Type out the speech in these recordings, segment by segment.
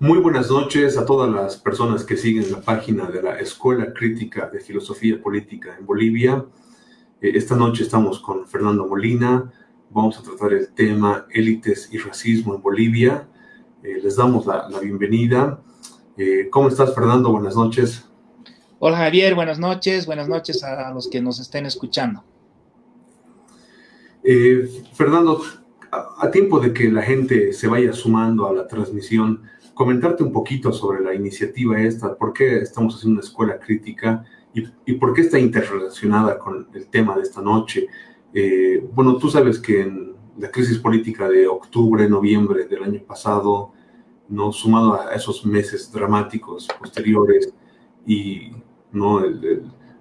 Muy buenas noches a todas las personas que siguen la página de la Escuela Crítica de Filosofía Política en Bolivia. Eh, esta noche estamos con Fernando Molina. Vamos a tratar el tema élites y racismo en Bolivia. Eh, les damos la, bienvenida. Eh, ¿Cómo estás, Fernando? Buenas noches. Hola, Javier. Buenas noches. Buenas noches a los que nos estén escuchando. Fernando, a tiempo de que la gente se vaya sumando a la transmisión, comentarte un poquito sobre la iniciativa esta, por qué estamos haciendo una escuela crítica y, por qué está interrelacionada con el tema de esta noche. Eh, bueno, tú sabes que en la crisis política de octubre, noviembre del año pasado, no sumado a esos meses dramáticos posteriores y no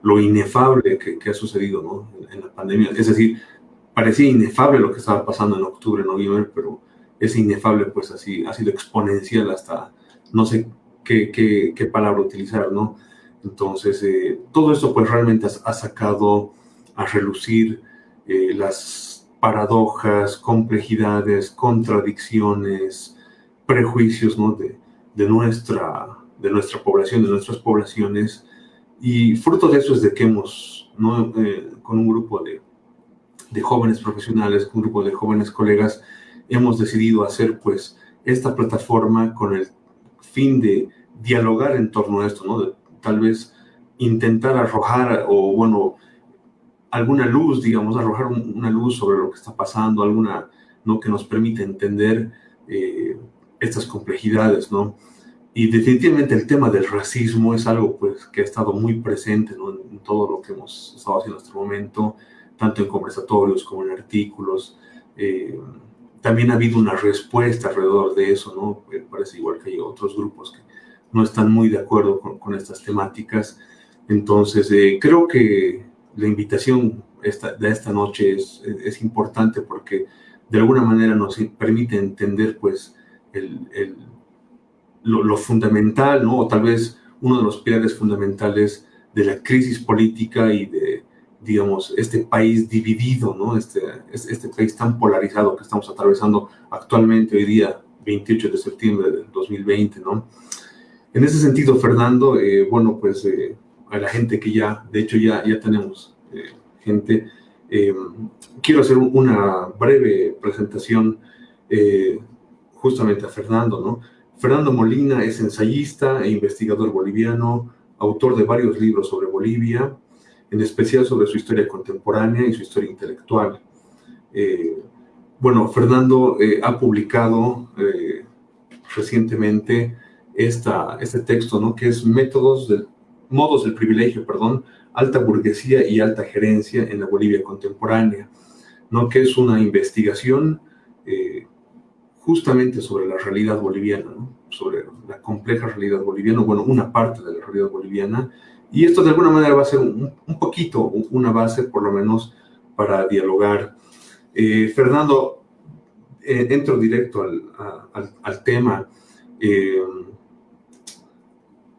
lo inefable que, ha sucedido ¿no? en la pandemia, es decir, parecía inefable lo que estaba pasando en octubre, noviembre, pero es inefable, pues así, ha sido exponencial hasta, no sé qué, palabra utilizar, ¿no? Entonces, eh, todo esto pues realmente ha, sacado a relucir eh, las paradojas, complejidades, contradicciones, prejuicios, ¿no? De, de, nuestra, de nuestra población, de nuestras poblaciones, y fruto de eso es de que hemos, ¿no? Eh, con un grupo de, de jóvenes profesionales, un grupo de jóvenes colegas, hemos decidido hacer pues esta plataforma con el fin de dialogar en torno a esto, ¿no? tal vez intentar arrojar o bueno, alguna luz, digamos, arrojar una luz sobre lo que está pasando, alguna, ¿no? Que nos permite entender eh, estas complejidades, ¿no? Y definitivamente el tema del racismo es algo pues que ha estado muy presente en, todo lo que hemos estado haciendo hasta el momento, tanto en conversatorios como en artículos. Eh, también ha habido una respuesta alrededor de eso, ¿no? parece igual que hay otros grupos que no están muy de acuerdo con, estas temáticas. Entonces, eh, creo que la invitación esta, de esta noche es, es, importante porque de alguna manera nos permite entender, pues, el, el, lo, lo, fundamental, ¿no? O tal vez uno de los pilares fundamentales de la crisis política y de digamos, este país dividido, ¿no? Este, este país tan polarizado que estamos atravesando actualmente hoy día, 28 de septiembre del 2020, ¿no? En ese sentido, Fernando, eh, bueno, pues eh, a la gente que ya, de hecho ya, ya tenemos eh, gente, quiero hacer una breve presentación justamente a Fernando, ¿no? Fernando Molina es ensayista e investigador boliviano, autor de varios libros sobre Bolivia, en especial sobre su historia contemporánea y su historia intelectual. Eh, bueno, Fernando eh, ha publicado eh, recientemente esta, este texto, ¿no? que es Métodos del, Modos del Privilegio, perdón, Alta Burguesía y Alta Gerencia en la Bolivia Contemporánea, ¿no? que es una investigación justamente sobre la realidad boliviana, ¿no? sobre la compleja realidad boliviana, bueno, una parte de la realidad boliviana, y esto de alguna manera va a ser un, poquito una base, por lo menos, para dialogar. Eh, Fernando, eh, entro directo al, tema eh,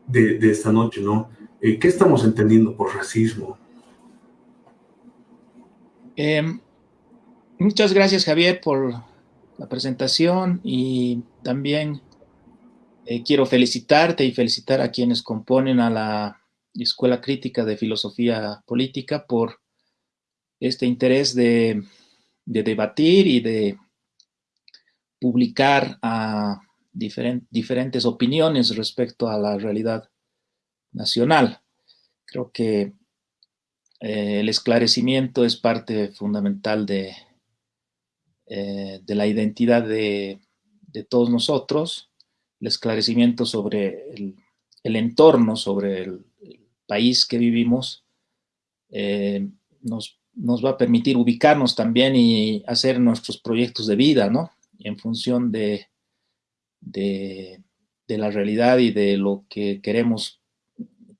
de, esta noche, ¿no? ¿Qué estamos entendiendo por racismo? Em, muchas gracias, Javier, por la presentación y también quiero felicitarte y felicitar a quienes componen a la Escuela Crítica de Filosofía Política por este interés de, debatir y de publicar a diferentes opiniones respecto a la realidad nacional. Creo que eh, el esclarecimiento es parte fundamental de, eh, de la identidad de, todos nosotros, el esclarecimiento sobre el entorno, sobre el, país que vivimos eh, nos, va a permitir ubicarnos también y hacer nuestros proyectos de vida, ¿no? En función de, de, la realidad y de lo que queremos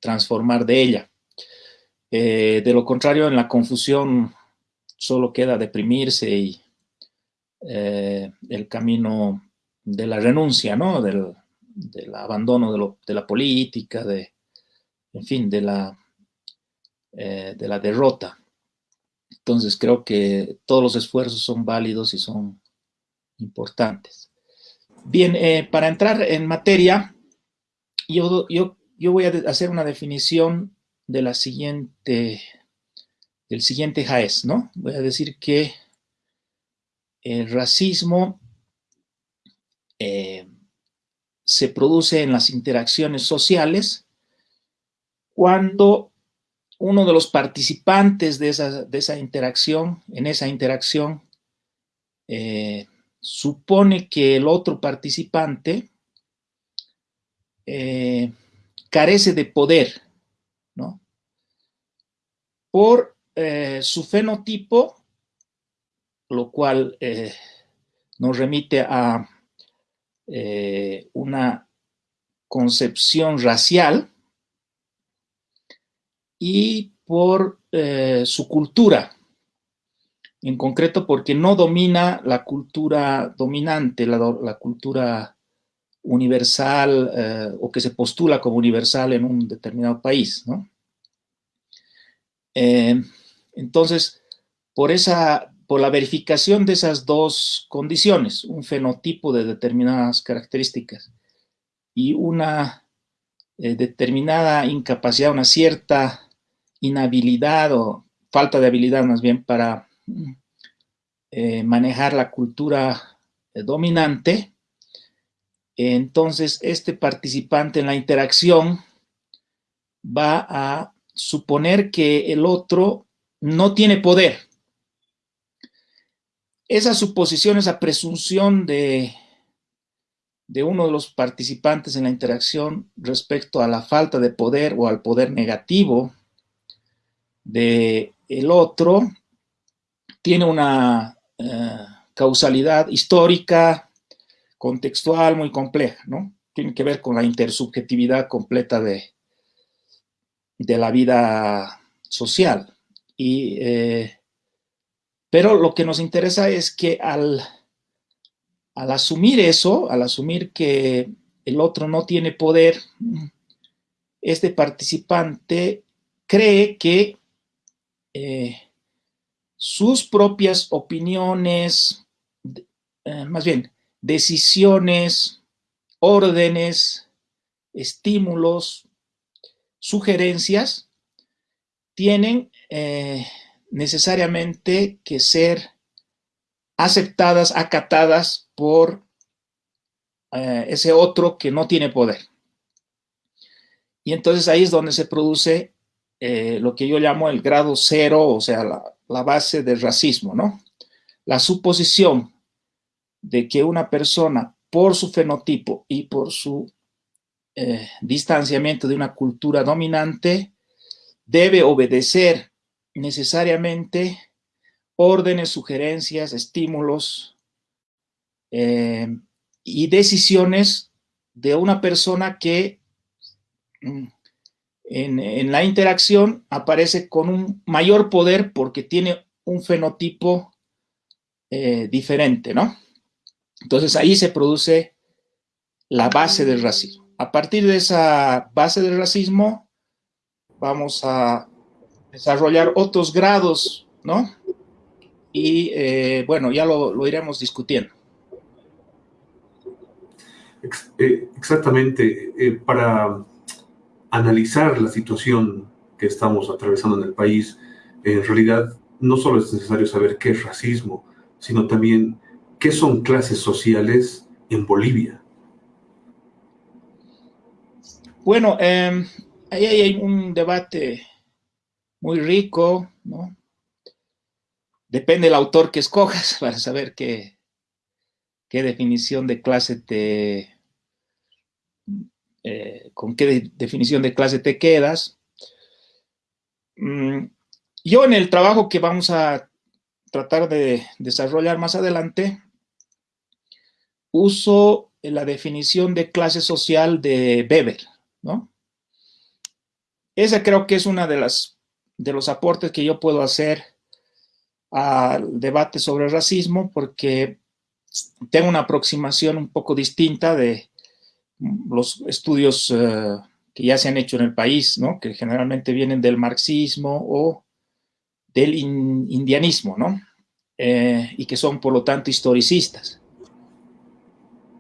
transformar de ella. Eh, de lo contrario, en la confusión solo queda deprimirse y eh, el camino de la renuncia, ¿no? Del, del abandono de, la política, de, en fin, de la, eh, de la derrota. Entonces creo que todos los esfuerzos son válidos y son importantes. Bien, eh, para entrar en materia, yo, yo, yo, voy a hacer una definición de la siguiente, del siguiente JAES, ¿no? Voy a decir que el racismo eh, se produce en las interacciones sociales cuando uno de los participantes de esa, interacción, en esa interacción, eh, supone que el otro participante eh, carece de poder, ¿no? Por eh, su fenotipo, lo cual nos remite a una concepción racial y por su cultura, en concreto porque no domina la cultura dominante, la, cultura universal eh, o que se postula como universal en un determinado país. Eh, entonces, por, esa, por la verificación de esas dos condiciones, un fenotipo de determinadas características y una eh, determinada incapacidad, una cierta inhabilidad o falta de habilidad más bien para eh, manejar la cultura eh, dominante, entonces este participante en la interacción va a suponer que el otro no tiene poder. Esa suposición, esa presunción de, de uno de los participantes en la interacción respecto a la falta de poder o al poder negativo de el otro tiene una eh, causalidad histórica, contextual muy compleja, ¿no? Tiene que ver con la intersubjetividad completa de, de la vida social. Y, eh, pero lo que nos interesa es que al, al asumir eso, al asumir que el otro no tiene poder, este participante cree que eh, sus propias opiniones, eh, más bien, decisiones, órdenes, estímulos, sugerencias, tienen eh, necesariamente que ser aceptadas, acatadas por ese otro que no tiene poder. Y entonces ahí es donde se produce lo que yo llamo el grado cero, o sea, la, base del racismo, ¿no? La suposición de que una persona, por su fenotipo y por su eh, distanciamiento de una cultura dominante, debe obedecer necesariamente órdenes, sugerencias, estímulos eh, y decisiones de una persona que en, la interacción aparece con un mayor poder porque tiene un fenotipo eh, diferente, ¿no? Entonces ahí se produce la base del racismo. A partir de esa base del racismo vamos a desarrollar otros grados, ¿no? Y eh, bueno, ya lo, iremos discutiendo. Eh, exactamente. para analizar la situación que estamos atravesando en el país, en realidad no solo es necesario saber qué es racismo, sino también qué son clases sociales en Bolivia. Bueno, em, ahí hay un debate muy rico, ¿no? Depende del autor que escojas para saber qué, qué definición de clase te, eh, con qué definición de clase te quedas. Mm, yo en el trabajo que vamos a tratar de desarrollar más adelante, uso la definición de clase social de Weber, ¿no? Esa creo que es una de las de los aportes que yo puedo hacer al debate sobre el racismo porque tengo una aproximación un poco distinta de, los estudios eh, que ya se han hecho en el país, ¿no? que generalmente vienen del marxismo o del indianismo, ¿no? Eh, y que son por lo tanto historicistas.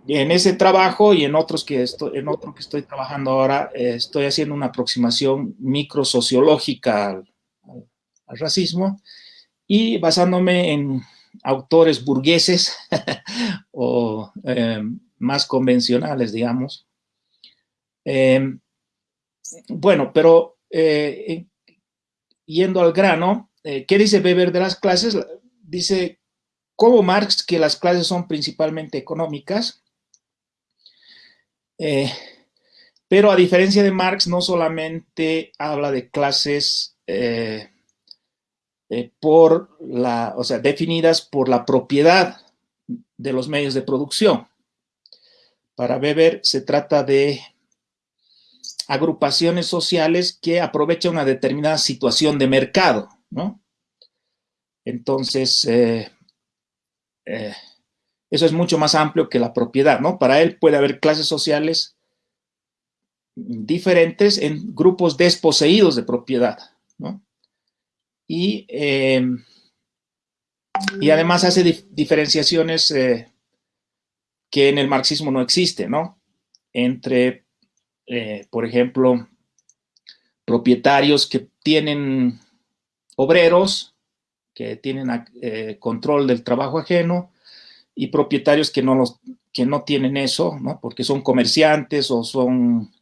en ese trabajo y en otros que estoy, en otro que estoy trabajando ahora, eh, estoy haciendo una aproximación microsociológica al, al, racismo y basándome en autores burgueses o eh, más convencionales, digamos. Eh, bueno, pero yendo al grano, ¿qué dice Weber de las clases? Dice, como Marx, que las clases son principalmente económicas, eh, pero a diferencia de Marx, no solamente habla de clases eh, eh, por la, o sea, definidas por la propiedad de los medios de producción. Para Weber se trata de agrupaciones sociales que aprovechan una determinada situación de mercado, ¿no? Entonces, eso es mucho más amplio que la propiedad, ¿no? Para él puede haber clases sociales diferentes en grupos desposeídos de propiedad, ¿no? Y, em, y además hace diferenciaciones eh, que en el marxismo no existen, ¿no? Entre, eh, por ejemplo, propietarios que tienen obreros, que tienen eh, control del trabajo ajeno, y propietarios que no, los, que no tienen eso, ¿no? porque son comerciantes o son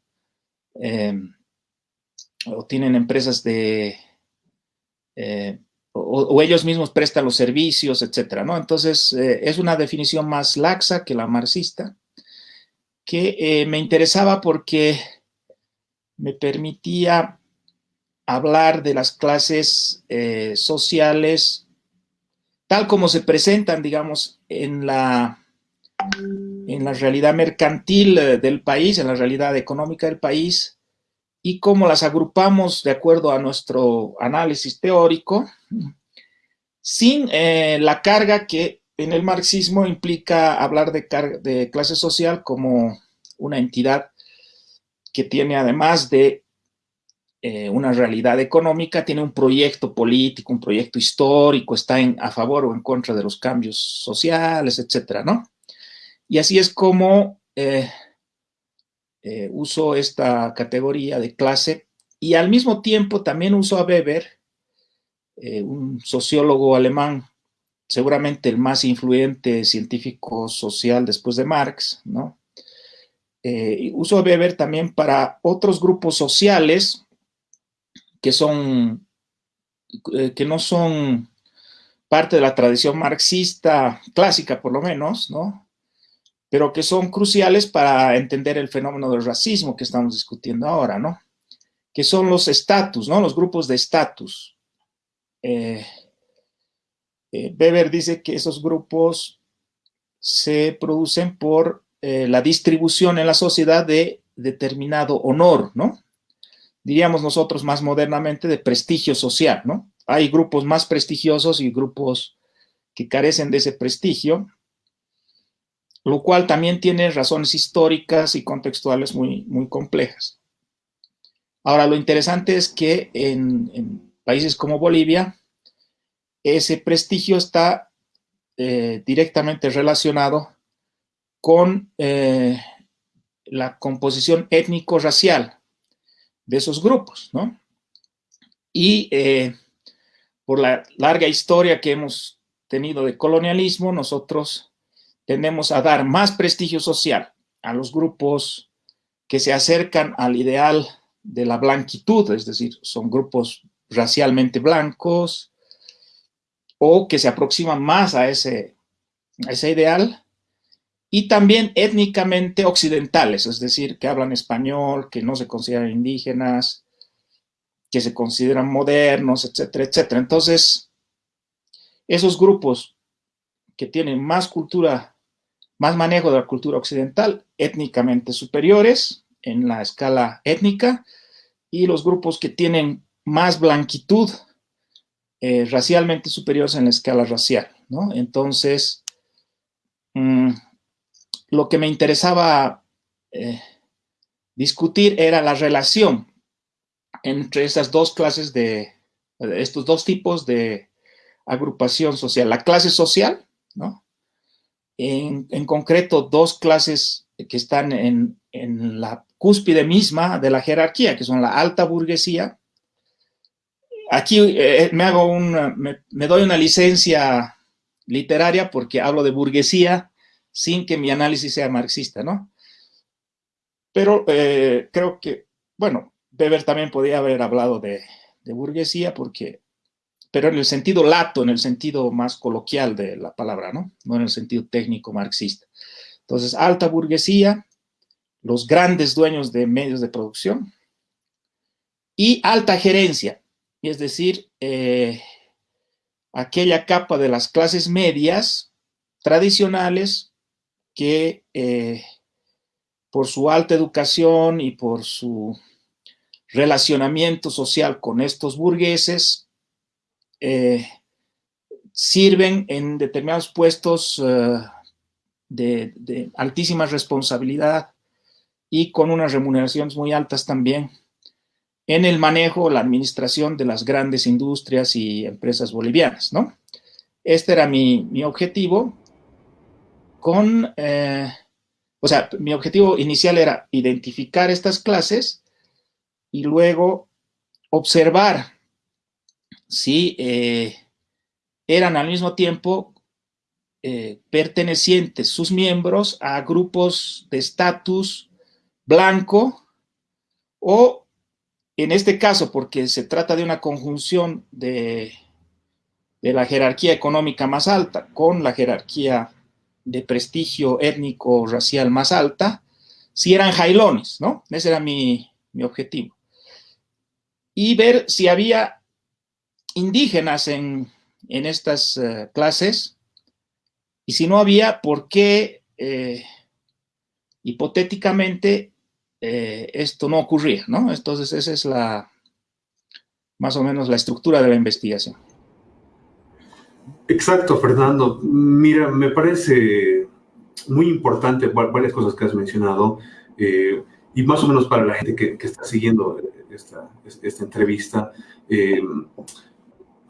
em, o tienen empresas de eh, o, ellos mismos prestan los servicios, etcétera, ¿no? Entonces, eh, es una definición más laxa que la marxista, que eh, me interesaba porque me permitía hablar de las clases sociales tal como se presentan, digamos, en la, en la realidad mercantil eh, del país, en la realidad económica del país, y cómo las agrupamos de acuerdo a nuestro análisis teórico, sin eh, la carga que en el marxismo implica hablar de, clase social como una entidad que tiene además de eh, una realidad económica, tiene un proyecto político, un proyecto histórico, está en, a favor o en contra de los cambios sociales, etcétera, ¿no? Y así es como eh, uso esta categoría de clase y al mismo tiempo también uso a Weber, un sociólogo alemán, seguramente el más influyente científico social después de Marx, ¿no? uso a Weber también para otros grupos sociales que son, eh, que no son parte de la tradición marxista clásica, por lo menos, ¿no? Pero que son cruciales para entender el fenómeno del racismo que estamos discutiendo ahora, ¿no? Que son los estatus, ¿no? Los grupos de estatus. Eh, eh, Weber dice que esos grupos se producen por la distribución en la sociedad de determinado honor, ¿no? diríamos nosotros más modernamente, de prestigio social, ¿no? Hay grupos más prestigiosos y grupos que carecen de ese prestigio, lo cual también tiene razones históricas y contextuales muy, muy complejas. Ahora, lo interesante es que en, países como Bolivia, ese prestigio está eh, directamente relacionado con eh, la composición étnico-racial de esos grupos, ¿no? Y eh, por la larga historia que hemos tenido de colonialismo, nosotros tendemos a dar más prestigio social a los grupos que se acercan al ideal de la blanquitud, es decir, son grupos racialmente blancos o que se aproximan más a ese, a ese ideal y también étnicamente occidentales, es decir, que hablan español, que no se consideran indígenas, que se consideran modernos, etcétera, etcétera. Entonces, esos grupos que tienen más cultura, más manejo de la cultura occidental, étnicamente superiores en la escala étnica, y los grupos que tienen más blanquitud, eh, racialmente superiores en la escala racial, ¿no? Entonces, mm, lo que me interesaba eh, discutir era la relación entre esas dos clases de, estos dos tipos de agrupación social. La clase social, ¿no? en, concreto dos clases que están en, la cúspide misma de la jerarquía, que son la alta burguesía. Aquí eh, me doy una licencia literaria porque hablo de burguesía sin que mi análisis sea marxista, ¿no? Pero eh, creo que, bueno, Weber también podría haber hablado de, de burguesía porque pero en el sentido lato, en el sentido más coloquial de la palabra, ¿no? No en el sentido técnico marxista. Entonces, alta burguesía, los grandes dueños de medios de producción y alta gerencia, es decir, eh, aquella capa de las clases medias tradicionales que eh, por su alta educación y por su relacionamiento social con estos burgueses eh, sirven en determinados puestos eh, de, altísima responsabilidad y con unas remuneraciones muy altas también en el manejo, la administración de las grandes industrias y empresas bolivianas, ¿no? Este era mi, objetivo con, eh, o sea, mi objetivo inicial era identificar estas clases y luego observar si eh, eran al mismo tiempo eh, pertenecientes sus miembros a grupos de estatus blanco o en este caso, porque se trata de una conjunción de, la jerarquía económica más alta con la jerarquía de prestigio étnico racial más alta, si eran jailones, ¿no? Ese era mi, mi objetivo. Y ver si había indígenas en, estas eh, clases, y si no había, ¿por qué eh, hipotéticamente eh, esto no ocurría? ¿no? Entonces, esa es la, más o menos la estructura de la investigación. Exacto, Fernando. Mira, me parece muy importante varias cosas que has mencionado, y más o menos para la gente que, está siguiendo esta, entrevista.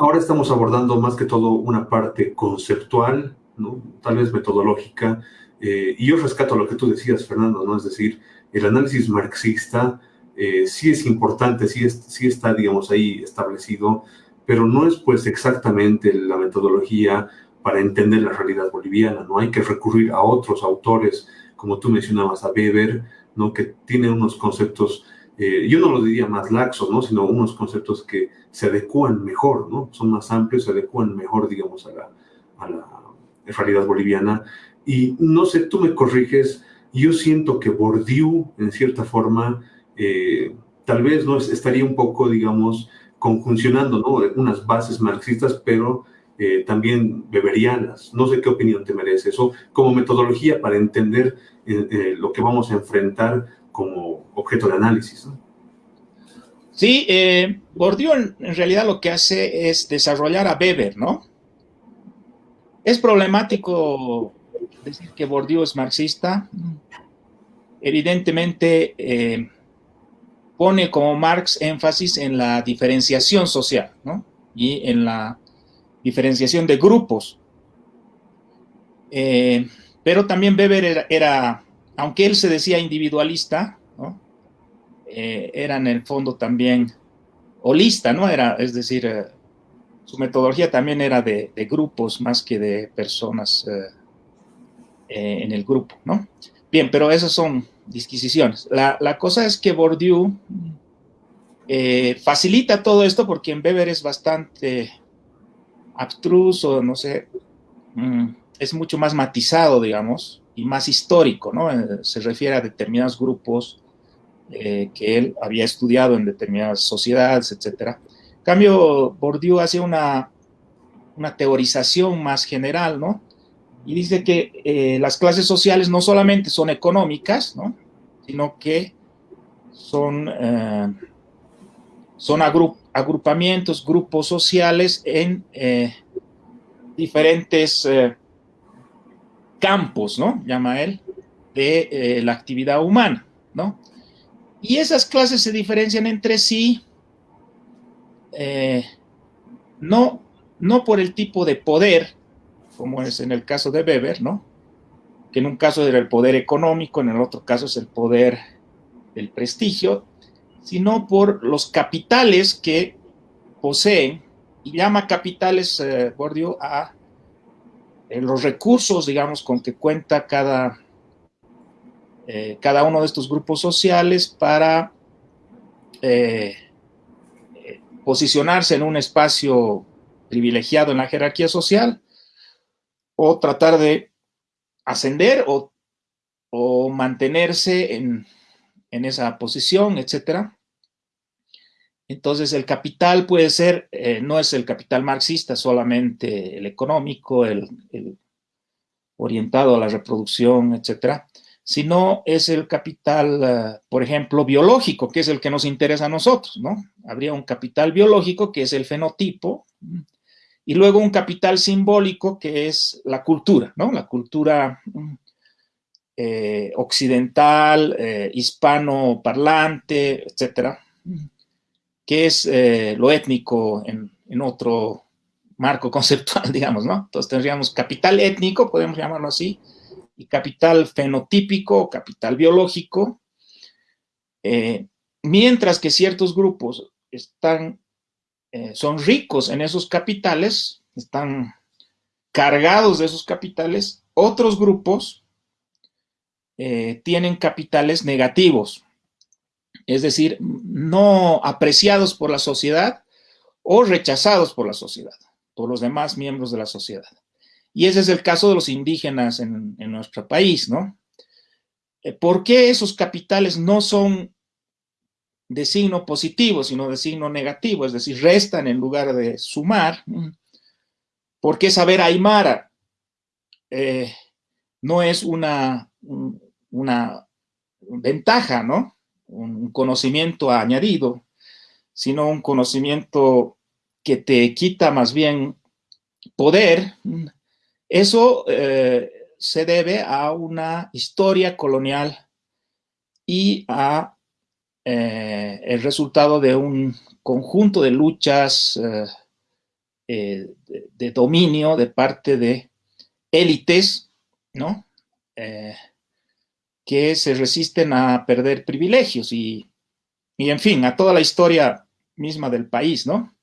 Ahora estamos abordando más que todo una parte conceptual, ¿no? tal vez metodológica, eh, y yo rescato lo que tú decías, Fernando, ¿no? es decir, el análisis marxista eh, sí es importante, sí, sí está, digamos, ahí establecido, pero no es pues exactamente la metodología para entender la realidad boliviana, ¿no? Hay que recurrir a otros autores, como tú mencionabas, a Weber, ¿no? Que tiene unos conceptos eh, yo no lo diría más laxos, ¿no? sino unos conceptos que se adecuan mejor, ¿no? son más amplios, se adecuan mejor, digamos, a la, a la realidad boliviana. Y no sé, tú me corriges, yo siento que Bourdieu, en cierta forma, eh, tal vez no estaría un poco, digamos, conjuncionando ¿no? unas bases marxistas, pero eh, también beberianas. No sé qué opinión te merece eso como metodología para entender lo que vamos a enfrentar como objeto de análisis. Sí, eh, Bourdieu en, realidad lo que hace es desarrollar a Weber, ¿no? Es problemático decir que Bourdieu es marxista. Evidentemente eh, pone como Marx énfasis en la diferenciación social, ¿no? Y en la diferenciación de grupos. Eh, pero también Weber era aunque él se decía individualista, eh, era en el fondo también holista, ¿no? Era, es decir, su metodología también era de, grupos más que de personas eh, en el grupo, ¿no? Bien, pero esas son disquisiciones. La, cosa es que Bourdieu facilita todo esto porque en Weber es bastante abstruso, no sé, mm, es mucho más matizado, digamos, y más histórico, ¿no? Eh, se refiere a determinados grupos eh, que él había estudiado en determinadas sociedades, etc. En cambio, Bourdieu hace una, una teorización más general, ¿no? Y dice que eh, las clases sociales no solamente son económicas, ¿no? Sino que son, son agrupamientos, grupos sociales en diferentes campos, ¿no? Llama él, de eh, la actividad humana, ¿no? Y esas clases se diferencian entre sí, eh, no, no por el tipo de poder, como es en el caso de Weber, ¿no? que en un caso era el poder económico, en el otro caso es el poder del prestigio, sino por los capitales que poseen, y llama capitales, eh, a eh, los recursos, digamos, con que cuenta cada, eh, cada uno de estos grupos sociales para eh, posicionarse en un espacio privilegiado en la jerarquía social o tratar de ascender o, mantenerse en, esa posición, etcétera. Entonces el capital puede ser, eh, no es el capital marxista solamente el económico, el, el orientado a la reproducción, etcétera, sino es el capital, eh, por ejemplo, biológico, que es el que nos interesa a nosotros, ¿no? Habría un capital biológico, que es el fenotipo, y luego un capital simbólico, que es la cultura, ¿no? La cultura eh, occidental, eh, hispano parlante, etcétera, que es lo étnico en, en otro marco conceptual, digamos, ¿no? Entonces tendríamos capital étnico, podemos llamarlo así, y capital fenotípico, capital biológico, eh, mientras que ciertos grupos están, eh, son ricos en esos capitales, están cargados de esos capitales, otros grupos eh, tienen capitales negativos, es decir, no apreciados por la sociedad o rechazados por la sociedad, por los demás miembros de la sociedad. Y ese es el caso de los indígenas en, nuestro país, ¿no? Eh, ¿Por qué esos capitales no son de signo positivo, sino de signo negativo? Es decir, restan en lugar de sumar. ¿Por qué saber aymara eh, no es una, una ventaja, ¿no? Un conocimiento añadido, sino un conocimiento que te quita más bien poder, eso eh, se debe a una historia colonial y a eh, el resultado de un conjunto de luchas eh, de, dominio de parte de élites, ¿no? que se resisten a perder privilegios y, y, en fin, a toda la historia misma del país, ¿no?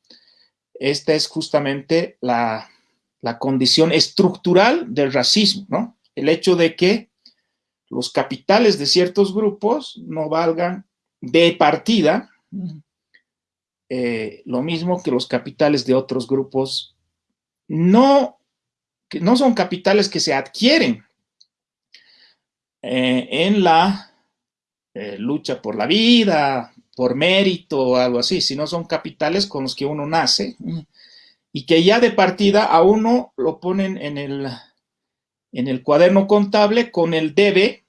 Esta es justamente la, la condición estructural del racismo, ¿no? El hecho de que los capitales de ciertos grupos no valgan de partida eh, lo mismo que los capitales de otros grupos no, que no son capitales que se adquieren eh, en la eh, lucha por la vida, por mérito o algo así, sino son capitales con los que uno nace y que ya de partida a uno lo ponen en el, en el cuaderno contable con el debe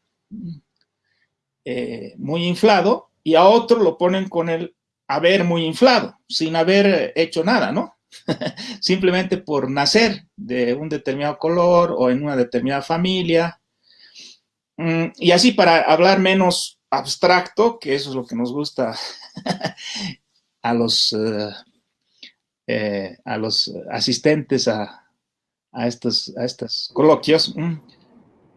eh, muy inflado y a otro lo ponen con el haber muy inflado, sin haber hecho nada, ¿no? Simplemente por nacer de un determinado color o en una determinada familia. Mm, y así para hablar menos abstracto, que eso es lo que nos gusta a los eh, eh, a los asistentes a, estos, a estos coloquios.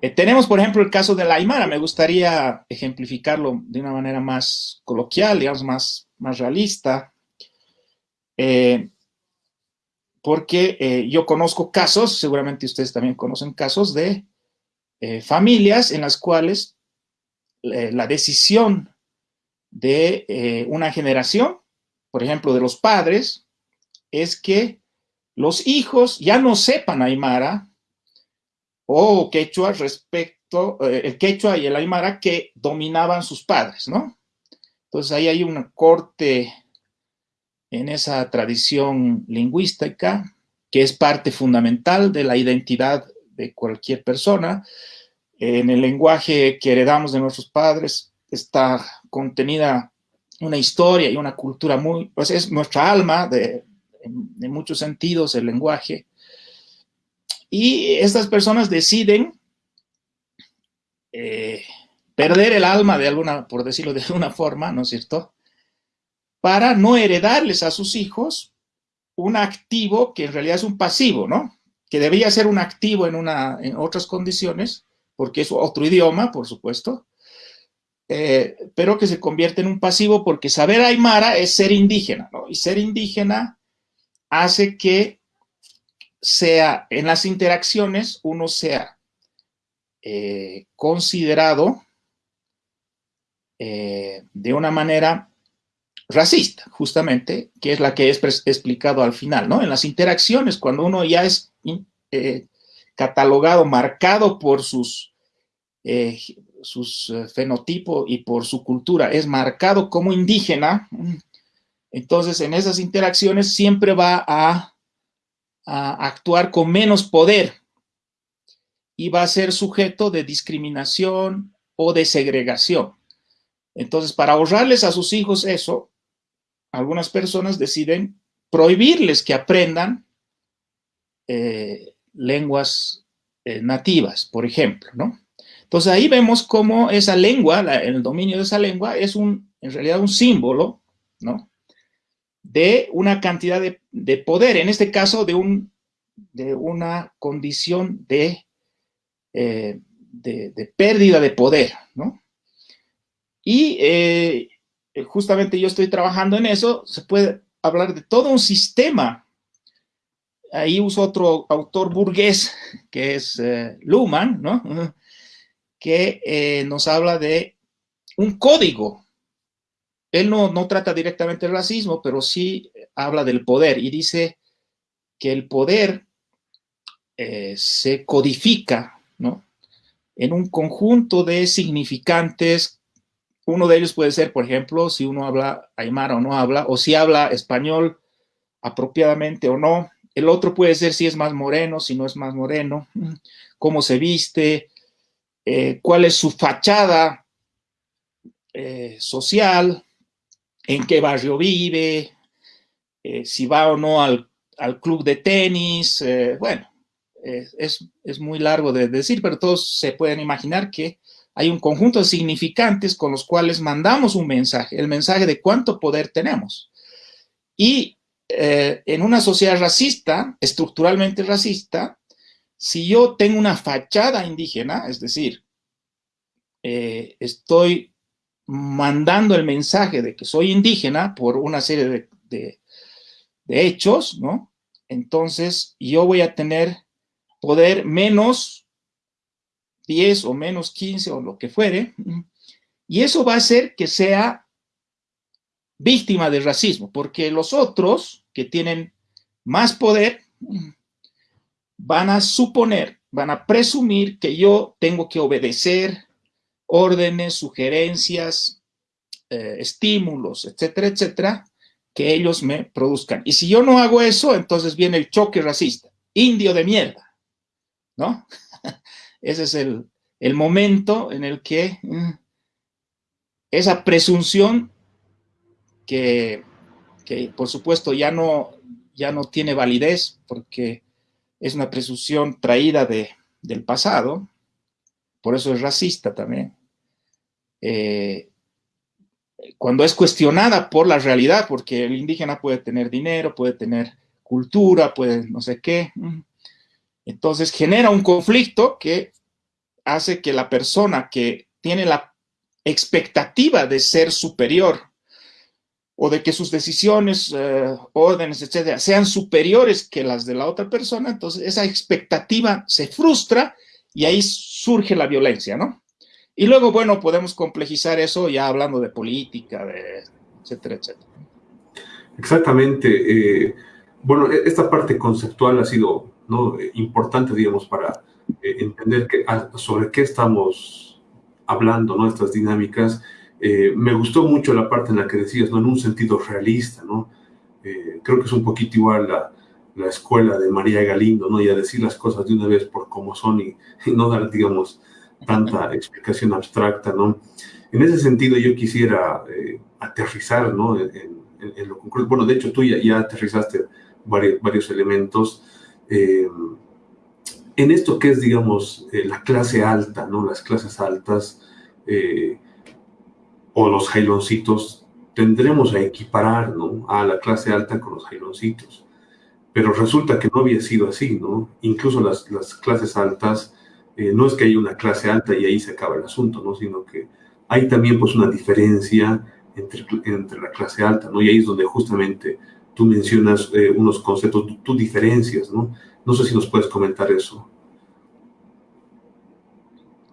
Eh, tenemos, por ejemplo, el caso de la Aymara. Me gustaría ejemplificarlo de una manera más coloquial, digamos, más, más realista. Eh, porque yo conozco casos, seguramente ustedes también conocen casos de familias en las cuales la decisión de una generación, por ejemplo, de los padres, es que los hijos ya no sepan aymara o quechua respecto, eh, el quechua y el aymara que dominaban sus padres, ¿no? Entonces ahí hay un corte en esa tradición lingüística que es parte fundamental de la identidad de cualquier persona. En el lenguaje que heredamos de nuestros padres está contenida una historia y una cultura muy, pues es nuestra alma de, en, muchos sentidos el lenguaje. Y estas personas deciden eh, perder el alma de alguna, por decirlo de alguna forma, ¿no es cierto? Para no heredarles a sus hijos un activo que en realidad es un pasivo, ¿no? Que debería ser un activo en, una, en otras condiciones, porque es otro idioma, por supuesto, eh, pero que se convierte en un pasivo porque saber aymara es ser indígena, ¿no? Y ser indígena hace que sea, en las interacciones, uno sea eh, considerado eh, de una manera racista, justamente, que es la que he explicado al final, ¿no? En las interacciones, cuando uno ya es catalogado, marcado por sus sus eh, fenotipos y por su cultura es marcado como indígena, entonces en esas interacciones siempre va a, actuar con menos poder y va a ser sujeto de discriminación o de segregación. Entonces, para ahorrarles a sus hijos eso, algunas personas deciden prohibirles que aprendan eh, lenguas eh, nativas, por ejemplo, ¿no? Entonces ahí vemos cómo esa lengua, el dominio de esa lengua es un, en realidad un símbolo, ¿no? De una cantidad de, poder, en este caso de, un, de una condición de, eh, de, pérdida de poder, ¿no? Y eh, justamente yo estoy trabajando en eso, se puede hablar de todo un sistema. Ahí uso otro autor burgués, que es eh, Luhmann, ¿no? que eh, nos habla de un código. Él no, no trata directamente el racismo, pero sí habla del poder y dice que el poder eh, se codifica ¿no? en un conjunto de significantes. Uno de ellos puede ser, por ejemplo, si uno habla aymara o no habla, o si habla español apropiadamente o no. El otro puede ser si es más moreno, si no es más moreno, cómo se viste, eh, cuál es su fachada eh, social, en qué barrio vive, eh, si va o no al, club de tenis, bueno, es, es, muy largo de decir, pero todos se pueden imaginar que hay un conjunto de significantes con los cuales mandamos un mensaje, el mensaje de cuánto poder tenemos. Y en una sociedad racista, estructuralmente racista, si yo tengo una fachada indígena, es decir, eh, estoy mandando el mensaje de que soy indígena por una serie de, hechos, ¿no? Entonces yo voy a tener poder menos 10 o menos 15 o lo que fuere, y eso va a hacer que sea víctima del racismo, porque los otros que tienen más poder van a suponer, van a presumir que yo tengo que obedecer órdenes, sugerencias, eh, estímulos, etcétera, etcétera, que ellos me produzcan. Y si yo no hago eso, entonces viene el choque racista. Indio de mierda, ¿no? Ese es el, momento en el que mm, esa presunción que, que, por supuesto ya no, ya no tiene validez porque es una presunción traída de, del pasado, por eso es racista también. Eh, cuando es cuestionada por la realidad, porque el indígena puede tener dinero, puede tener cultura, puede no sé qué, entonces genera un conflicto que hace que la persona que tiene la expectativa de ser superior o de que sus decisiones, eh, órdenes, etcétera, sean superiores que las de la otra persona, entonces esa expectativa se frustra y ahí surge la violencia, ¿no? Y luego, bueno, podemos complejizar eso ya hablando de política, de etcétera, etcétera. Exactamente. Eh, bueno, e-, esta parte conceptual ha sido ¿no? importante, digamos, para eh, entender sobre qué estamos hablando, ¿no? Estas dinámicas eh, me gustó mucho la parte en la que decías, ¿no? En un sentido realista, ¿no? Creo que es un poquito igual la, la, escuela de María Galindo, ¿no? Y a decir las cosas de una vez por cómo son y, no dar, digamos, tanta explicación abstracta, ¿no? En ese sentido yo quisiera eh, aterrizar, ¿no? En, lo concreto. Bueno, de hecho tú ya, aterrizaste varios, varios elementos. en esto que es, digamos, la clase alta, ¿no? Las clases altas, o los jailoncitos, tendremos a equiparar ¿no? a la clase alta con los jailoncitos. Pero resulta que no había sido así, ¿no? Incluso las, las clases altas eh, no es que haya una clase alta y ahí se acaba el asunto, ¿no? Sino que hay también pues una diferencia entre, entre la clase alta, ¿no? Y ahí es donde justamente tú mencionas eh, unos conceptos, tú, diferencias, ¿no? No sé si nos puedes comentar eso.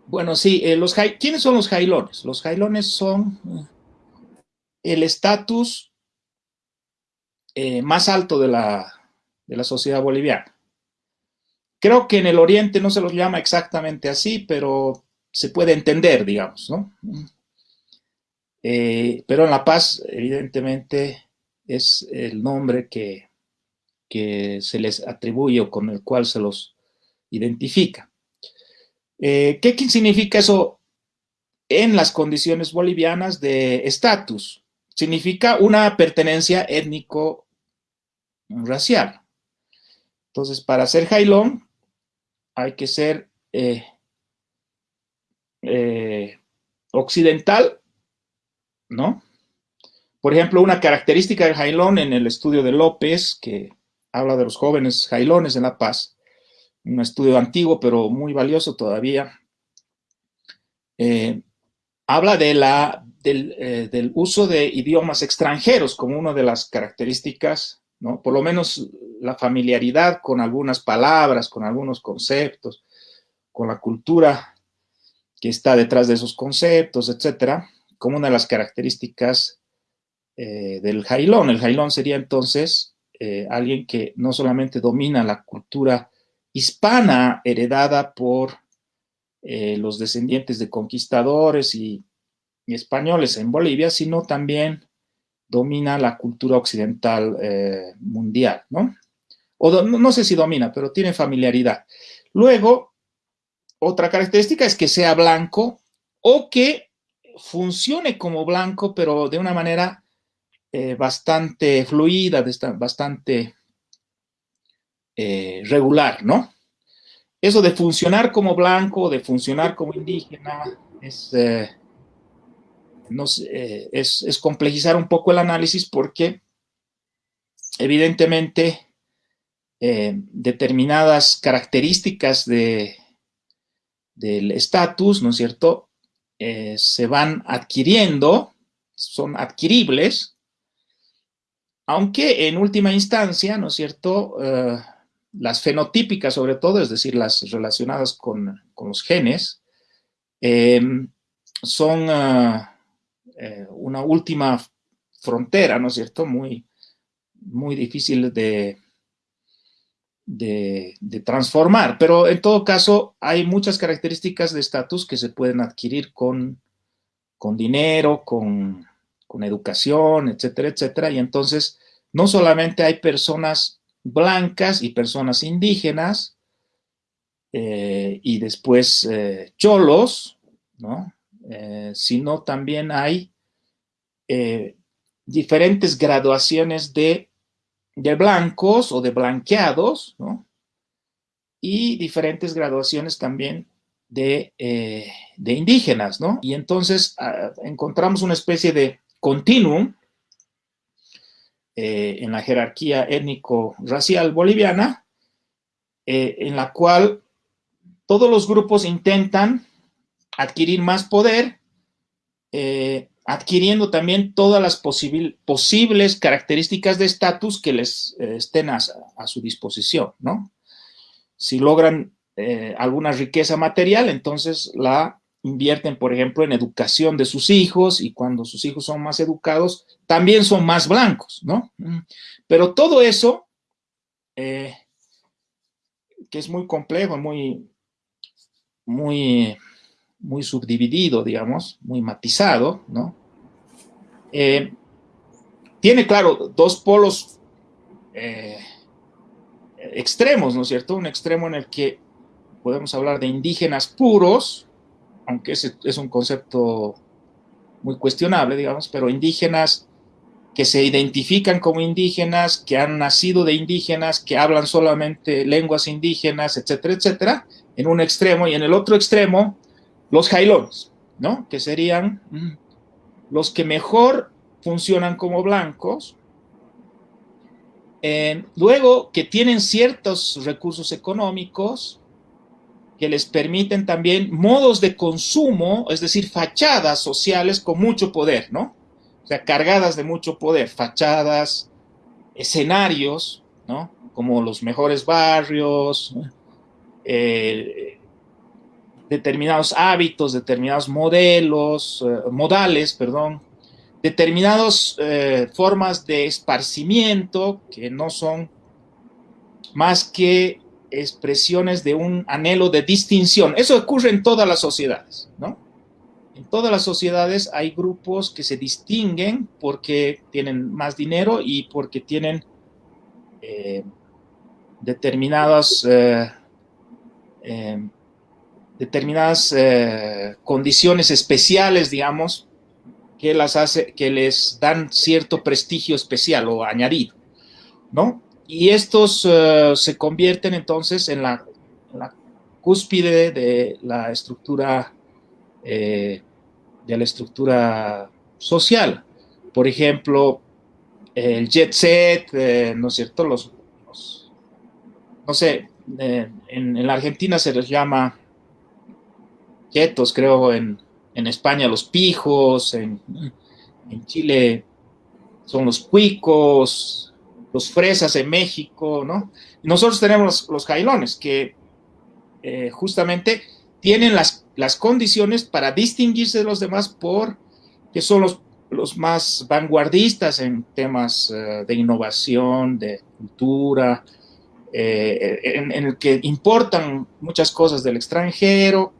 Bueno, sí, eh, los ¿quiénes son los jailones? Los jailones son el estatus más alto de la, de la sociedad boliviana. Creo que en el Oriente no se los llama exactamente así, pero se puede entender, digamos, ¿no? Eh, pero en La Paz, evidentemente, es el nombre que, que, se les atribuye o con el cual se los identifica. Eh, ¿Qué significa eso en las condiciones bolivianas de estatus? Significa una pertenencia étnico-racial. Entonces, para ser jailón, hay que ser eh, eh, occidental, ¿no? Por ejemplo, una característica del jailón en el estudio de López, que habla de los jóvenes jailones en La Paz, un estudio antiguo pero muy valioso todavía, eh, habla de la, del, del, uso de idiomas extranjeros como una de las características, ¿no? Por lo menos la familiaridad con algunas palabras, con algunos conceptos, con la cultura que está detrás de esos conceptos, etcétera, como una de las características eh, del jailón. El jailón sería entonces eh, alguien que no solamente domina la cultura hispana heredada por eh, los descendientes de conquistadores y, y, españoles en Bolivia, sino también domina la cultura occidental mundial, ¿no? o no sé si domina, pero tiene familiaridad. Luego, otra característica es que sea blanco o que funcione como blanco, pero de una manera eh, bastante fluida, bastante eh, regular, ¿no? Eso de funcionar como blanco, de funcionar como indígena, es, es, es complejizar un poco el análisis porque evidentemente eh, determinadas características de, del estatus, ¿no es cierto?, eh, se van adquiriendo, son adquiribles, aunque en última instancia, ¿no es cierto?, eh, las fenotípicas sobre todo, es decir, las relacionadas con, los genes, son una última frontera, ¿no es cierto?, muy, muy difícil de, de, transformar, pero en todo caso hay muchas características de estatus que se pueden adquirir con, con dinero, con, educación, etcétera, etcétera, y entonces no solamente hay personas blancas y personas indígenas, eh, y después eh, cholos, ¿no? Eh, sino también hay diferentes graduaciones de de blancos o de blanqueados, ¿no? Y diferentes graduaciones también de, eh, indígenas, ¿no? Y entonces ah, encontramos una especie de continuum eh, en la jerarquía étnico-racial boliviana, eh, en la cual todos los grupos intentan adquirir más poder, adquiriendo también todas las posibles características de estatus que les eh, estén a, su disposición, ¿no? Si logran eh, alguna riqueza material, entonces la invierten, por ejemplo, en educación de sus hijos y cuando sus hijos son más educados, también son más blancos, ¿no? Pero todo eso, eh, que es muy complejo, muy, muy muy subdividido, digamos, muy matizado, ¿no? Eh, tiene, claro, dos polos eh, extremos, ¿no es cierto? Un extremo en el que podemos hablar de indígenas puros, aunque ese es un concepto muy cuestionable, digamos, pero indígenas que se identifican como indígenas, que han nacido de indígenas, que hablan solamente lenguas indígenas, etcétera, etcétera, en un extremo, y en el otro extremo, los jailones, ¿no? Que serían mm, los que mejor funcionan como blancos, eh, luego que tienen ciertos recursos económicos, que les permiten también modos de consumo, es decir, fachadas sociales con mucho poder, ¿no? O sea, cargadas de mucho poder, fachadas, escenarios, ¿no? Como los mejores barrios, eh, determinados hábitos, determinados modelos, eh, modales, perdón, determinadas eh, formas de esparcimiento que no son más que expresiones de un anhelo de distinción. Eso ocurre en todas las sociedades, ¿no? En todas las sociedades hay grupos que se distinguen porque tienen más dinero y porque tienen eh, determinadas, eh, determinadas condiciones especiales, digamos, que, las hace, que les dan cierto prestigio especial o añadido, ¿no? Y estos eh, se convierten entonces en la, cúspide de la estructura, eh, de la estructura social. Por ejemplo, el jet set, eh, ¿no es cierto? Los, no sé, en, la Argentina se les llama creo, en, en España los pijos, en, Chile son los cuicos, los fresas en México, ¿no? Nosotros tenemos los, jailones que eh, justamente tienen las, las, condiciones para distinguirse de los demás por que son los, los más vanguardistas en temas eh, de innovación, de cultura, eh, en, en, el que importan muchas cosas del extranjero,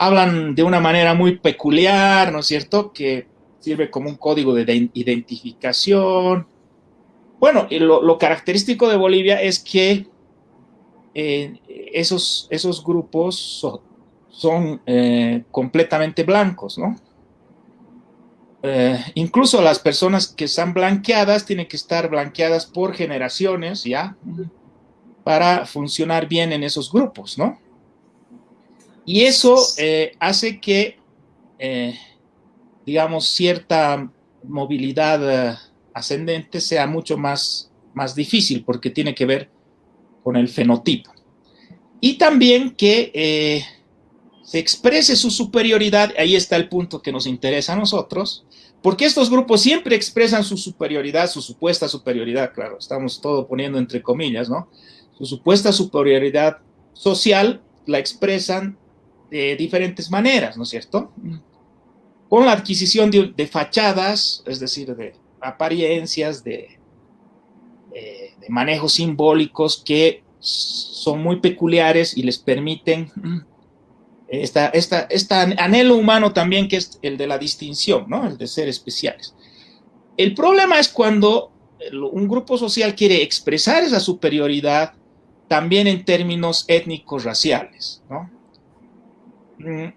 hablan de una manera muy peculiar, ¿no es cierto? Que sirve como un código de identificación. Bueno, lo, característico de Bolivia es que eh, esos, esos grupos son, eh, completamente blancos, ¿no? Eh, incluso las personas que están blanqueadas tienen que estar blanqueadas por generaciones, ¿ya? Para funcionar bien en esos grupos, ¿no? Y eso eh, hace que, eh, digamos, cierta movilidad eh, ascendente sea mucho más, más difícil porque tiene que ver con el fenotipo. Y también que se exprese su superioridad, ahí está el punto que nos interesa a nosotros, porque estos grupos siempre expresan su superioridad, su supuesta superioridad, claro, estamos todo poniendo entre comillas, ¿no? Su supuesta superioridad social la expresan de diferentes maneras, ¿no es cierto? Con la adquisición de, fachadas, es decir, de apariencias, de, eh, de, manejos simbólicos que son muy peculiares y les permiten esta anhelo humano también que es el de la distinción, ¿no? El de ser especiales. El problema es cuando un grupo social quiere expresar esa superioridad también en términos étnicos raciales, ¿no?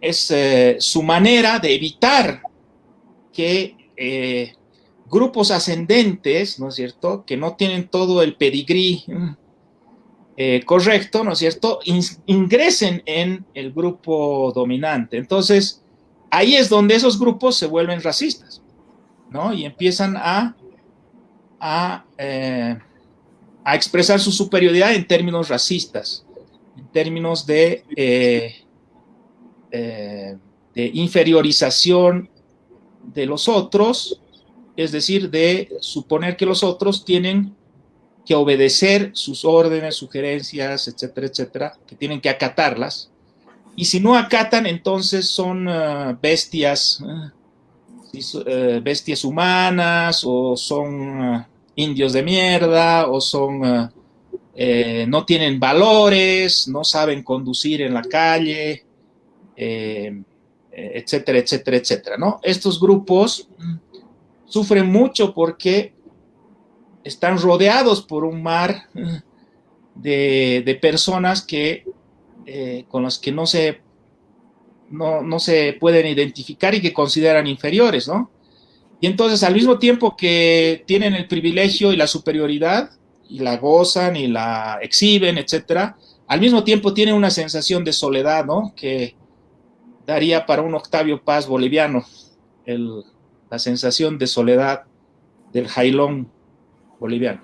Es eh, su manera de evitar que eh, grupos ascendentes, ¿no es cierto?, que no tienen todo el pedigrí eh, correcto, ¿no es cierto?, ingresen en el grupo dominante. Entonces, ahí es donde esos grupos se vuelven racistas, ¿no? Y empiezan a, a, a expresar su superioridad en términos racistas, en términos de de inferiorización de los otros, es decir, de suponer que los otros tienen que obedecer sus órdenes, sugerencias, etcétera, etcétera, que tienen que acatarlas. Y si no acatan, entonces son uh, bestias, uh, bestias humanas, o son indios de mierda, o son, no tienen valores, no saben conducir en la calle, eh, etcétera, etcétera, etcétera, ¿no? Estos grupos sufren mucho porque están rodeados por un mar de, personas que, eh, con las que no se, no, no, se pueden identificar y que consideran inferiores, ¿no? Y entonces, al mismo tiempo que tienen el privilegio y la superioridad, y la gozan y la exhiben, etcétera, al mismo tiempo tienen una sensación de soledad, ¿no? Que, daría para un Octavio Paz boliviano, la sensación de soledad del jailón boliviano.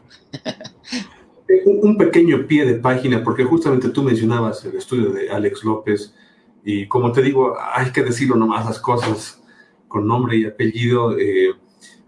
Un, pequeño pie de página, porque justamente tú mencionabas el estudio de Alex López, y como te digo, hay que decirlo nomás las cosas con nombre y apellido. Eh,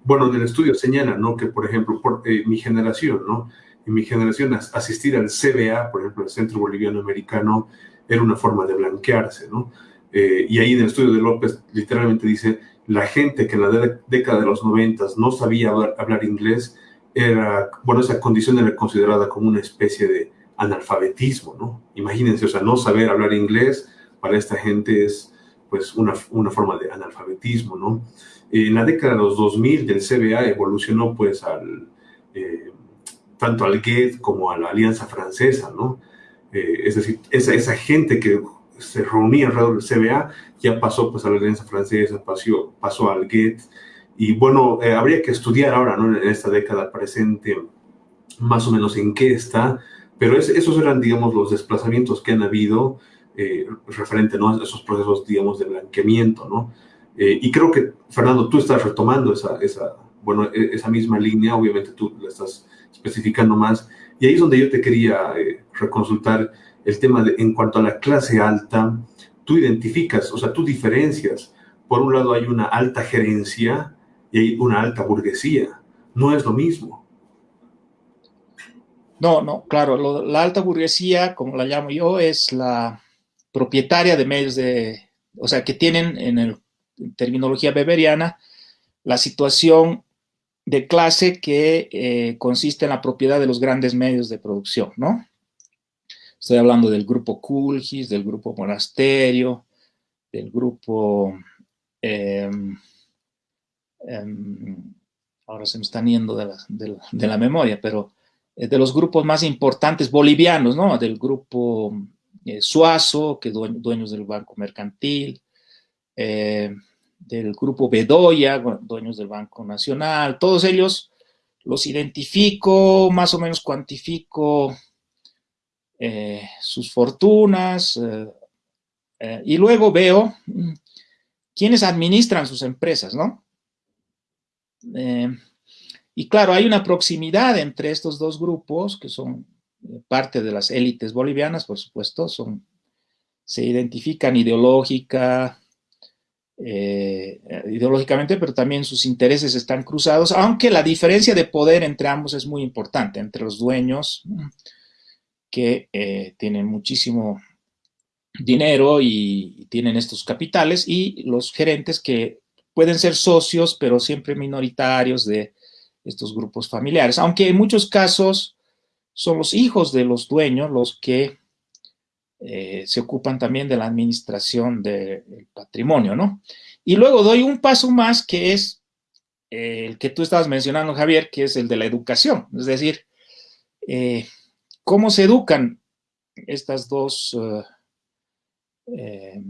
bueno, en el estudio señala, ¿no? Que, por ejemplo, eh, mi generación, ¿no? En mi generación, asistir al CBA, por ejemplo, el Centro Boliviano Americano, era una forma de blanquearse, ¿no? Eh, y ahí en el estudio de López literalmente dice, la gente que en la década de los noventas no sabía hablar, inglés, era, bueno, esa condición era considerada como una especie de analfabetismo, ¿no? Imagínense, o sea, no saber hablar inglés para esta gente es, pues, una, una forma de analfabetismo, ¿no? En la década de los 2000 del CBA evolucionó, pues, al, eh, tanto al GET como a la Alianza Francesa, ¿no? Eh, es decir, esa, esa gente que se reunía alrededor del CBA, ya pasó pues a la Alianza Francesa, pasó, pasó al GET, y bueno, eh, habría que estudiar ahora, ¿no? En esta década presente, más o menos en qué está, pero esos eran, digamos, los desplazamientos que han habido eh, referente, ¿no? A esos procesos, digamos, de blanqueamiento, ¿no? Eh, y creo que, Fernando, tú estás retomando esa, esa, bueno, e, esa misma línea, obviamente tú la estás especificando más, y ahí es donde yo te quería reconsultar el tema de, en cuanto a la clase alta, tú identificas, o sea, tú diferencias. Por un lado hay una alta gerencia y hay una alta burguesía. No es lo mismo. No, no, claro, la alta burguesía, como la llamo yo, es la propietaria de medios de, o sea, que tienen en, el, terminología beberiana la situación de clase que eh, consiste en la propiedad de los grandes medios de producción, ¿no? Estoy hablando del grupo Kulgis, del grupo Monasterio, del grupo... Em, em, ahora se me están yendo de la, memoria, pero eh, de los grupos más importantes bolivianos, ¿no? Del grupo eh, Suazo, que dueños del Banco Mercantil, eh, del grupo Bedoya, dueños del Banco Nacional, todos ellos los identifico, más o menos cuantifico eh, sus fortunas, eh, eh, y luego veo mm, quiénes administran sus empresas, ¿no? y claro, hay una proximidad entre estos dos grupos, que son parte de las élites bolivianas, por supuesto, son, se identifican ideológica, ideológicamente, pero también sus intereses están cruzados, aunque la diferencia de poder entre ambos es muy importante, entre los dueños, que eh, tienen muchísimo dinero y, tienen estos capitales y los gerentes que pueden ser socios, pero siempre minoritarios de estos grupos familiares, aunque en muchos casos son los hijos de los dueños los que eh, se ocupan también de la administración del patrimonio, ¿no? Y luego doy un paso más que es eh, el que tú estabas mencionando, Javier, que es el de la educación, es decir, ¿Cómo se educan estas dos, eh, eh,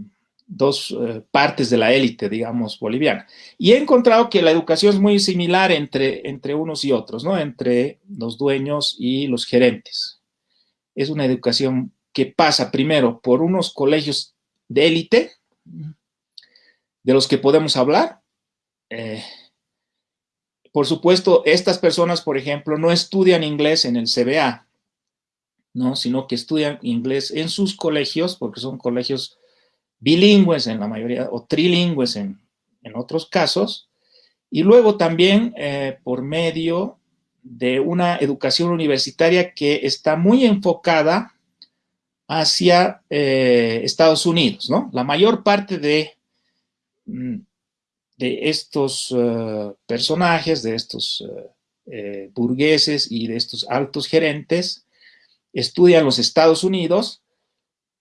dos eh, partes de la élite, digamos, boliviana? Y he encontrado que la educación es muy similar entre, entre unos y otros, ¿no? Entre los dueños y los gerentes. Es una educación que pasa primero por unos colegios de élite, de los que podemos hablar. por supuesto, estas personas, por ejemplo, no estudian inglés en el CBA, ¿no? sino que estudian inglés en sus colegios, porque son colegios bilingües en la mayoría, o trilingües en, otros casos, y luego también eh, por medio de una educación universitaria que está muy enfocada hacia eh, Estados Unidos, ¿no? La mayor parte de, mm, de estos eh, personajes, de estos burgueses y de estos altos gerentes, estudia en los Estados Unidos,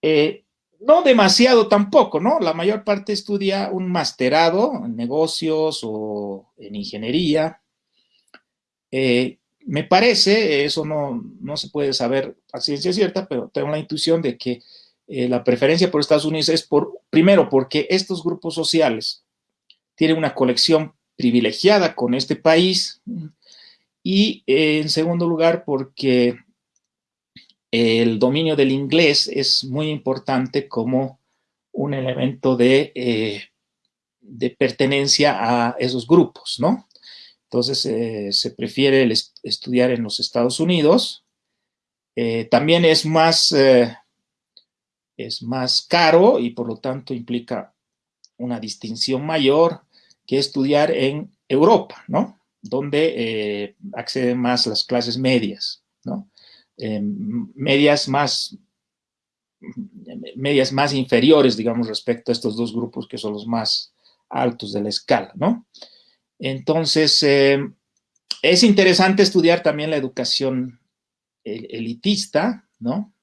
eh, no demasiado tampoco, ¿no? La mayor parte estudia un masterado en negocios o en ingeniería. Eh, me parece, eso no, se puede saber a ciencia cierta, pero tengo la intuición de que eh, la preferencia por Estados Unidos es por, primero, porque estos grupos sociales tienen una colección privilegiada con este país y en segundo lugar porque el dominio del inglés es muy importante como un elemento de, eh, pertenencia a esos grupos, ¿no? Entonces, eh, se prefiere estudiar en los Estados Unidos Eh, también es más, es más caro y por lo tanto implica una distinción mayor que estudiar en Europa, ¿no? Donde acceden más las clases medias, ¿no? Medias más medias más inferiores, digamos, respecto a estos dos grupos que son los más altos de la escala, ¿no? Entonces, es interesante estudiar también la educación elitista, ¿no?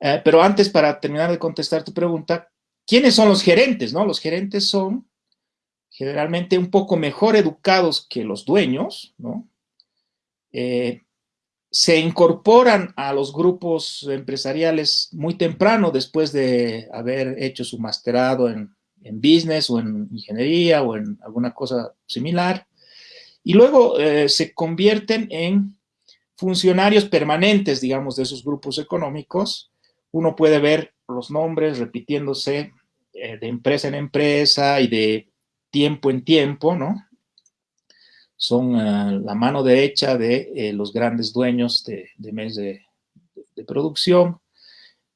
Eh, pero antes, para terminar de contestar tu pregunta, ¿quiénes son los gerentes, no? Los gerentes son generalmente un poco mejor educados que los dueños, ¿no? Eh, se incorporan a los grupos empresariales muy temprano después de haber hecho su masterado en, business o en ingeniería o en alguna cosa similar. Y luego eh, se convierten en funcionarios permanentes, digamos, de esos grupos económicos, uno puede ver los nombres repitiéndose eh, de empresa en empresa y de tiempo en tiempo, ¿no? Son eh, la mano derecha de eh, los grandes dueños de, de mes de, producción.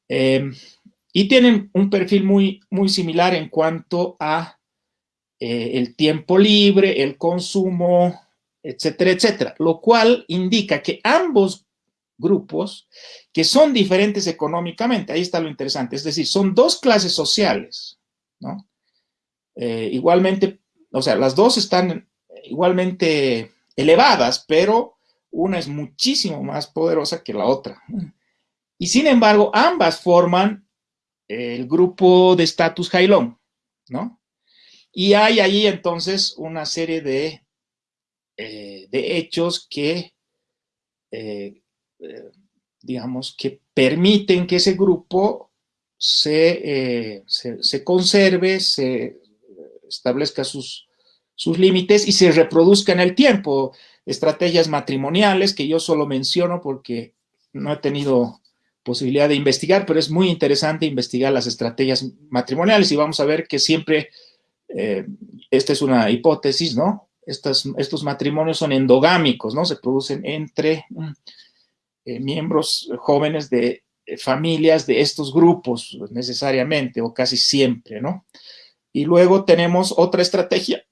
y tienen un perfil muy, muy similar en cuanto a el tiempo libre, el consumo, etcétera, etcétera, lo cual indica que ambos grupos, que son diferentes económicamente, ahí está lo interesante, es decir, son dos clases sociales, ¿no? Eh, igualmente, o sea, las dos están igualmente elevadas, pero una es muchísimo más poderosa que la otra. Y sin embargo, ambas forman el grupo de estatus Jailón, ¿no? Y hay ahí entonces una serie de eh, de hechos que, eh, eh, digamos, que permiten que ese grupo se, se, conserve, se establezca sus, sus límites y se reproduzca en el tiempo. Estrategias matrimoniales que yo solo menciono porque no he tenido posibilidad de investigar, pero es muy interesante investigar las estrategias matrimoniales y vamos a ver que siempre, esta es una hipótesis, ¿no? estos matrimonios son endogámicos, ¿no? Se producen entre mm, eh, miembros jóvenes de eh, familias de estos grupos necesariamente o casi siempre, ¿no? Y luego tenemos otra estrategia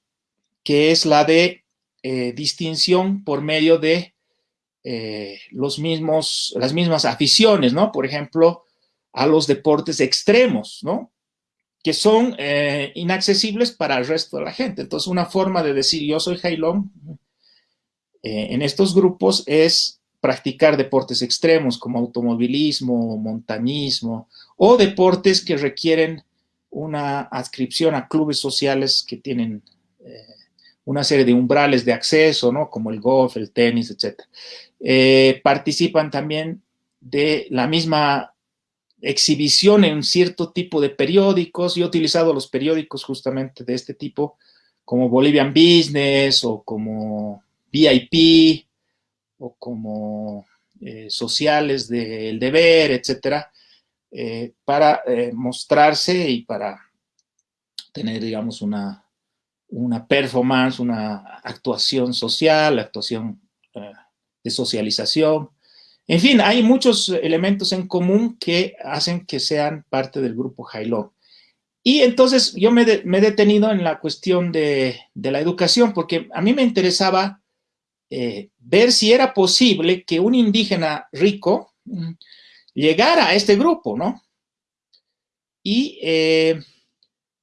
que es la de eh, distinción por medio de los mismos, las mismas aficiones, ¿no? Por ejemplo, a los deportes extremos, ¿no? que son eh, inaccesibles para el resto de la gente. Entonces, una forma de decir yo soy Jailón eh, en estos grupos es practicar deportes extremos como automovilismo, montañismo o deportes que requieren una adscripción a clubes sociales que tienen eh, una serie de umbrales de acceso, ¿no? Como el golf, el tenis, etc. participan también de la misma exhibición en cierto tipo de periódicos. Yo he utilizado los periódicos justamente de este tipo, como Bolivian Business o como VIP o como eh, sociales del deber, etcétera, eh, para eh, mostrarse y para tener, digamos, una, una performance, una actuación social, actuación de socialización, en fin, hay muchos elementos en común que hacen que sean parte del grupo Jailón. Y entonces yo me, he detenido en la cuestión de, la educación porque a mí me interesaba eh, ver si era posible que un indígena rico mm, llegara a este grupo, ¿no? Y, eh,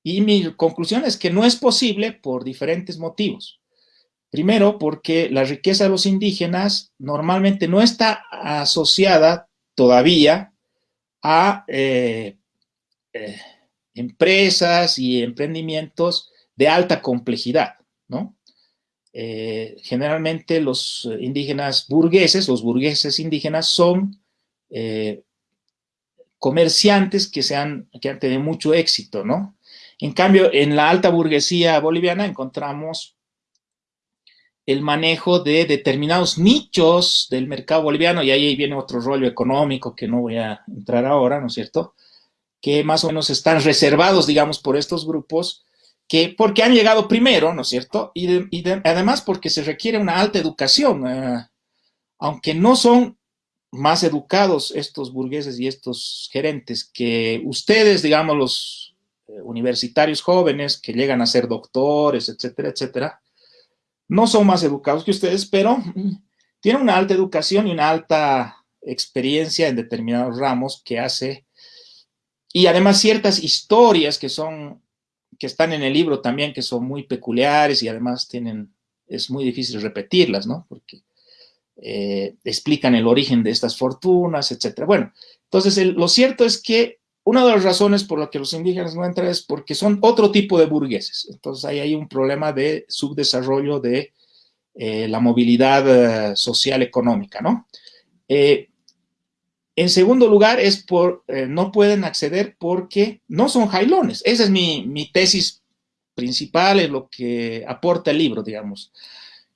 y mi conclusión es que no es posible por diferentes motivos. Primero, porque la riqueza de los indígenas normalmente no está asociada todavía a eh, eh, empresas y emprendimientos de alta complejidad, ¿no? Eh, generalmente los indígenas burgueses, los burgueses indígenas son comerciantes que, han, que han tenido mucho éxito, ¿no? En cambio, en la alta burguesía boliviana encontramos el manejo de determinados nichos del mercado boliviano, y ahí viene otro rollo económico que no voy a entrar ahora, ¿no es cierto? Que más o menos están reservados, digamos, por estos grupos, que porque han llegado primero, ¿no es cierto? Y, además porque se requiere una alta educación, eh, aunque no son más educados estos burgueses y estos gerentes que ustedes, digamos, los universitarios jóvenes que llegan a ser doctores, etcétera, etcétera, no son más educados que ustedes, pero tienen una alta educación y una alta experiencia en determinados ramos que hace, y además ciertas historias que son, que están en el libro también, que son muy peculiares y además tienen, es muy difícil repetirlas, ¿no? Porque eh, explican el origen de estas fortunas, etcétera. Bueno, entonces lo cierto es que una de las razones por las que los indígenas no entran es porque son otro tipo de burgueses. Entonces ahí hay un problema de subdesarrollo de eh, la movilidad eh, social económica, ¿no? en segundo lugar, es por, no pueden acceder porque no son jailones. Esa es mi, mi tesis principal, es lo que aporta el libro, digamos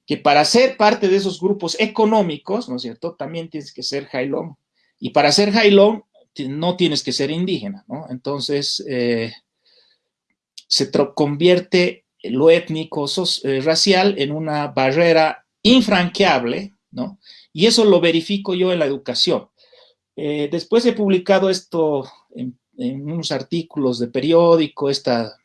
que para ser parte de esos grupos económicos, ¿no es cierto?, también tienes que ser jailón. Y para ser jailón no tienes que ser indígena, ¿no? Entonces, eh, se convierte lo étnico, eh, racial en una barrera infranqueable, ¿no? Y eso lo verifico yo en la educación. Eh, después he publicado esto en, en, unos artículos de periódico, esta,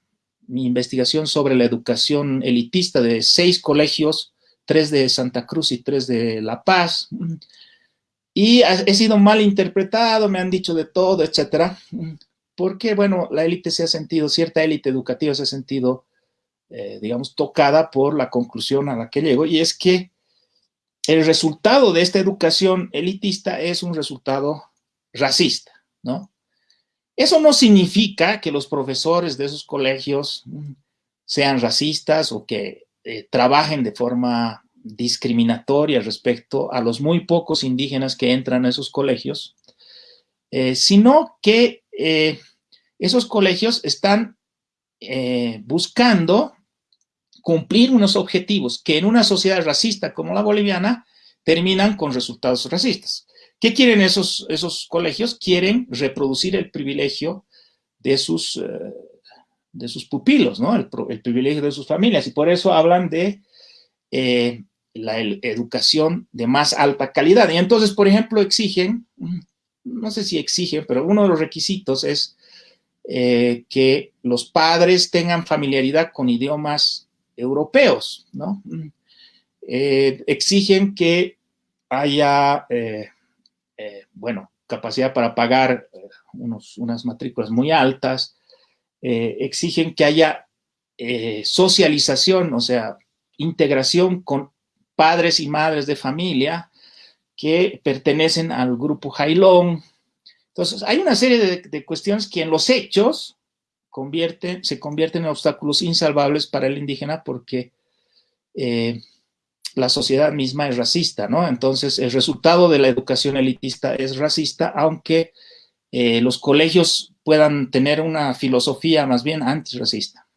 mi investigación sobre la educación elitista de seis colegios tres de Santa Cruz y tres de La Paz. Y he sido mal interpretado, me han dicho de todo, etcétera, porque, bueno, la élite se ha sentido, cierta élite educativa se ha sentido, eh, digamos, tocada por la conclusión a la que llego, y es que el resultado de esta educación elitista es un resultado racista, ¿no? Eso no significa que los profesores de esos colegios sean racistas o que eh, trabajen de forma discriminatoria respecto a los muy pocos indígenas que entran a esos colegios, eh, sino que eh, esos colegios están buscando cumplir unos objetivos que en una sociedad racista como la boliviana terminan con resultados racistas. ¿Qué quieren esos, esos colegios? Quieren reproducir el privilegio de sus de sus pupilos, ¿no? El, privilegio de sus familias. Y por eso hablan de eh, la educación de más alta calidad. Y entonces, por ejemplo, exigen, no sé si exigen, pero uno de los requisitos es eh, que los padres tengan familiaridad con idiomas europeos, ¿no? Eh, exigen que haya, bueno, capacidad para pagar unos, unas matrículas muy altas, eh, exigen que haya eh, socialización, o sea, integración con padres y madres de familia que pertenecen al grupo Jailón. Entonces, hay una serie de, cuestiones que en los hechos convierten, se convierten en obstáculos insalvables para el indígena porque eh, la sociedad misma es racista, ¿no? Entonces, el resultado de la educación elitista es racista, aunque los colegios puedan tener una filosofía más bien antirracista.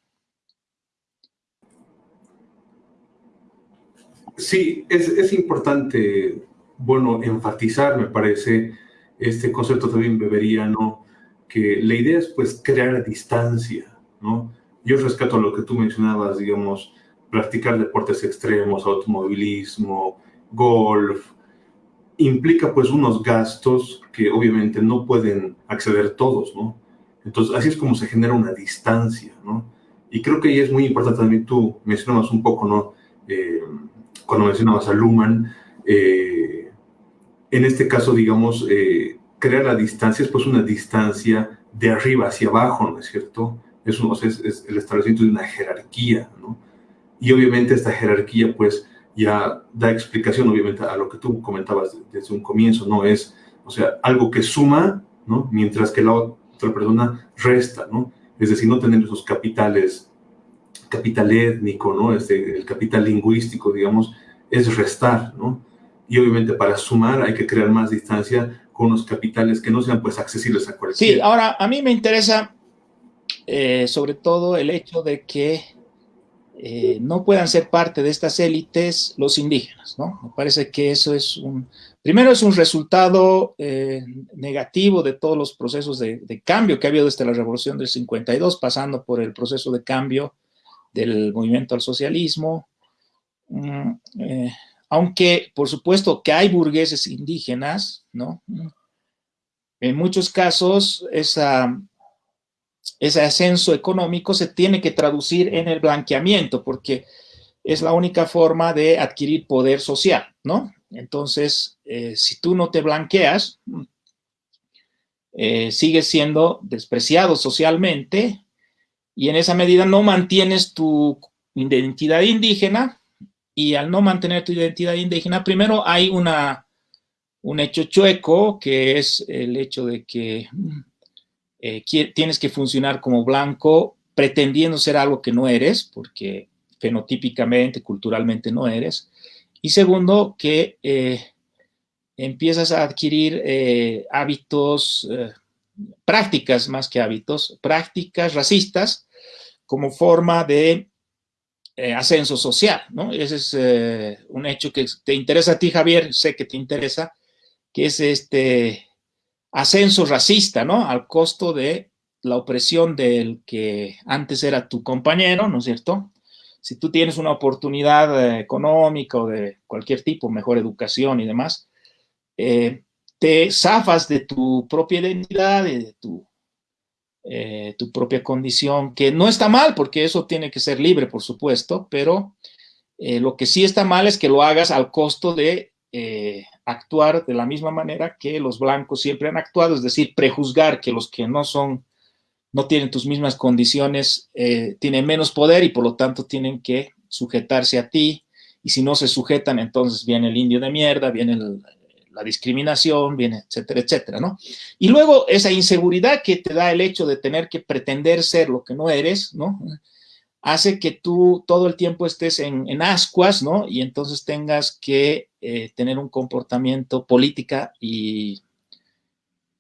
Sí, es, importante, bueno, enfatizar, me parece, este concepto también beberiano, que la idea es pues crear distancia, ¿no? Yo rescato lo que tú mencionabas, digamos, practicar deportes extremos, automovilismo, golf, implica pues unos gastos que obviamente no pueden acceder todos, ¿no? Entonces, así es como se genera una distancia, ¿no? Y creo que ahí es muy importante también, tú mencionabas un poco, ¿no? Eh, cuando mencionabas a Luhmann, eh, en este caso, digamos, eh, crear la distancia es pues una distancia de arriba hacia abajo, ¿no es cierto? Es, es, el establecimiento de una jerarquía, ¿no? Y obviamente esta jerarquía, pues, ya da explicación, obviamente, a lo que tú comentabas desde un comienzo, ¿no? Es, o sea, algo que suma, ¿no? Mientras que la, otra persona resta, ¿no? Es decir, no tener esos capitales, capital étnico, ¿no? Este, el capital lingüístico, digamos, es restar, ¿no? Y obviamente para sumar hay que crear más distancia con los capitales que no sean pues accesibles a cualquiera. Sí, ahora a mí me interesa eh, sobre todo el hecho de que eh, no puedan ser parte de estas élites los indígenas, ¿no? Me parece que eso es un, primero es un resultado eh, negativo de todos los procesos de, cambio que ha habido desde la revolución del 52, pasando por el proceso de cambio del movimiento al socialismo, eh, aunque por supuesto que hay burgueses indígenas, ¿no? En muchos casos esa, ese ascenso económico se tiene que traducir en el blanqueamiento, porque es la única forma de adquirir poder social, ¿no? Entonces, eh, si tú no te blanqueas, eh, sigues siendo despreciado socialmente y en esa medida no mantienes tu identidad indígena y al no mantener tu identidad indígena, primero hay una, un hecho chueco que es el hecho de que eh, tienes que funcionar como blanco pretendiendo ser algo que no eres, porque fenotípicamente, culturalmente no eres. Y segundo, que eh, empiezas a adquirir eh, hábitos, prácticas más que hábitos, prácticas racistas como forma de ascenso social, ¿no? Ese es un hecho que te interesa a ti, Javier, sé que te interesa, que es este ascenso racista, ¿no? Al costo de la opresión del que antes era tu compañero, ¿no es cierto? Si tú tienes una oportunidad económica o de cualquier tipo, mejor educación y demás, eh, te zafas de tu propia identidad de tu, eh, tu propia condición, que no está mal, porque eso tiene que ser libre, por supuesto, pero eh, lo que sí está mal es que lo hagas al costo de actuar de la misma manera que los blancos siempre han actuado, es decir, prejuzgar que los que no son, no tienen tus mismas condiciones, tienen menos poder y por lo tanto tienen que sujetarse a ti, y si no se sujetan, entonces viene el indio de mierda, viene el, la discriminación, viene, etcétera, etcétera, ¿no? Y luego esa inseguridad que te da el hecho de tener que pretender ser lo que no eres, ¿no? Hace que tú todo el tiempo estés en, ascuas, ¿no? Y entonces tengas que eh, tener un comportamiento política y,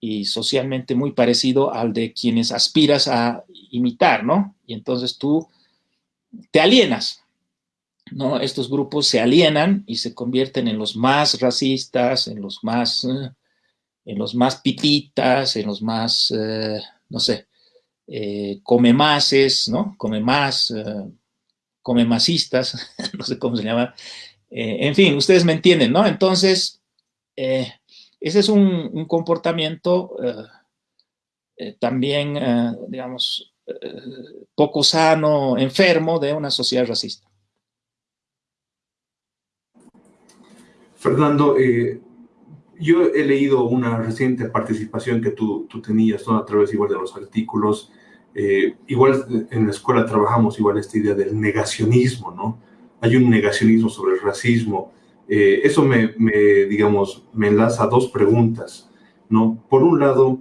y socialmente muy parecido al de quienes aspiras a imitar, ¿no? Y entonces tú te alienas, Estos grupos se alienan y se convierten en los más racistas, en los más, eh, en los más pititas, en los más, eh, no sé, eh, come máses, ¿no? Come más, come masistas, no sé cómo se llama. en fin, ustedes me entienden, ¿no? Entonces, ese es un comportamiento también, digamos, poco sano, enfermo de una sociedad racista. Fernando, eh, yo he leído una reciente participación que tú, tenías ¿no? a través igual de los artículos. Eh, igual en la escuela trabajamos igual esta idea del negacionismo, ¿no? Hay un negacionismo sobre el racismo. Eh, eso me, digamos, me enlaza a dos preguntas, ¿no? Por un lado,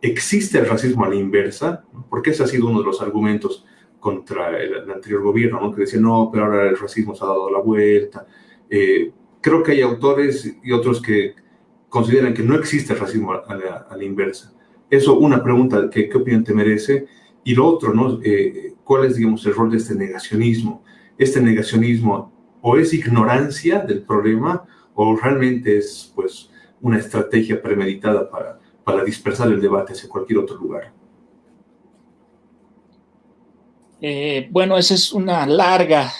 ¿existe el racismo a la inversa? Porque ese ha sido uno de los argumentos contra el, anterior gobierno, ¿no? Que decía, no, pero ahora el racismo se ha dado la vuelta. Creo que hay autores y otros que consideran que no existe racismo a la, inversa. Eso, una pregunta, ¿qué, ¿qué, opinión te merece? Y lo otro, ¿no? Eh, ¿Cuál es, digamos, el rol de este negacionismo? Este negacionismo o es ignorancia del problema o realmente es, pues, una estrategia premeditada para, para dispersar el debate hacia cualquier otro lugar. Eh, bueno, esa es una larga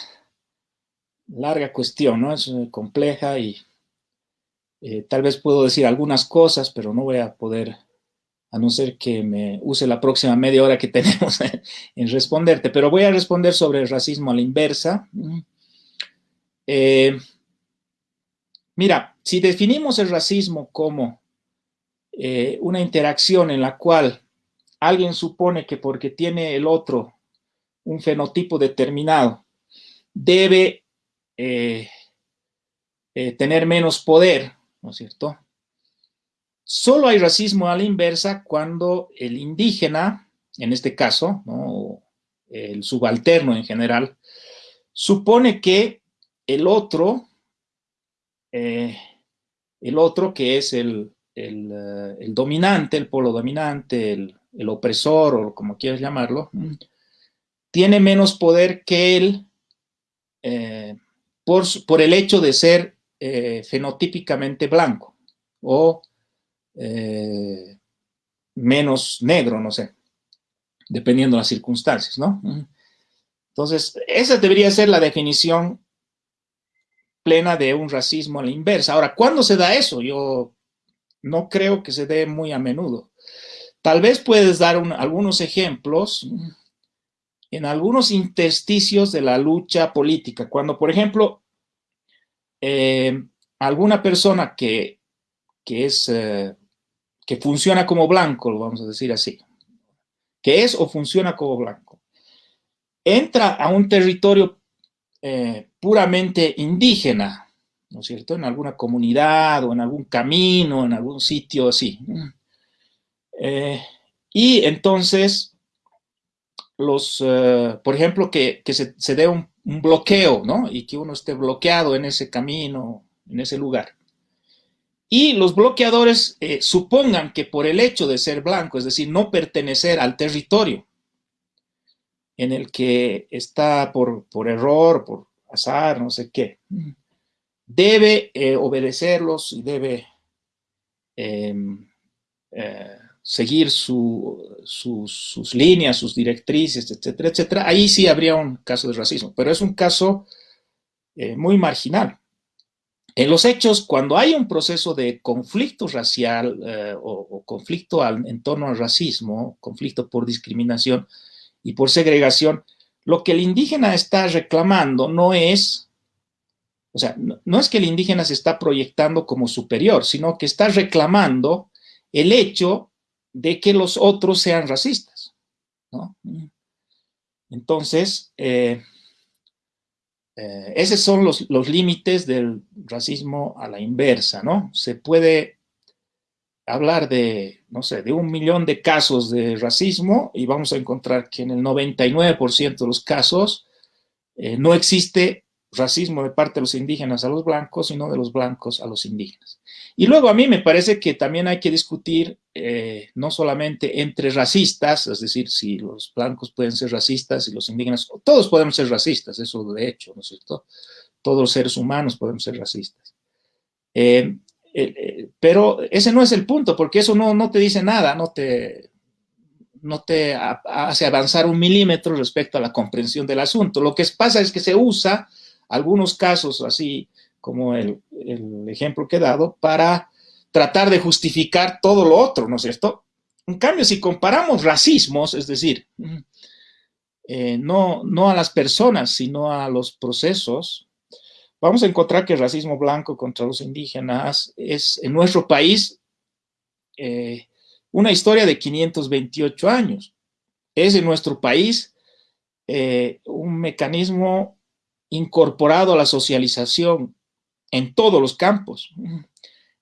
larga cuestión, ¿no? Es eh, compleja y eh, tal vez puedo decir algunas cosas, pero no voy a poder, a no ser que me use la próxima media hora que tenemos en responderte, pero voy a responder sobre el racismo a la inversa. Eh, mira, si definimos el racismo como una interacción en la cual alguien supone que porque tiene el otro un fenotipo determinado, debe eh, eh, tener menos poder, ¿no es cierto? Solo hay racismo a la inversa cuando el indígena, en este caso, el subalterno en general, supone que el otro, eh, el otro que es el, dominante, el polo dominante, el, opresor o como quieras llamarlo, tiene menos poder que él por, el hecho de ser eh, fenotípicamente blanco o eh, menos negro, no sé, dependiendo de las circunstancias, ¿no? Entonces, esa debería ser la definición plena de un racismo a la inversa. Ahora, ¿cuándo se da eso? Yo no creo que se dé muy a menudo. Tal vez puedes dar algunos ejemplos en algunos intersticios de la lucha política. Cuando, por ejemplo, eh, alguna persona que, es, eh, que funciona como blanco, vamos a decir así, que es o funciona como blanco, entra a un territorio eh, puramente indígena, ¿no es cierto? En alguna comunidad o en algún camino, en algún sitio así. y entonces, los, por ejemplo, que, se, se, dé un, bloqueo, ¿no? Y que uno esté bloqueado en ese camino, en ese lugar. Y los bloqueadores eh, supongan que por el hecho de ser blanco, es decir, no pertenecer al territorio en el que está por, error, por azar, no sé qué, debe eh, obedecerlos y debe em, eh, seguir sus, líneas, sus directrices, etcétera, etcétera, ahí sí habría un caso de racismo, pero es un caso eh, muy marginal. En los hechos, cuando hay un proceso de conflicto racial eh, o, conflicto en torno al racismo, conflicto por discriminación y por segregación, lo que el indígena está reclamando no es, o sea, no es que el indígena se está proyectando como superior, sino que está reclamando el hecho de que los otros sean racistas. ¿no? Entonces, eh, eh, esos son los, límites del racismo a la inversa, ¿no? Se puede hablar de, no sé, de un millón de casos de racismo y vamos a encontrar que en el 99% de los casos eh, no existe racismo de parte de los indígenas a los blancos, sino de los blancos a los indígenas. Y luego a mí me parece que también hay que discutir eh, no solamente entre racistas, es decir, si los blancos pueden ser racistas y los indígenas, todos podemos ser racistas, eso de hecho, ¿no es cierto? Todos los seres humanos podemos ser racistas. Eh, eh, pero ese no es el punto, porque eso no, no te dice nada, no te, no te hace avanzar un milímetro respecto a la comprensión del asunto. Lo que pasa es que se usa algunos casos así como el, ejemplo que he dado, para tratar de justificar todo lo otro, ¿no es cierto? En cambio, si comparamos racismos, es decir, eh, no, no a las personas, sino a los procesos, vamos a encontrar que el racismo blanco contra los indígenas es en nuestro país eh, una historia de 528 años. Es en nuestro país eh, un mecanismo incorporado a la socialización en todos los campos.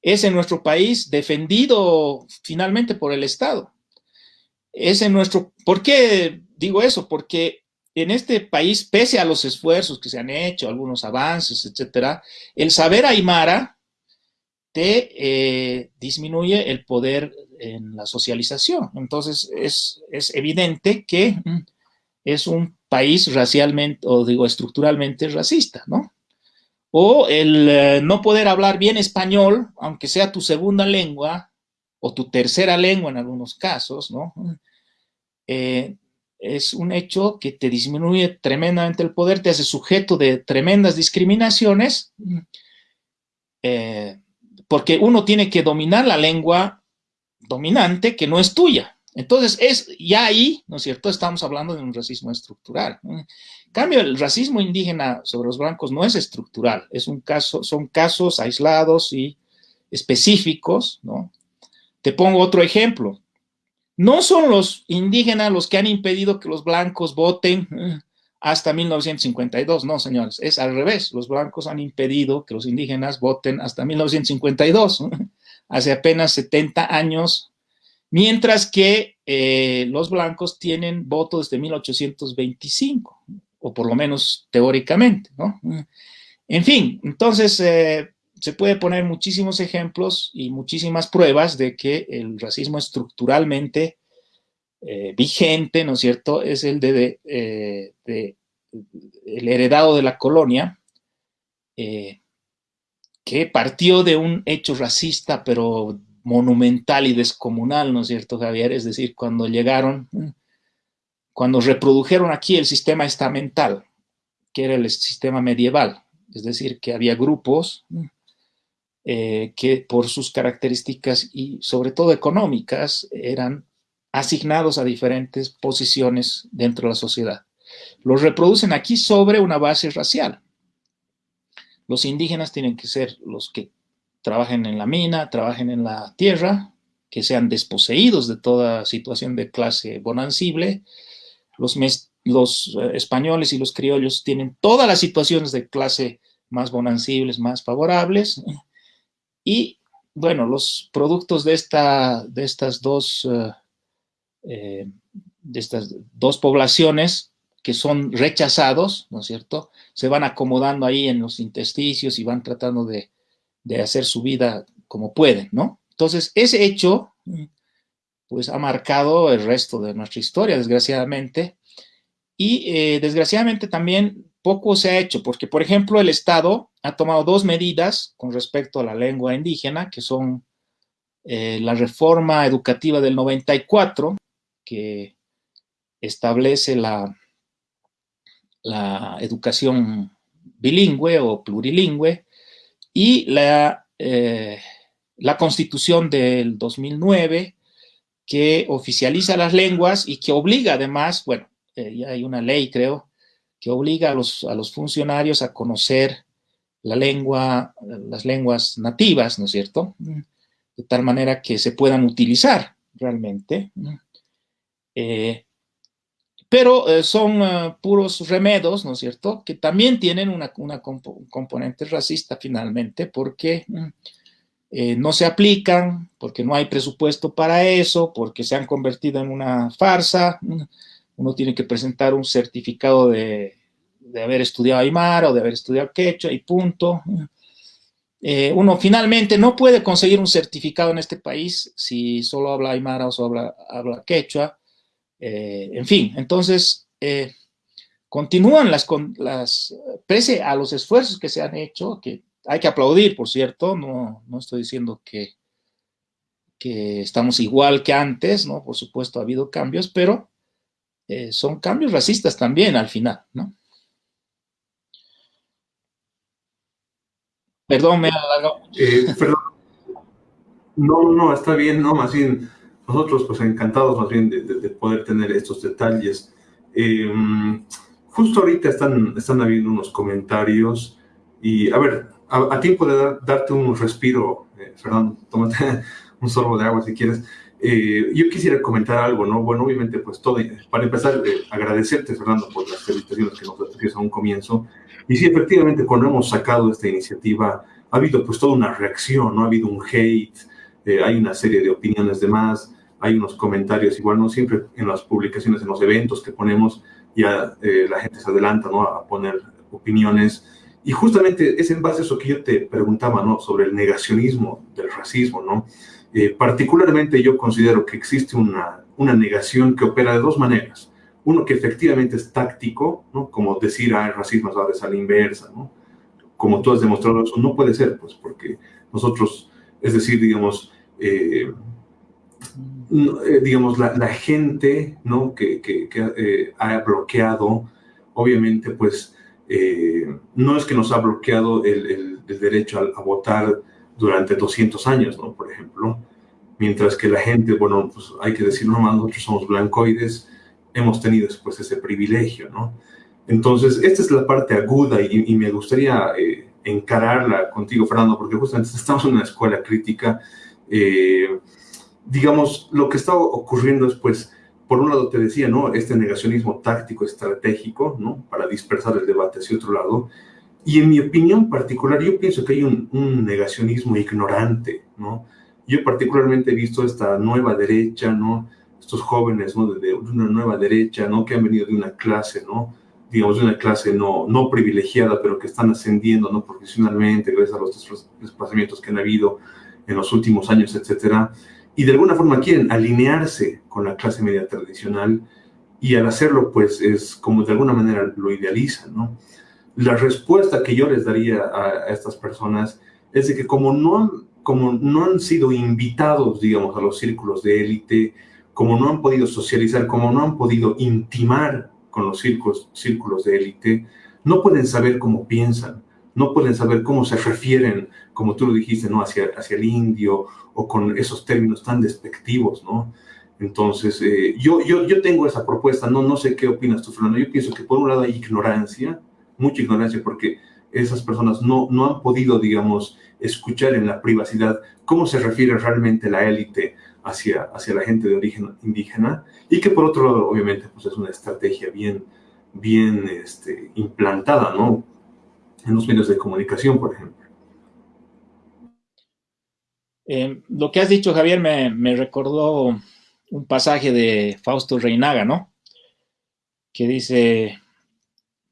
Es en nuestro país defendido finalmente por el Estado. Es en nuestro... ¿Por qué digo eso? Porque en este país, pese a los esfuerzos que se han hecho, algunos avances, etcétera, el saber aymara te eh, disminuye el poder en la socialización. Entonces, es, es evidente que es un país racialmente, o digo, estructuralmente racista, ¿no? O el eh, no poder hablar bien español, aunque sea tu segunda lengua o tu tercera lengua en algunos casos, ¿no? Eh, es un hecho que te disminuye tremendamente el poder, te hace sujeto de tremendas discriminaciones, eh, porque uno tiene que dominar la lengua dominante que no es tuya. Entonces, es ya ahí, ¿no es cierto? Estamos hablando de un racismo estructural. Cambio, el racismo indígena sobre los blancos no es estructural, es un caso, son casos aislados y específicos, ¿no? Te pongo otro ejemplo. No son los indígenas los que han impedido que los blancos voten eh, hasta 1952, no, señores, es al revés. Los blancos han impedido que los indígenas voten hasta 1952. Hace apenas 70 años mientras que eh, los blancos tienen voto desde 1825, o por lo menos teóricamente, ¿no? En fin, entonces eh, se puede poner muchísimos ejemplos y muchísimas pruebas de que el racismo estructuralmente eh, vigente, ¿no es cierto?, es el de, el heredado de la colonia, que partió de un hecho racista, pero monumental y descomunal, ¿no es cierto, Javier? Es decir, cuando llegaron, cuando reprodujeron aquí el sistema estamental, que era el sistema medieval, Es decir, que había grupos eh, que por sus características y sobre todo económicas eran asignados a diferentes posiciones dentro de la sociedad. Los reproducen aquí sobre una base racial. Los indígenas tienen que ser los que trabajen en la mina, trabajen en la tierra, que sean desposeídos de toda situación de clase bonancible. Los, eh, españoles y los criollos tienen todas las situaciones de clase más bonancibles, más favorables. Y, bueno, los productos de, esta, de estas dos... Eh, eh, de estas dos poblaciones que son rechazados, ¿no es cierto? Se van acomodando ahí en los intersticios y van tratando de, hacer su vida como pueden, ¿no? Entonces, ese hecho, pues, ha marcado el resto de nuestra historia, desgraciadamente, y eh, desgraciadamente también poco se ha hecho, porque, por ejemplo, el Estado ha tomado dos medidas con respecto a la lengua indígena, que son eh, la reforma educativa del 94, que establece la, la educación bilingüe o plurilingüe y la, eh, la constitución del 2009 que oficializa las lenguas y que obliga además, bueno, eh, ya hay una ley creo, que obliga a los, a los funcionarios a conocer la lengua, las lenguas nativas, ¿no es cierto? De tal manera que se puedan utilizar realmente. Eh, pero eh, son puros remedos, ¿no es cierto?, que también tienen una, componente racista finalmente, porque mm, no se aplican, porque no hay presupuesto para eso, porque se han convertido en una farsa. Uno tiene que presentar un certificado de, haber estudiado Aymara o de haber estudiado Quechua y punto. Mm. uno finalmente no puede conseguir un certificado en este país si solo habla Aymara o solo habla, Quechua, eh, en fin, entonces, eh, continúan las, las, pese a los esfuerzos que se han hecho, que hay que aplaudir, por cierto, no, no estoy diciendo que, que estamos igual que antes, ¿no? Por supuesto ha habido cambios, pero eh, son cambios racistas también al final, ¿no? Perdón, me ha perdón. No, no, está bien, no, más bien nosotros pues encantados más bien de, poder tener estos detalles. Em, justo ahorita están, están habiendo unos comentarios y a ver, a, tiempo de darte un respiro, eh, Fernando, tómate un sorbo de agua si quieres. Eh, yo quisiera comentar algo, ¿no? Bueno, obviamente, pues todo, para empezar, eh, agradecerte, Fernando, por las felicitaciones que nos das a un comienzo. Y sí, efectivamente, cuando hemos sacado esta iniciativa, ha habido pues toda una reacción, ¿no? Ha habido un hate, hay una serie de opiniones de más, hay unos comentarios, igual no siempre en las publicaciones, en los eventos que ponemos, ya eh, la gente se adelanta ¿no? a poner opiniones. Y justamente es en base a eso que yo te preguntaba, ¿no? Sobre el negacionismo del racismo, ¿no? Eh, particularmente yo considero que existe una, una negación que opera de dos maneras. Uno que efectivamente es táctico, ¿no? Como decir, ah, el racismo es a la inversa, ¿no? Como tú has demostrado, eso no puede ser, pues, porque nosotros, es decir, digamos, eh, eh, digamos, la, gente ¿no? que, que, eh, ha bloqueado, obviamente, pues, eh, no es que nos ha bloqueado el, derecho a, votar durante 200 años, ¿no? Por ejemplo, mientras que la gente, bueno, pues hay que decirlo más, nosotros somos blancoides, hemos tenido después ese privilegio, ¿no? Entonces, esta es la parte aguda y, me gustaría encararla contigo, Fernando, porque justamente estamos en una escuela crítica, eh, digamos, lo que está ocurriendo es, pues, por un lado te decía, ¿no? Este negacionismo táctico, estratégico, ¿no? Para dispersar el debate hacia otro lado. Y en mi opinión particular, yo pienso que hay un, negacionismo ignorante, ¿no? Yo particularmente he visto esta nueva derecha, ¿no? Estos jóvenes, ¿no? De, una nueva derecha, ¿no? Que han venido de una clase, ¿no? Digamos, de una clase no, no privilegiada, pero que están ascendiendo, ¿no? Profesionalmente, gracias a los desplazamientos que han habido en los últimos años, etcétera y de alguna forma quieren alinearse con la clase media tradicional y al hacerlo pues es como de alguna manera lo idealizan, ¿no? La respuesta que yo les daría a, estas personas es de que como no, han, como no han sido invitados, digamos, a los círculos de élite, como no han podido socializar, como no han podido intimar con los círculos, círculos de élite, no pueden saber cómo piensan, no pueden saber cómo se refieren, como tú lo dijiste, ¿no? Hacia, hacia el indio o con esos términos tan despectivos, ¿no? Entonces, eh, yo, yo, yo tengo esa propuesta, no, no sé qué opinas tú, Fernando. Yo pienso que por un lado hay ignorancia, mucha ignorancia, porque esas personas no, no han podido, digamos, escuchar en la privacidad cómo se refiere realmente la élite hacia, hacia la gente de origen indígena, y que por otro lado, obviamente, pues es una estrategia bien, bien este, implantada, ¿no? En los medios de comunicación, por ejemplo. Eh, lo que has dicho, Javier, me, me recordó un pasaje de Fausto Reinaga, ¿no? Que dice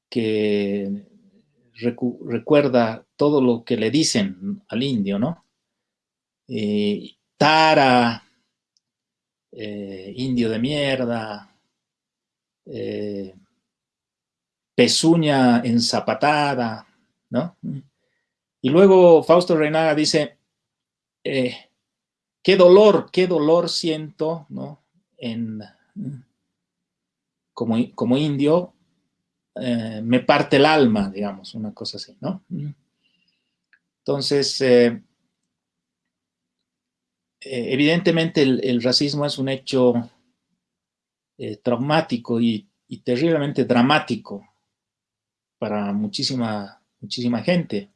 que recuerda todo lo que le dicen al indio, ¿no? Eh, tara, eh, indio de mierda, pezuña enzapatada, ¿no? Y luego Fausto Reinaga dice, qué dolor, qué dolor siento, ¿no? En, como, como indio, eh, me parte el alma, digamos, una cosa así, ¿no? Entonces, eh, eh, evidentemente el, racismo es un hecho traumático y, y, terriblemente dramático para muchísima, muchísima gente.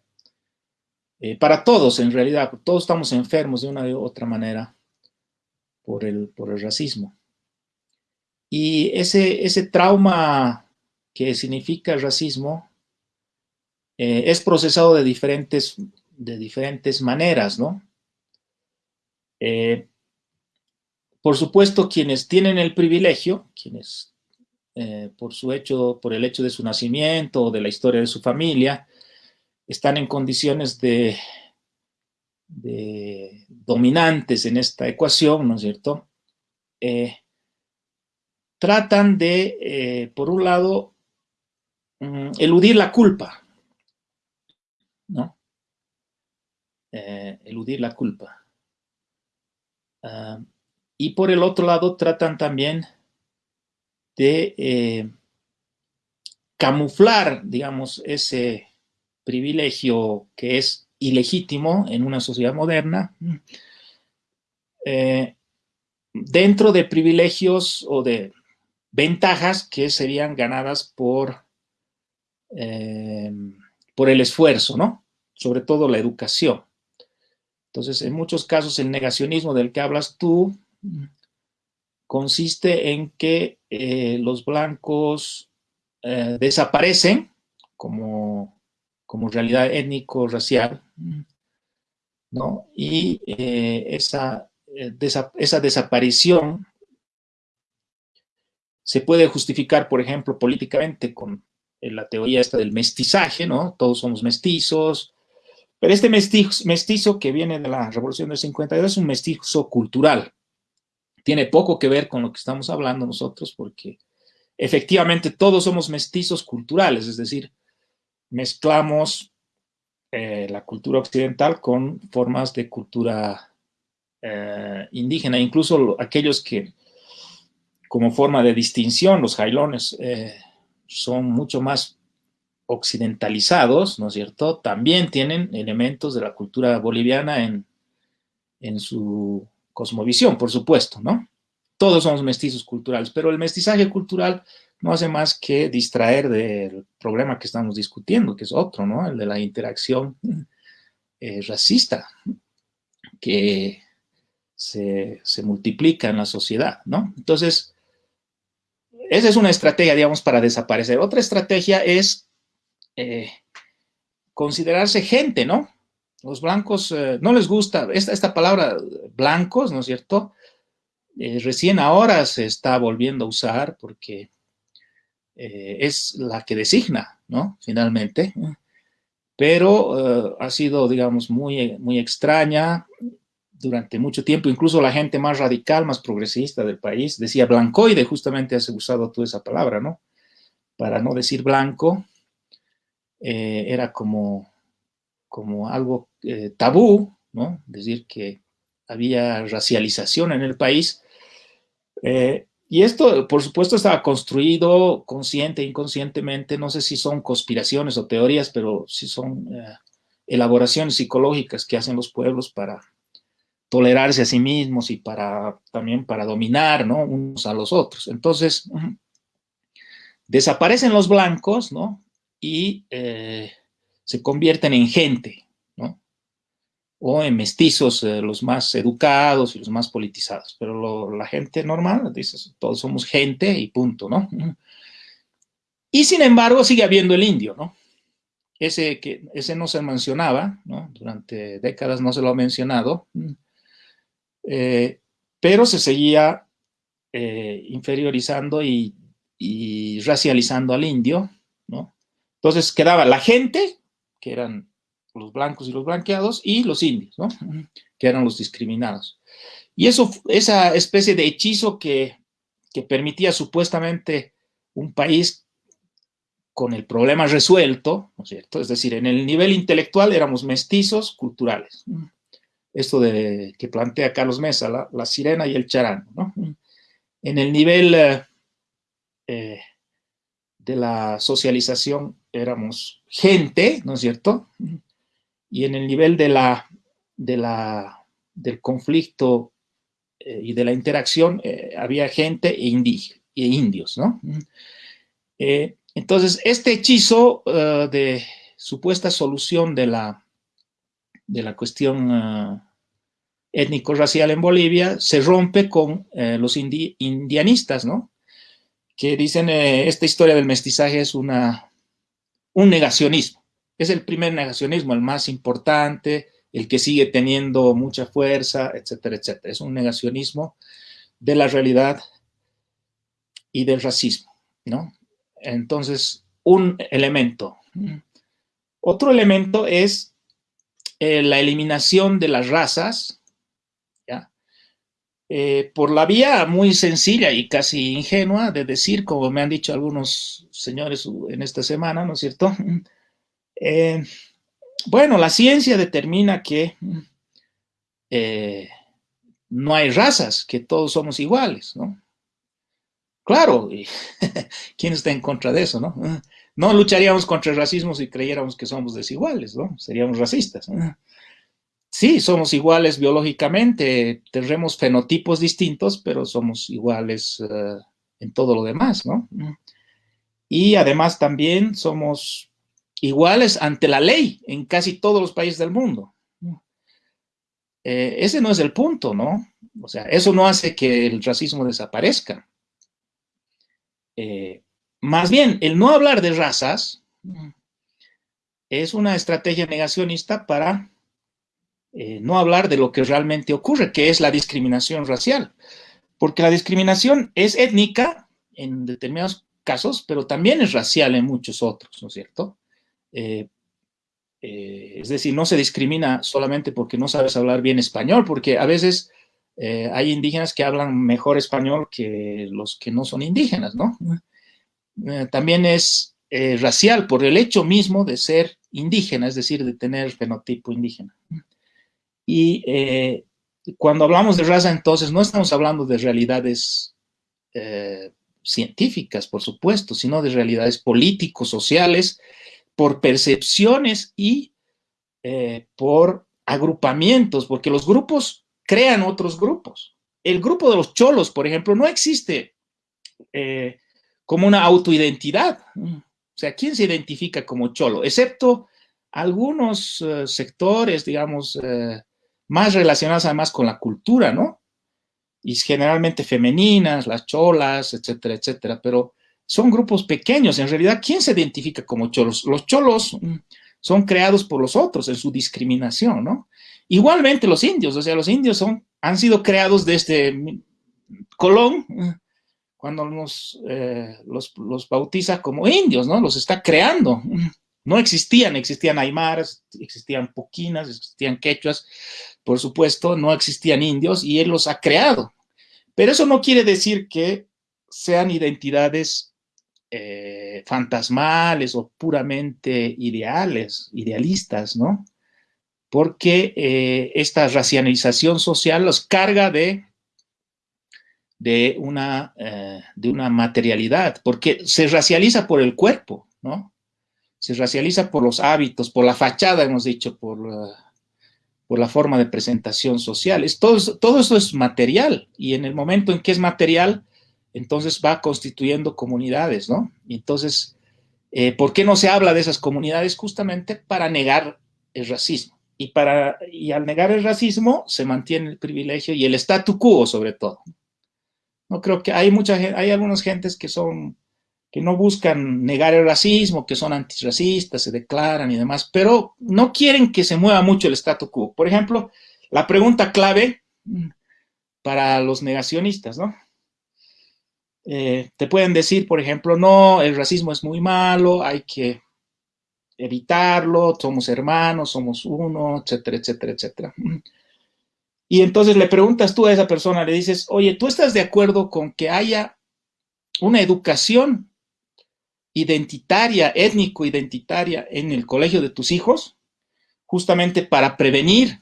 para todos, en realidad, todos estamos enfermos de una u otra manera por el, por el racismo. Y ese, ese trauma que significa racismo, eh, es procesado de diferentes, de diferentes maneras, ¿no? Eh, por supuesto, quienes tienen el privilegio, quienes eh, por, su hecho, por el hecho de su nacimiento o de la historia de su familia, están en condiciones de, dominantes en esta ecuación, ¿no es cierto? tratan de, por un lado, Mm, eludir la culpa, ¿no? Eh, eludir la culpa. Ah, y por el otro lado tratan también de eh, camuflar, digamos, ese privilegio que es ilegítimo en una sociedad moderna, eh, dentro de privilegios o de ventajas que serían ganadas por Em, por el esfuerzo, ¿no? Sobre todo la educación. Entonces, en muchos casos, el negacionismo del que hablas tú consiste en que eh, los blancos eh, desaparecen como, como realidad étnico-racial, ¿no? Y eh, esa, esa desaparición se puede justificar, por ejemplo, políticamente con la teoría esta del mestizaje, ¿no? Todos somos mestizos, pero este mestizo, mestizo que viene de la Revolución del 52 es un mestizo cultural. Tiene poco que ver con lo que estamos hablando nosotros porque efectivamente todos somos mestizos culturales, es decir, mezclamos eh, la cultura occidental con formas de cultura eh, indígena, incluso aquellos que como forma de distinción, los jailones, eh, son mucho más occidentalizados, ¿no es cierto? También tienen elementos de la cultura boliviana en, en su cosmovisión, por supuesto, ¿no? Todos somos mestizos culturales, pero el mestizaje cultural no hace más que distraer del problema que estamos discutiendo, que es otro, ¿no? El de la interacción eh, racista que se, se multiplica en la sociedad, ¿no? Entonces, esa es una estrategia, digamos, para desaparecer. Otra estrategia es eh, considerarse gente, ¿no? Los blancos eh, no les gusta esta, esta, palabra blancos, ¿no es cierto? Recién ahora se está volviendo a usar porque es la que designa, ¿no? Finalmente. Pero ha sido, digamos, muy, muy extraña durante mucho tiempo, incluso la gente más radical, más progresista del país, decía blancoide, justamente has usado tú esa palabra, ¿no? Para no decir blanco, eh, era como, como algo eh, tabú, ¿no? Decir que había racialización en el país. Eh, y esto, por supuesto, estaba construido consciente e inconscientemente, no sé si son conspiraciones o teorías, pero sí son eh, elaboraciones psicológicas que hacen los pueblos para tolerarse a sí mismos y para también para dominar, ¿no? Unos a los otros. Entonces, desaparecen los blancos, ¿no? Y eh, se convierten en gente. O en mestizos, eh, los más educados y los más politizados. Pero la gente normal, dices, todos somos gente y punto, ¿no? Y sin embargo, sigue habiendo el indio, ¿no? Ese, que, ese no se mencionaba, ¿no? Durante décadas no se lo ha mencionado, eh, pero se seguía inferiorizando y y racializando al indio, ¿no? Entonces quedaba la gente, que eran los blancos y los blanqueados, y los indios, ¿no? Que eran los discriminados. Y eso, esa especie de hechizo que, que permitía supuestamente un país con el problema resuelto, ¿no es cierto? Es decir, en el nivel intelectual éramos mestizos culturales. Esto de, que plantea Carlos Mesa, la, sirena y el charango, ¿no? En el nivel eh, eh, de la socialización éramos gente, ¿no es cierto? Y en el nivel de la, de la, del conflicto eh, y de la interacción eh, había gente e, e indios, ¿no? entonces, este hechizo de supuesta solución de la, de la cuestión étnico-racial en Bolivia se rompe con los indianistas, ¿no? que dicen eh, esta historia del mestizaje es una, un negacionismo. Es el primer negacionismo, el más importante, el que sigue teniendo mucha fuerza, etcétera, etcétera. Es un negacionismo de la realidad y del racismo, ¿no? Entonces, un elemento. Otro elemento es eh, la eliminación de las razas, eh, por la vía muy sencilla y casi ingenua de decir, como me han dicho algunos señores en esta semana, ¿no es cierto? Eh, bueno, la ciencia determina que eh, no hay razas, que todos somos iguales, ¿no? Claro, ¿quién está en contra de eso, no? No lucharíamos contra el racismo si creyéramos que somos desiguales, ¿no? Seríamos racistas. sí, somos iguales biológicamente, tenemos fenotipos distintos, pero somos iguales eh, en todo lo demás, ¿no? Y además también somos iguales ante la ley en casi todos los países del mundo. Eh, ese no es el punto, ¿no? O sea, eso no hace que el racismo desaparezca. Eh, más bien, el no hablar de razas es una estrategia negacionista para eh, no hablar de lo que realmente ocurre, que es la discriminación racial. Porque la discriminación es étnica en determinados casos, pero también es racial en muchos otros, ¿no es cierto? Eh, eh, es decir, no se discrimina solamente porque no sabes hablar bien español, porque a veces hay indígenas que hablan mejor español que los que no son indígenas, ¿no? también es racial por el hecho mismo de ser indígena, es decir, de tener fenotipo indígena. Y eh, cuando hablamos de raza, entonces no estamos hablando de realidades eh, científicas, por supuesto, sino de realidades políticos, sociales, por percepciones y eh, por agrupamientos, porque los grupos crean otros grupos. El grupo de los cholos, por ejemplo, no existe como una autoidentidad. O sea, ¿quién se identifica como cholo? Excepto algunos sectores, digamos, más relacionadas además con la cultura, ¿no? Y generalmente femeninas, las cholas, etcétera, etcétera, pero son grupos pequeños. En realidad, ¿quién se identifica como cholos? Los cholos mm, son creados por los otros en su discriminación, ¿no? Igualmente los indios, o sea, los indios son, han sido creados desde Colón, mm, cuando eh, los, los bautiza como indios, ¿no? Los está creando. Mm. No existían, existían aymaras, existían poquinas, existían quechuas, por supuesto, no existían indios y él los ha creado. Pero eso no quiere decir que sean identidades eh, fantasmales o puramente ideales, idealistas, ¿no? Porque eh, esta racionalización social los carga de de una, eh, de una materialidad, porque se racializa por el cuerpo, ¿no? Se racializa por los hábitos, por la fachada, hemos dicho, por, por la forma de presentación social. Es, todo, todo eso es material y en el momento en que es material, entonces va constituyendo comunidades, ¿no? Y entonces, eh, ¿por qué no se habla de esas comunidades? Justamente para negar el racismo. Y, para, y al negar el racismo se mantiene el privilegio y el statu quo sobre todo. No creo que hay mucha hay algunas gentes que son que no buscan negar el racismo, que son antirracistas, se declaran y demás, pero no quieren que se mueva mucho el statu quo. Por ejemplo, la pregunta clave mm, para los negacionistas, ¿no? Eh, te pueden decir, por ejemplo, no, el racismo es muy malo, hay que evitarlo, somos hermanos, somos uno, etcétera, etcétera, etcétera. Y entonces le preguntas tú a esa persona, le dices, oye, ¿tú estás de acuerdo con que haya una educación identitaria, étnico-identitaria en el colegio de tus hijos? Justamente para prevenir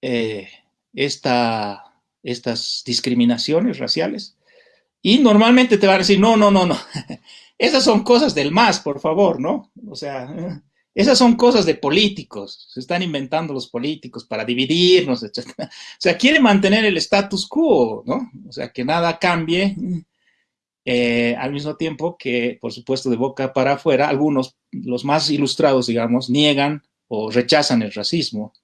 eh, esta, estas discriminaciones raciales. Y normalmente te van a decir, no, no, no, no. Esas son cosas del más, por favor, ¿no? O sea, esas son cosas de políticos. Se están inventando los políticos para dividirnos, etc. O sea, quiere mantener el status quo, ¿no? O sea, que nada cambie. Eh, al mismo tiempo que, por supuesto, de boca para afuera, algunos, los más ilustrados, digamos, niegan o rechazan el racismo.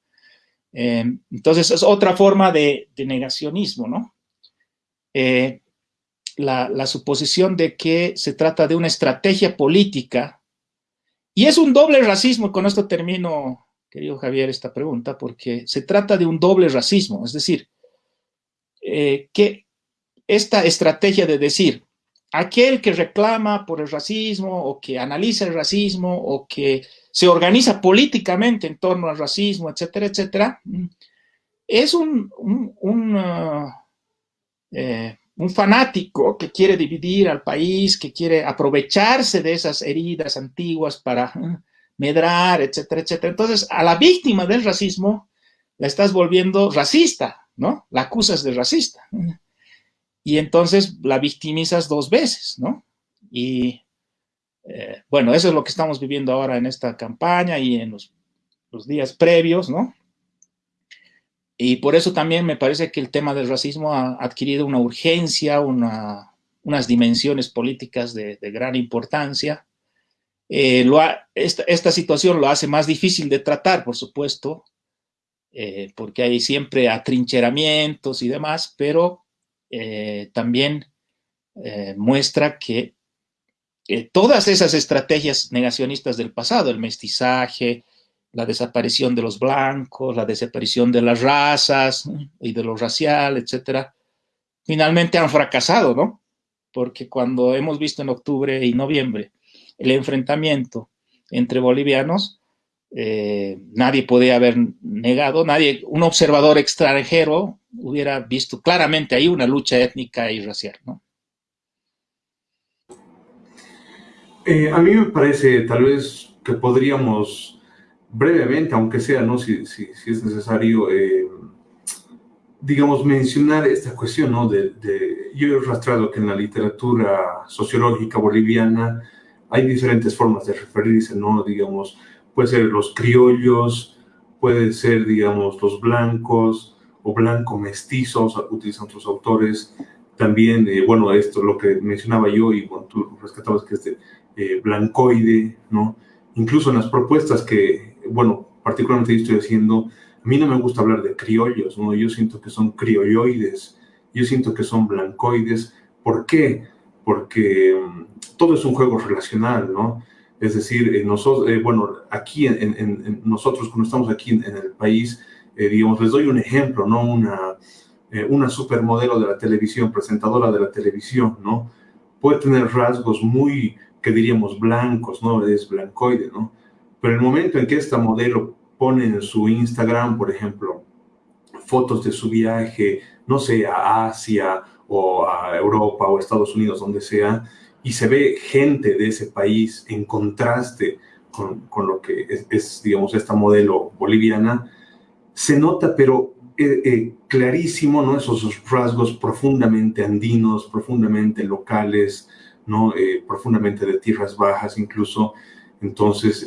Eh, entonces, es otra forma de, negacionismo, ¿no? Eh, la, suposición de que se trata de una estrategia política, y es un doble racismo, y con esto termino, querido Javier, esta pregunta, porque se trata de un doble racismo, es decir, eh, que esta estrategia de decir, aquel que reclama por el racismo o que analiza el racismo o que se organiza políticamente en torno al racismo, etcétera, etcétera, es un, un, uh, eh, un fanático que quiere dividir al país, que quiere aprovecharse de esas heridas antiguas para eh, medrar, etcétera, etcétera. Entonces, a la víctima del racismo la estás volviendo racista, ¿no? La acusas de racista. Y entonces la victimizas dos veces, ¿no? Y eh, bueno, eso es lo que estamos viviendo ahora en esta campaña y en los, los días previos, ¿no? Y por eso también me parece que el tema del racismo ha adquirido una urgencia, unas dimensiones políticas de, gran importancia. Eh, esta, situación lo hace más difícil de tratar, por supuesto, eh, porque hay siempre atrincheramientos y demás, pero eh, también muestra que todas esas estrategias negacionistas del pasado, el mestizaje, la desaparición de los blancos, la desaparición de las razas y de lo racial, etcétera, finalmente han fracasado, ¿no? Porque cuando hemos visto en octubre y noviembre el enfrentamiento entre bolivianos, eh, nadie podía haber negado, nadie, un observador extranjero hubiera visto claramente ahí una lucha étnica y racial, ¿no? Eh, a mí me parece tal vez que podríamos brevemente, aunque sea, ¿no? Si, si, si es necesario, eh, digamos, mencionar esta cuestión, ¿no? De, yo he rastreado que en la literatura sociológica boliviana hay diferentes formas de referirse, ¿no? Digamos, puede ser los criollos, puede ser, digamos, los blancos o blanco mestizos, utilizan otros autores. También, eh, bueno, esto lo que mencionaba yo y bueno, tú rescatabas que es de eh, blancoide, ¿no? Incluso en las propuestas que bueno, particularmente estoy haciendo, a mí no me gusta hablar de criollos, ¿no? Yo siento que son criolloides, yo siento que son blancoides. ¿Por qué? Porque mm, todo es un juego relacional, ¿no? Es decir, eh, nosotros, eh, bueno, aquí nosotros cuando estamos aquí en, el país, eh, digamos, les doy un ejemplo, ¿no? Una, una supermodelo de la televisión, presentadora de la televisión, ¿no? Puede tener rasgos muy, que diríamos, blancos, ¿no? Es blancoide, ¿no? Pero el momento en que esta modelo pone en su Instagram, por ejemplo, fotos de su viaje, no sé, a Asia o a Europa o Estados Unidos, donde sea, y se ve gente de ese país en contraste con, con lo que es, digamos, esta modelo boliviana, se nota, pero eh, eh, clarísimo, ¿no? Esos rasgos profundamente andinos, profundamente locales, ¿no? Eh, profundamente de tierras bajas incluso. Entonces,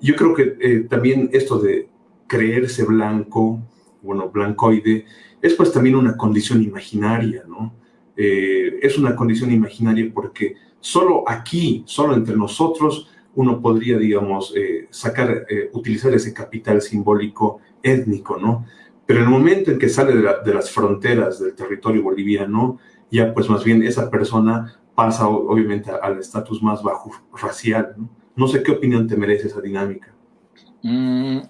yo creo que también esto de creerse blanco, bueno, blancoide, es pues también una condición imaginaria, ¿no? es una condición imaginaria porque solo aquí, solo entre nosotros, uno podría, digamos, sacar, utilizar ese capital simbólico étnico, ¿no? Pero en el momento en que sale de, las fronteras del territorio boliviano, ya pues más bien esa persona pasa obviamente al estatus más bajo racial. ¿no? No sé qué opinión te merece esa dinámica. Mm.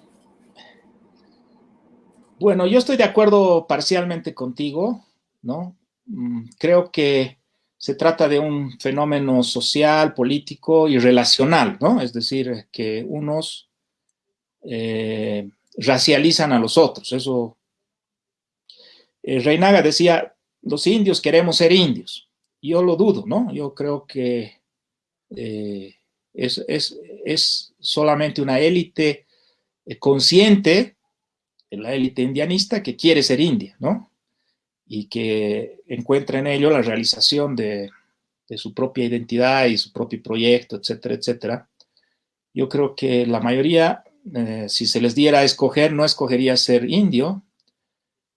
Bueno, yo estoy de acuerdo parcialmente contigo, ¿no? Mm, creo que se trata de un fenómeno social, político y relacional, ¿no? Es decir, que unos eh, racializan a los otros. Eso, eh, Reinaga decía, los indios queremos ser indios. Yo lo dudo, ¿no? Yo creo que eh, es, solamente una élite eh, consciente, la élite indianista, que quiere ser india, ¿no? Y que encuentra en ello la realización de, de su propia identidad y su propio proyecto, etcétera, etcétera. Yo creo que la mayoría eh, si se les diera a escoger, no escogería ser indio.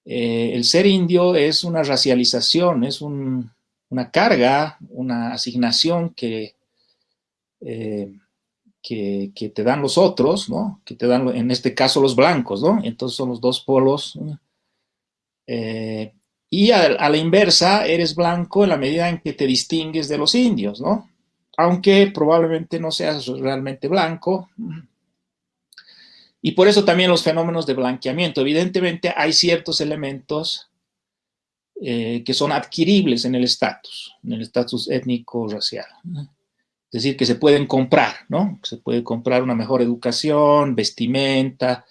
Eh, el ser indio es una racialización, es una carga, una asignación que, eh, que, te dan los otros, ¿no? Que te dan, en este caso, los blancos, ¿no? Entonces son los dos polos. y a, la inversa, eres blanco en la medida en que te distingues de los indios, ¿no? Aunque probablemente no seas realmente blanco, y por eso también los fenómenos de blanqueamiento. Evidentemente hay ciertos elementos eh, que son adquiribles en el estatus, en el estatus étnico-racial. Es decir, que se pueden comprar, ¿no? Se puede comprar una mejor educación, vestimenta.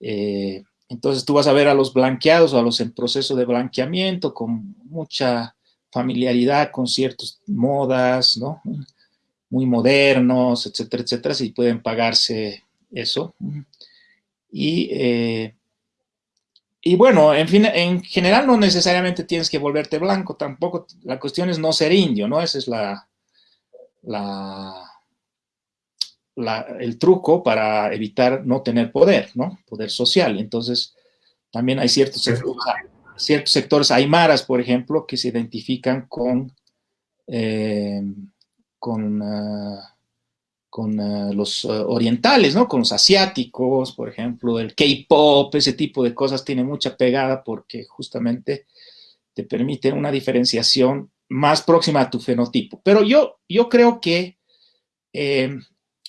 Eh, entonces tú vas a ver a los blanqueados o a los en proceso de blanqueamiento con mucha familiaridad con ciertas modas, ¿no? Muy modernos, etcétera, etcétera, si pueden pagarse eso. Y, eh, y bueno, en, fin, en general no necesariamente tienes que volverte blanco, tampoco, la cuestión es no ser indio, ¿no? Ese es la, la, el truco para evitar no tener poder, ¿no? Poder social. Entonces, también hay ciertos sectores, ciertos sectores aymaras, por ejemplo, que se identifican con, eh, con ah, con eh, los eh, orientales, ¿no? Con los asiáticos, por ejemplo, el K-pop, ese tipo de cosas tiene mucha pegada porque justamente te permite una diferenciación más próxima a tu fenotipo. Pero yo, yo creo que eh,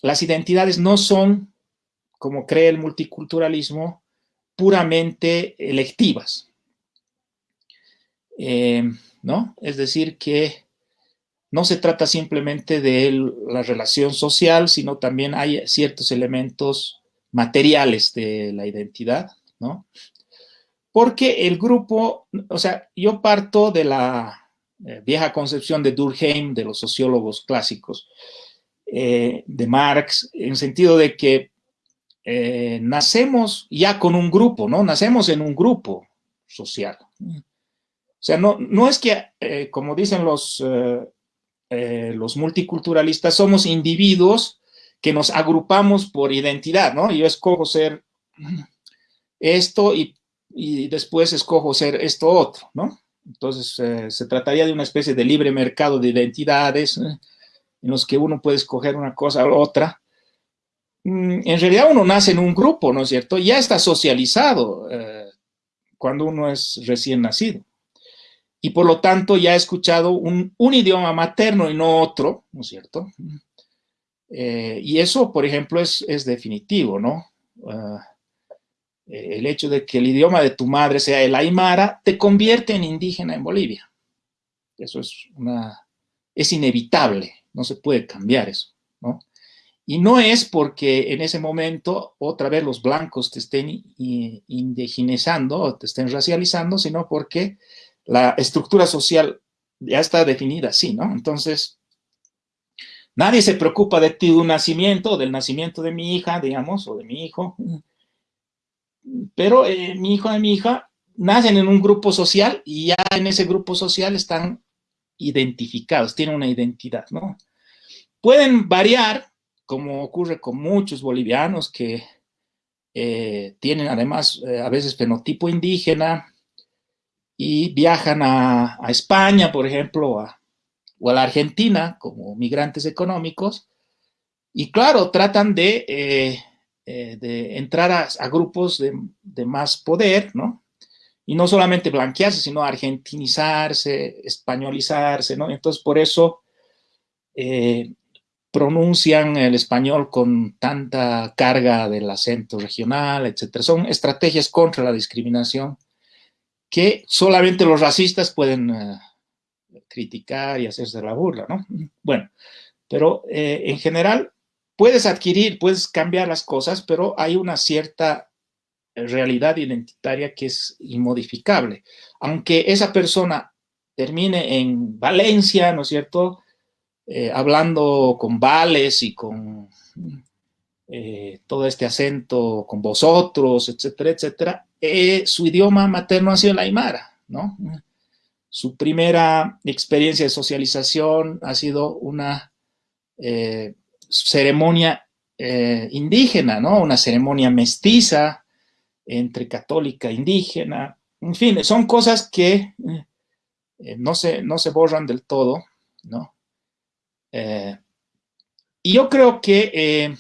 las identidades no son, como cree el multiculturalismo, puramente electivas. ¿No? Es decir, que no se trata simplemente de la relación social, sino también hay ciertos elementos materiales de la identidad, ¿no? Porque el grupo, o sea, yo parto de la eh, vieja concepción de Durkheim, de los sociólogos clásicos, eh, de Marx, en sentido de que eh, nacemos ya con un grupo, ¿no? Nacemos en un grupo social. O sea, no, no es que, como dicen los los multiculturalistas somos individuos que nos agrupamos por identidad, ¿no? Yo escojo ser esto y, después escojo ser esto otro, ¿no? Entonces, eh, se trataría de una especie de libre mercado de identidades ¿eh? en los que uno puede escoger una cosa u otra. Mm, en realidad uno nace en un grupo, ¿no es cierto? Ya está socializado cuando uno es recién nacido y por lo tanto ya he escuchado un, idioma materno y no otro, ¿no es cierto? Eh, y eso, por ejemplo, es, definitivo, ¿no? Ah, eh, el hecho de que el idioma de tu madre sea el aymara te convierte en indígena en Bolivia. Eso es una, es inevitable, no se puede cambiar eso, ¿no? Y no es porque en ese momento otra vez los blancos te estén indigenizando o te estén racializando, sino porque la estructura social ya está definida así, ¿no? Entonces, nadie se preocupa de un nacimiento, del nacimiento de mi hija, digamos, o de mi hijo. Pero eh, mi hijo y mi hija nacen en un grupo social y ya en ese grupo social están identificados, tienen una identidad, ¿no? Pueden variar, como ocurre con muchos bolivianos que eh, tienen además eh, a veces fenotipo indígena y viajan a, España, por ejemplo, o a la Argentina como migrantes económicos, y claro, tratan de, eh, de entrar a, grupos de, más poder, ¿no? y no solamente blanquearse, sino argentinizarse, españolizarse, ¿no? Entonces, por eso eh, pronuncian el español con tanta carga del acento regional, etc. Son estrategias contra la discriminación que solamente los racistas pueden eh, criticar y hacerse la burla, ¿no? Bueno, pero en general puedes adquirir, puedes cambiar las cosas, pero hay una cierta realidad identitaria que es inmodificable. Aunque esa persona termine en Valencia, ¿no es cierto?, eh, hablando con vales y con eh, todo este acento, con vosotros, etcétera, etcétera, eh, su idioma materno ha sido el aymara, ¿no? Su primera experiencia de socialización ha sido una ceremonia indígena, ¿no? Una ceremonia mestiza, entre católica e indígena, en fin, son cosas que eh, no, se, no se borran del todo, ¿no? Eh, y yo creo que, eh,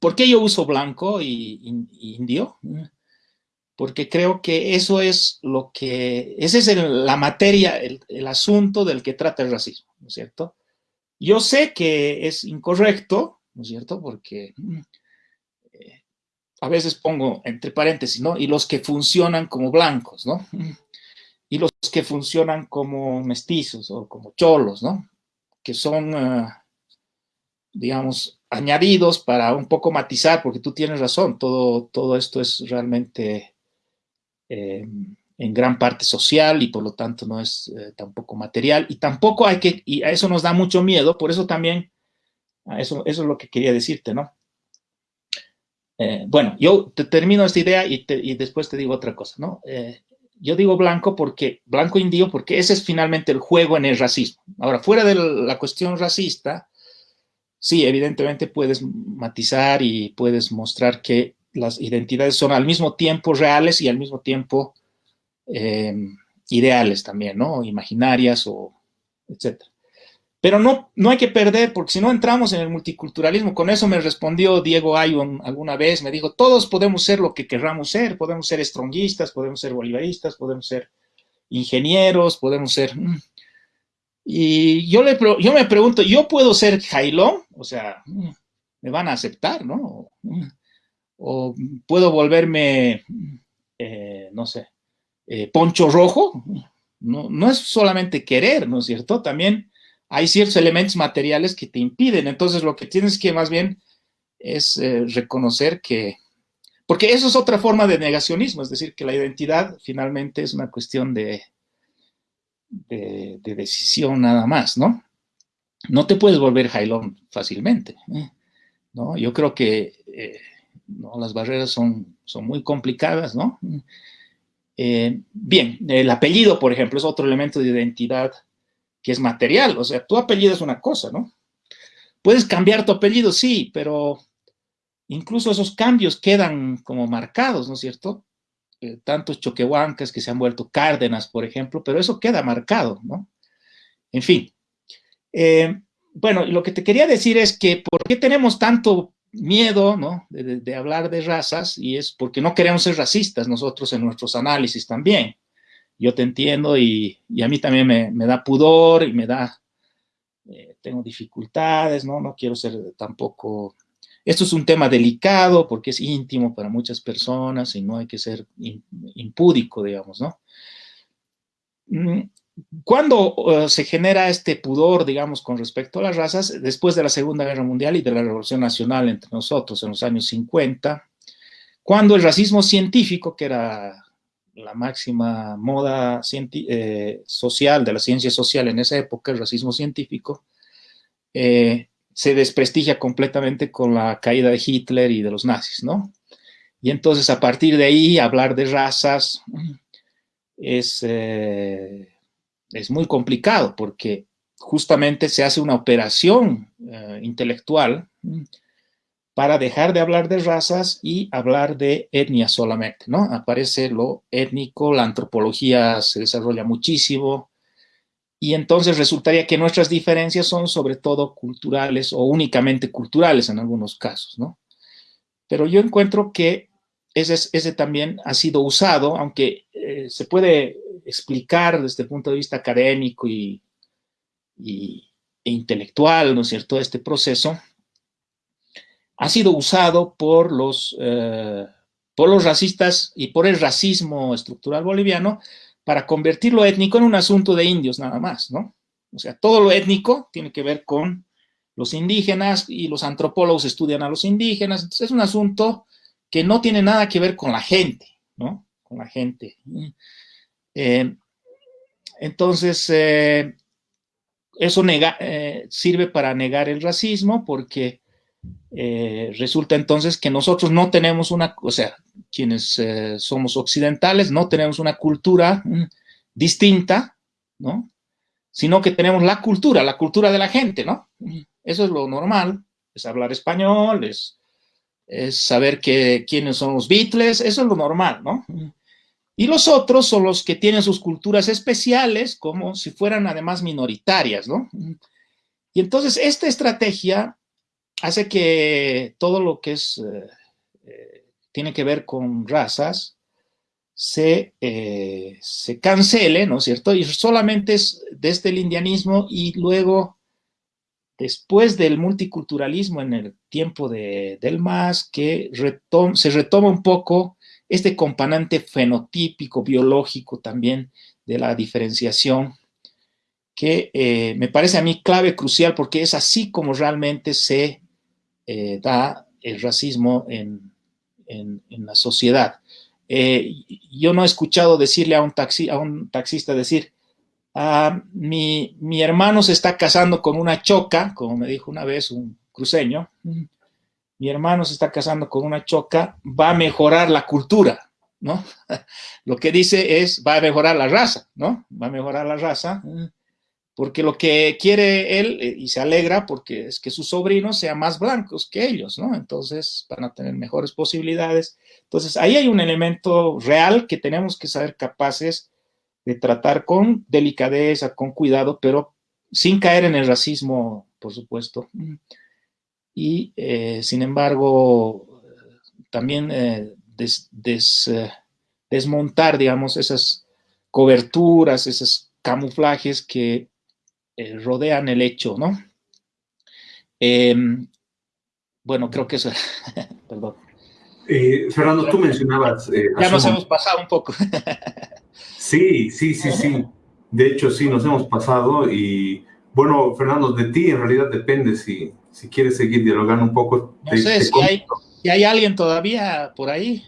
¿por qué yo uso blanco y, indio? Porque creo que eso es lo que, esa es la materia, el, el asunto del que trata el racismo, ¿no es cierto? Yo sé que es incorrecto, ¿no es cierto? Porque a veces pongo entre paréntesis, ¿no? Y los que funcionan como blancos, ¿no? Y los que funcionan como mestizos o como cholos, ¿no? Que son, eh, digamos, añadidos para un poco matizar, porque tú tienes razón, todo, todo esto es realmente eh, en gran parte social y por lo tanto no es eh, tampoco material y tampoco hay que, y a eso nos da mucho miedo, por eso también, eso, eso es lo que quería decirte, ¿no? Eh, bueno, yo te termino esta idea y, después te digo otra cosa, ¿no? Eh, yo digo blanco porque, blanco indio, porque ese es finalmente el juego en el racismo. Ahora, fuera de la cuestión racista, sí, evidentemente puedes matizar y puedes mostrar que las identidades son al mismo tiempo reales y al mismo tiempo em, ideales también, ¿no? Imaginarias o etcétera. Pero no, no hay que perder, porque si no entramos en el multiculturalismo, con eso me respondió Diego Ayon alguna vez, me dijo, todos podemos ser lo que querramos ser, podemos ser estronguistas, podemos ser bolivaristas, podemos ser ingenieros, podemos ser... Mm". Y yo, le, yo me pregunto, ¿yo puedo ser jailón? O sea, mm, me van a aceptar, ¿no? O puedo volverme, eh, no sé, eh, poncho rojo. No, no es solamente querer, ¿no es cierto? También hay ciertos elementos materiales que te impiden. Entonces, lo que tienes que más bien es eh, reconocer que... Porque eso es otra forma de negacionismo, es decir, que la identidad finalmente es una cuestión de, de, decisión nada más, ¿no? No te puedes volver jailón fácilmente, ¿eh? ¿no? Yo creo que ¿no? las barreras son, son muy complicadas, ¿no? Bien, el apellido, por ejemplo, es otro elemento de identidad que es material. O sea, tu apellido es una cosa, ¿no? Puedes cambiar tu apellido, sí, pero incluso esos cambios quedan como marcados, ¿no es cierto? Eh, tantos choquehuancas que se han vuelto Cárdenas, por ejemplo, pero eso queda marcado, ¿no? En fin. Eh, bueno, lo que te quería decir es que ¿por qué tenemos tanto miedo, ¿no? de hablar de razas? Y es porque no queremos ser racistas nosotros en nuestros análisis también yo te entiendo y, a mí también me, da pudor y me da, eh, tengo dificultades, ¿no? No quiero ser tampoco... Esto es un tema delicado porque es íntimo para muchas personas y no hay que ser impúdico, digamos, ¿no? Cuando uh, se genera este pudor, digamos, con respecto a las razas, después de la Segunda Guerra Mundial y de la Revolución Nacional entre nosotros en los años 50, cuando el racismo científico, que era la máxima moda eh, social de la ciencia social en esa época, el racismo científico, eh, se desprestigia completamente con la caída de Hitler y de los nazis, ¿no? Y entonces a partir de ahí hablar de razas es, eh, es muy complicado porque justamente se hace una operación eh, intelectual para dejar de hablar de razas y hablar de etnia solamente, ¿no? Aparece lo étnico, la antropología se desarrolla muchísimo, y entonces resultaría que nuestras diferencias son sobre todo culturales o únicamente culturales en algunos casos, ¿no? Pero yo encuentro que ese, ese también ha sido usado, aunque eh, se puede explicar desde el punto de vista académico y, e intelectual, ¿no es cierto?, este proceso, ha sido usado por los, eh, por los racistas y por el racismo estructural boliviano para convertir lo étnico en un asunto de indios nada más, ¿no? O sea, todo lo étnico tiene que ver con los indígenas y los antropólogos estudian a los indígenas, entonces es un asunto que no tiene nada que ver con la gente, ¿no? Con la gente. Eh, entonces, eh, eso eh, sirve para negar el racismo porque resulta entonces que nosotros no tenemos una, o sea, quienes somos occidentales, no tenemos una cultura mm, distinta, ¿no? Sino que tenemos la cultura, la cultura de la gente, ¿no? Eso es lo normal, es hablar español, es, saber que, quiénes son los Beatles, eso es lo normal, ¿no? Y los otros son los que tienen sus culturas especiales, como si fueran además minoritarias, ¿no? Y entonces esta estrategia hace que todo lo que es eh, eh, tiene que ver con razas, se, eh, se cancele, ¿no es cierto? Y solamente es desde el indianismo y luego, después del multiculturalismo en el tiempo de, del MAS, que se retoma un poco este componente fenotípico, biológico también de la diferenciación, que eh, me parece a mí clave, crucial, porque es así como realmente se eh, da el racismo en, en, la sociedad. Eh, yo no he escuchado decirle a un, taxi, a un taxista decir, ah, mi, mi, hermano se está casando con una choca, como me dijo una vez un cruceño, mi hermano se está casando con una choca, va a mejorar la cultura, ¿no? Lo que dice es, va a mejorar la raza, ¿no? Va a mejorar la raza porque lo que quiere él, eh, y se alegra porque es que sus sobrinos sean más blancos que ellos, ¿no? Entonces van a tener mejores posibilidades. Entonces ahí hay un elemento real que tenemos que saber capaces de tratar con delicadeza, con cuidado, pero sin caer en el racismo, por supuesto. Y eh, sin embargo, también eh, desmontar, digamos, esas coberturas, esos camuflajes que eh, rodean el hecho, ¿no? Em, bueno, creo que eso, perdón. Eh, Fernando, tú mencionabas... Eh, ya nos hemos pasado un poco. sí, sí, sí, sí. De hecho, sí, nos hemos pasado y, bueno, Fernando, de ti en realidad depende si, si quieres seguir dialogando un poco. No sé, si, hay, si, hay, alguien todavía por ahí.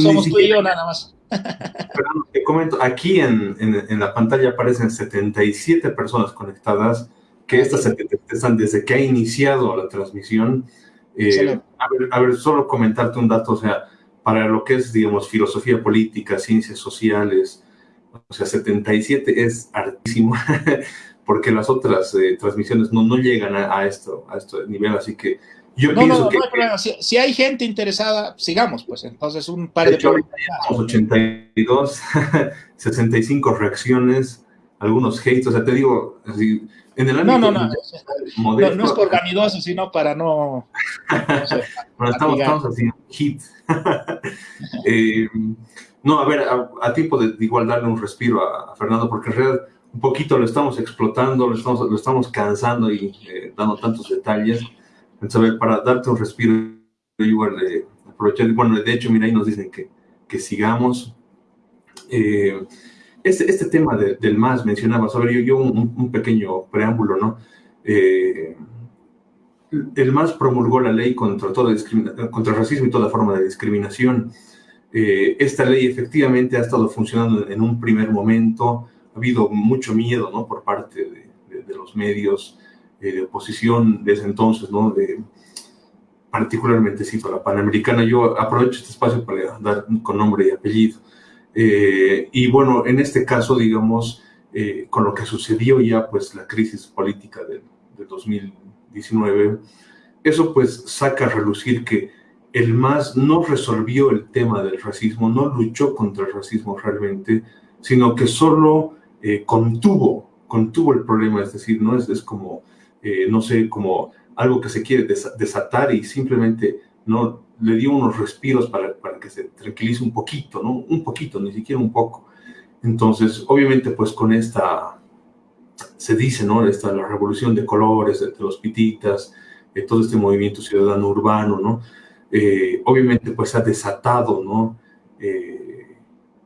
somos tú y yo nada más. Fernando, te comento, aquí en, en, la pantalla aparecen 77 personas conectadas, que estas están desde que ha iniciado la transmisión. Eh, a, ver, a, ver, solo comentarte un dato, o sea, para lo que es, digamos, filosofía política, ciencias sociales, o sea, 77 es hartísimo, porque las otras eh, transmisiones no, no llegan a, a, esto, a este nivel, así que yo no, pienso no, que, no Si, hay gente interesada, sigamos, pues entonces un par de... de 82, 65 reacciones, algunos hates, o sea, te digo, así, en el ámbito... No, no, no, no, es por vanidoso, sino para no... bueno, estamos, estamos haciendo hit. eh, no, a ver, a, tiempo de, igual darle un respiro a, Fernando, porque en realidad un poquito lo estamos explotando, lo estamos, lo estamos cansando y eh, dando tantos detalles. Entonces, para darte un respiro, igual eh, aprovechar, bueno, de hecho, mira, ahí nos dicen que, que sigamos. Eh, este, este tema del MAS mencionaba, a ver, yo, un, pequeño preámbulo, ¿no? Eh, el MAS promulgó la ley contra, toda contra el racismo y toda forma de discriminación. esta ley efectivamente ha estado funcionando en un primer momento, ha habido mucho miedo, ¿no? Por parte de, de los medios, de oposición desde entonces, ¿no? particularmente cito la Panamericana. Yo aprovecho este espacio para dar con nombre y apellido. Eh, y bueno, en este caso, digamos, eh, con lo que sucedió ya, pues la crisis política de, de 2019, eso pues saca a relucir que el MAS no resolvió el tema del racismo, no luchó contra el racismo realmente, sino que solo eh, contuvo, contuvo el problema, es decir, no es, es como, eh, no sé, como algo que se quiere desatar y simplemente no le dio unos respiros para, para que se tranquilice un poquito, ¿no? Un poquito, ni siquiera un poco. Entonces, obviamente, pues con esta, se dice, ¿no? Esta, la revolución de colores, de, los pititas, de todo este movimiento ciudadano urbano, ¿no? Eh, obviamente, pues ha desatado, ¿no?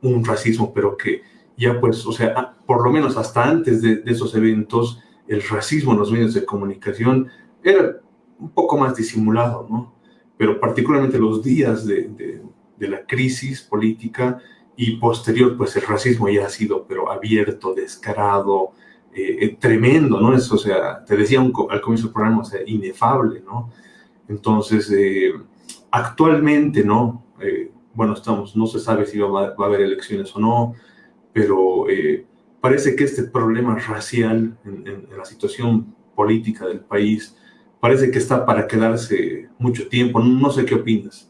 un racismo, pero que ya pues, o sea, por lo menos hasta antes de, esos eventos, el racismo en los medios de comunicación era un poco más disimulado, ¿no? Pero particularmente los días de, de, la crisis política y posterior, pues el racismo ya ha sido, pero abierto, descarado, eh, eh, tremendo, ¿no? Es, o sea, te decía al comienzo del programa, o sea, inefable, ¿no? Entonces, eh, actualmente, ¿no? bueno, estamos, no se sabe si va, va, a haber elecciones o no, pero eh, parece que este problema racial en, la situación política del país parece que está para quedarse mucho tiempo. No, sé qué opinas.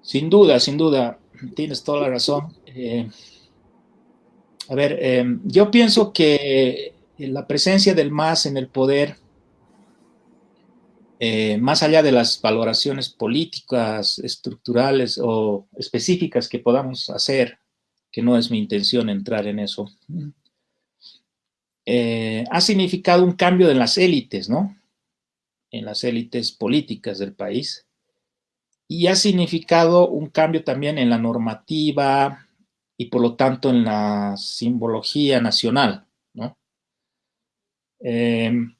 Sin duda, sin duda, tienes toda la razón. Eh, a ver, eh, yo pienso que la presencia del MAS en el poder, más allá de las valoraciones políticas, estructurales o específicas que podamos hacer que no es mi intención entrar en eso, eh, ha significado un cambio en las élites, ¿no? En las élites políticas del país. Y ha significado un cambio también en la normativa y por lo tanto en la simbología nacional, ¿no? Em,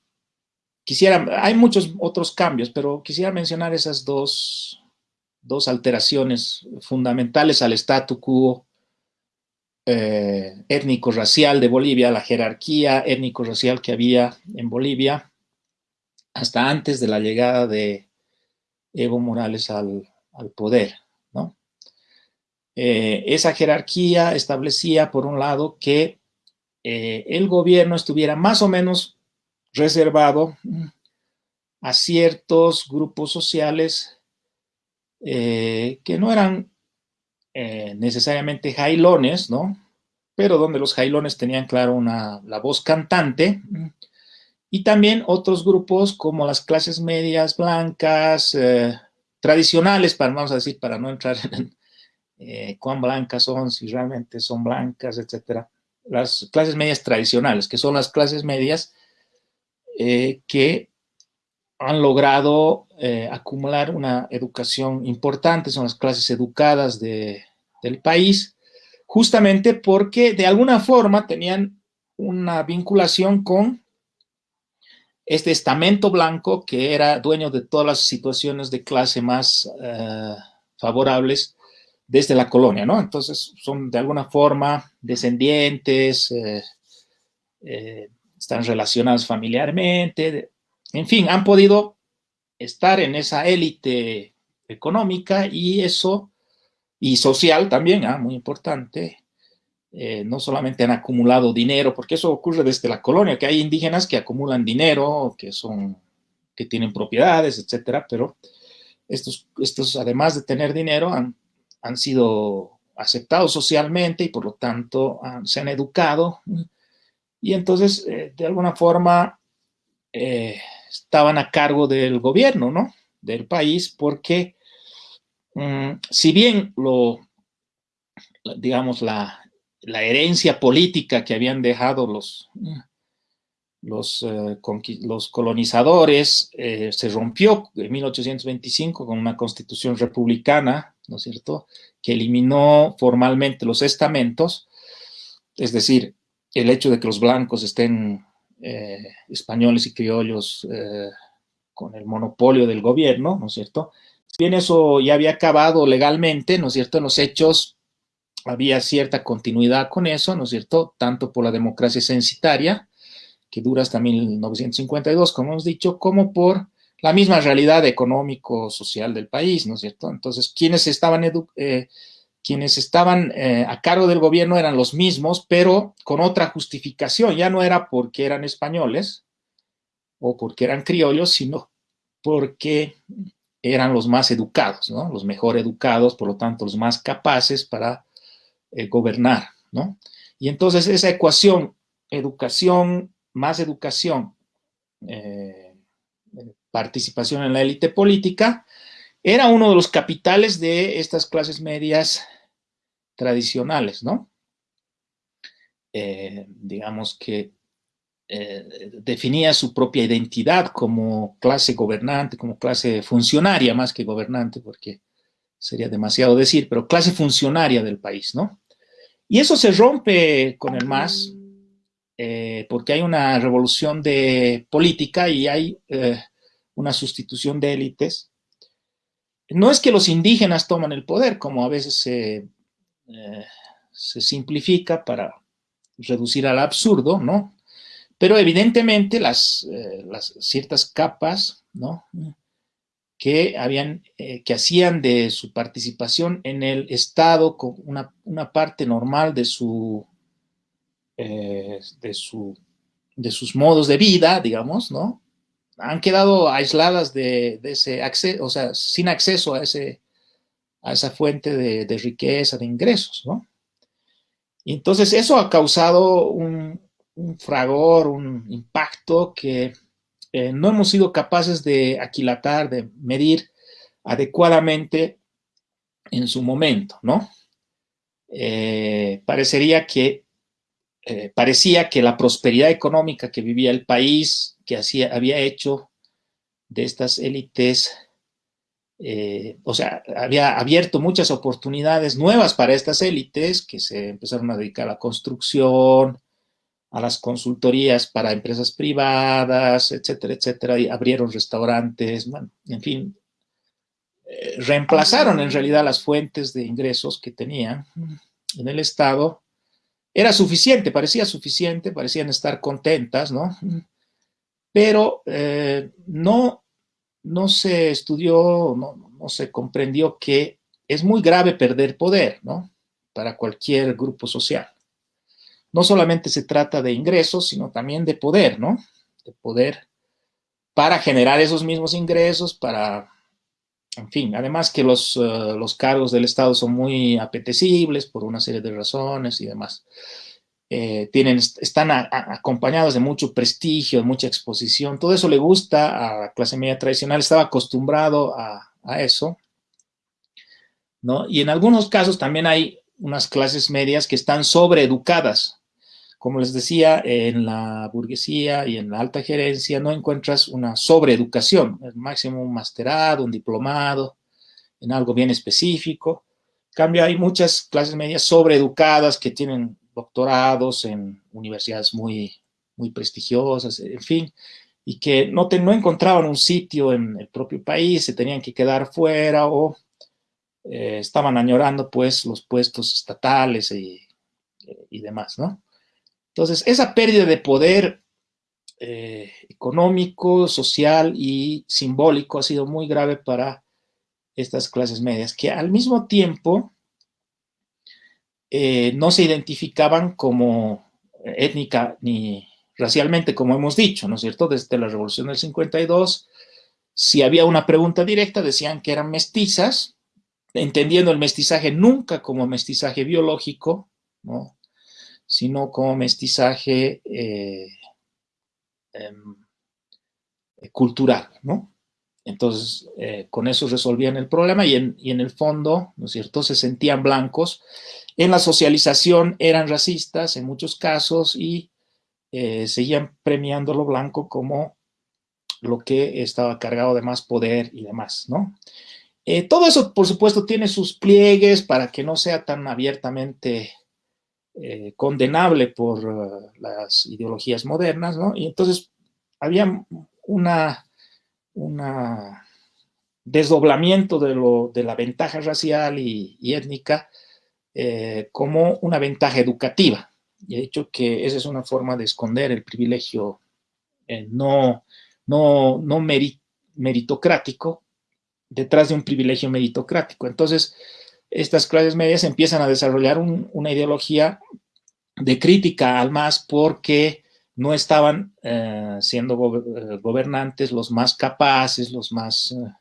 quisiera, hay muchos otros cambios, pero quisiera mencionar esas dos, dos alteraciones fundamentales al statu quo eh, étnico-racial de Bolivia, la jerarquía étnico-racial que había en Bolivia hasta antes de la llegada de Evo Morales al, poder. ¿no? Eh, esa jerarquía establecía, por un lado, que eh, el gobierno estuviera más o menos reservado a ciertos grupos sociales que no eran eh, necesariamente jailones, ¿no? Pero donde los jailones tenían, claro, una, la voz cantante. Y también otros grupos como las clases medias blancas, eh, tradicionales, para, vamos a decir, para no entrar en eh, cuán blancas son, si realmente son blancas, etcétera. Las clases medias tradicionales, que son las clases medias que han logrado eh, acumular una educación importante, son las clases educadas del país, justamente porque de alguna forma tenían una vinculación con este estamento blanco que era dueño de todas las situaciones de clase más eh, favorables desde la colonia, ¿no? Entonces son de alguna forma descendientes, eh, están relacionados familiarmente, en fin, han podido estar en esa élite económica y eso, y social también, ah, muy importante, eh, no solamente han acumulado dinero, porque eso ocurre desde la colonia, que hay indígenas que acumulan dinero, que son, que tienen propiedades, etcétera, pero estos, estos además de tener dinero, han, han sido aceptados socialmente y por lo tanto se han educado. Y entonces, eh, de alguna forma, eh, estaban a cargo del gobierno, ¿no? Del país, porque mm, si bien lo, digamos, la, herencia política que habían dejado los, los, eh, los colonizadores eh, se rompió en 1825 con una constitución republicana, ¿no es cierto?, que eliminó formalmente los estamentos, es decir, el hecho de que los blancos estén eh, españoles y criollos eh, con el monopolio del gobierno, ¿no es cierto? Si bien eso ya había acabado legalmente, ¿no es cierto? En los hechos había cierta continuidad con eso, ¿no es cierto? Tanto por la democracia censitaria, que dura hasta 1952, como hemos dicho, como por la misma realidad económico-social del país, ¿no es cierto? Entonces, quienes estaban, eh, quienes estaban eh, a cargo del gobierno eran los mismos, pero con otra justificación. Ya no era porque eran españoles o porque eran criollos, sino porque eran los más educados, ¿no? Los mejor educados, por lo tanto, los más capaces para eh, gobernar, ¿no? Y entonces esa ecuación, educación más educación, eh, participación en la élite política, era uno de los capitales de estas clases medias tradicionales, ¿no? Eh, digamos que eh, definía su propia identidad como clase gobernante, como clase funcionaria más que gobernante, porque sería demasiado decir, pero clase funcionaria del país, ¿no? Y eso se rompe con el MAS, eh, porque hay una revolución de política y hay una sustitución de élites. No es que los indígenas toman el poder, como a veces se, eh, simplifica para reducir al absurdo, ¿no? Pero evidentemente las, eh, ciertas capas, ¿no? Eh, que hacían de su participación en el Estado una, parte normal de sus modos de vida, digamos, ¿no? Han quedado aisladas de, ese acceso, o sea, sin acceso a, ese, a esa fuente de, riqueza, de ingresos, ¿no? Y entonces eso ha causado un, fragor, un impacto que eh, no hemos sido capaces de aquilatar, de medir adecuadamente en su momento, ¿no? Eh, parecería que eh, parecía que la prosperidad económica que vivía el país, que hacía, había hecho de estas élites, eh, o sea, había abierto muchas oportunidades nuevas para estas élites que se empezaron a dedicar a la construcción, a las consultorías para empresas privadas, etcétera, etcétera, y abrieron restaurantes, en fin, eh, reemplazaron en realidad las fuentes de ingresos que tenían en el Estado era suficiente, parecía suficiente, parecían estar contentas, ¿no? Pero eh, no, no se estudió, no, no se comprendió que es muy grave perder poder, ¿no? Para cualquier grupo social. No solamente se trata de ingresos, sino también de poder, ¿no? De poder para generar esos mismos ingresos, para en fin, además que los, eh, los, cargos del Estado son muy apetecibles por una serie de razones y demás. Eh, tienen, están acompañados de mucho prestigio, de mucha exposición. Todo eso le gusta a la clase media tradicional, estaba acostumbrado a, eso. ¿no? Y en algunos casos también hay unas clases medias que están sobreeducadas, como les decía, en la burguesía y en la alta gerencia no encuentras una sobreeducación, el máximo un masterado, un diplomado, en algo bien específico. En cambio, hay muchas clases medias sobreeducadas que tienen doctorados en universidades muy, muy prestigiosas, en fin, y que no, no encontraban un sitio en el propio país, se tenían que quedar fuera o eh, estaban añorando pues los puestos estatales y, y demás, ¿no? Entonces, esa pérdida de poder eh, económico, social y simbólico ha sido muy grave para estas clases medias, que al mismo tiempo eh, no se identificaban como étnica ni racialmente, como hemos dicho, ¿no es cierto? Desde la Revolución del 52, si había una pregunta directa, decían que eran mestizas, entendiendo el mestizaje nunca como mestizaje biológico, ¿no? sino como mestizaje eh, em, cultural, ¿no? Entonces, eh, con eso resolvían el problema y en, el fondo, ¿no es cierto?, se sentían blancos. En la socialización eran racistas en muchos casos y eh, seguían premiando lo blanco como lo que estaba cargado de más poder y demás, ¿no? todo eso, por supuesto, tiene sus pliegues para que no sea tan abiertamente eh, condenable por eh, las ideologías modernas, ¿no? Y entonces había una desdoblamiento de, lo, de la ventaja racial y, étnica eh, como una ventaja educativa. Y he dicho que esa es una forma de esconder el privilegio no, no, no, meritocrático detrás de un privilegio meritocrático. Entonces, estas clases medias empiezan a desarrollar una ideología de crítica al MAS porque no estaban eh, siendo eh, gobernantes los más capaces, los más eh,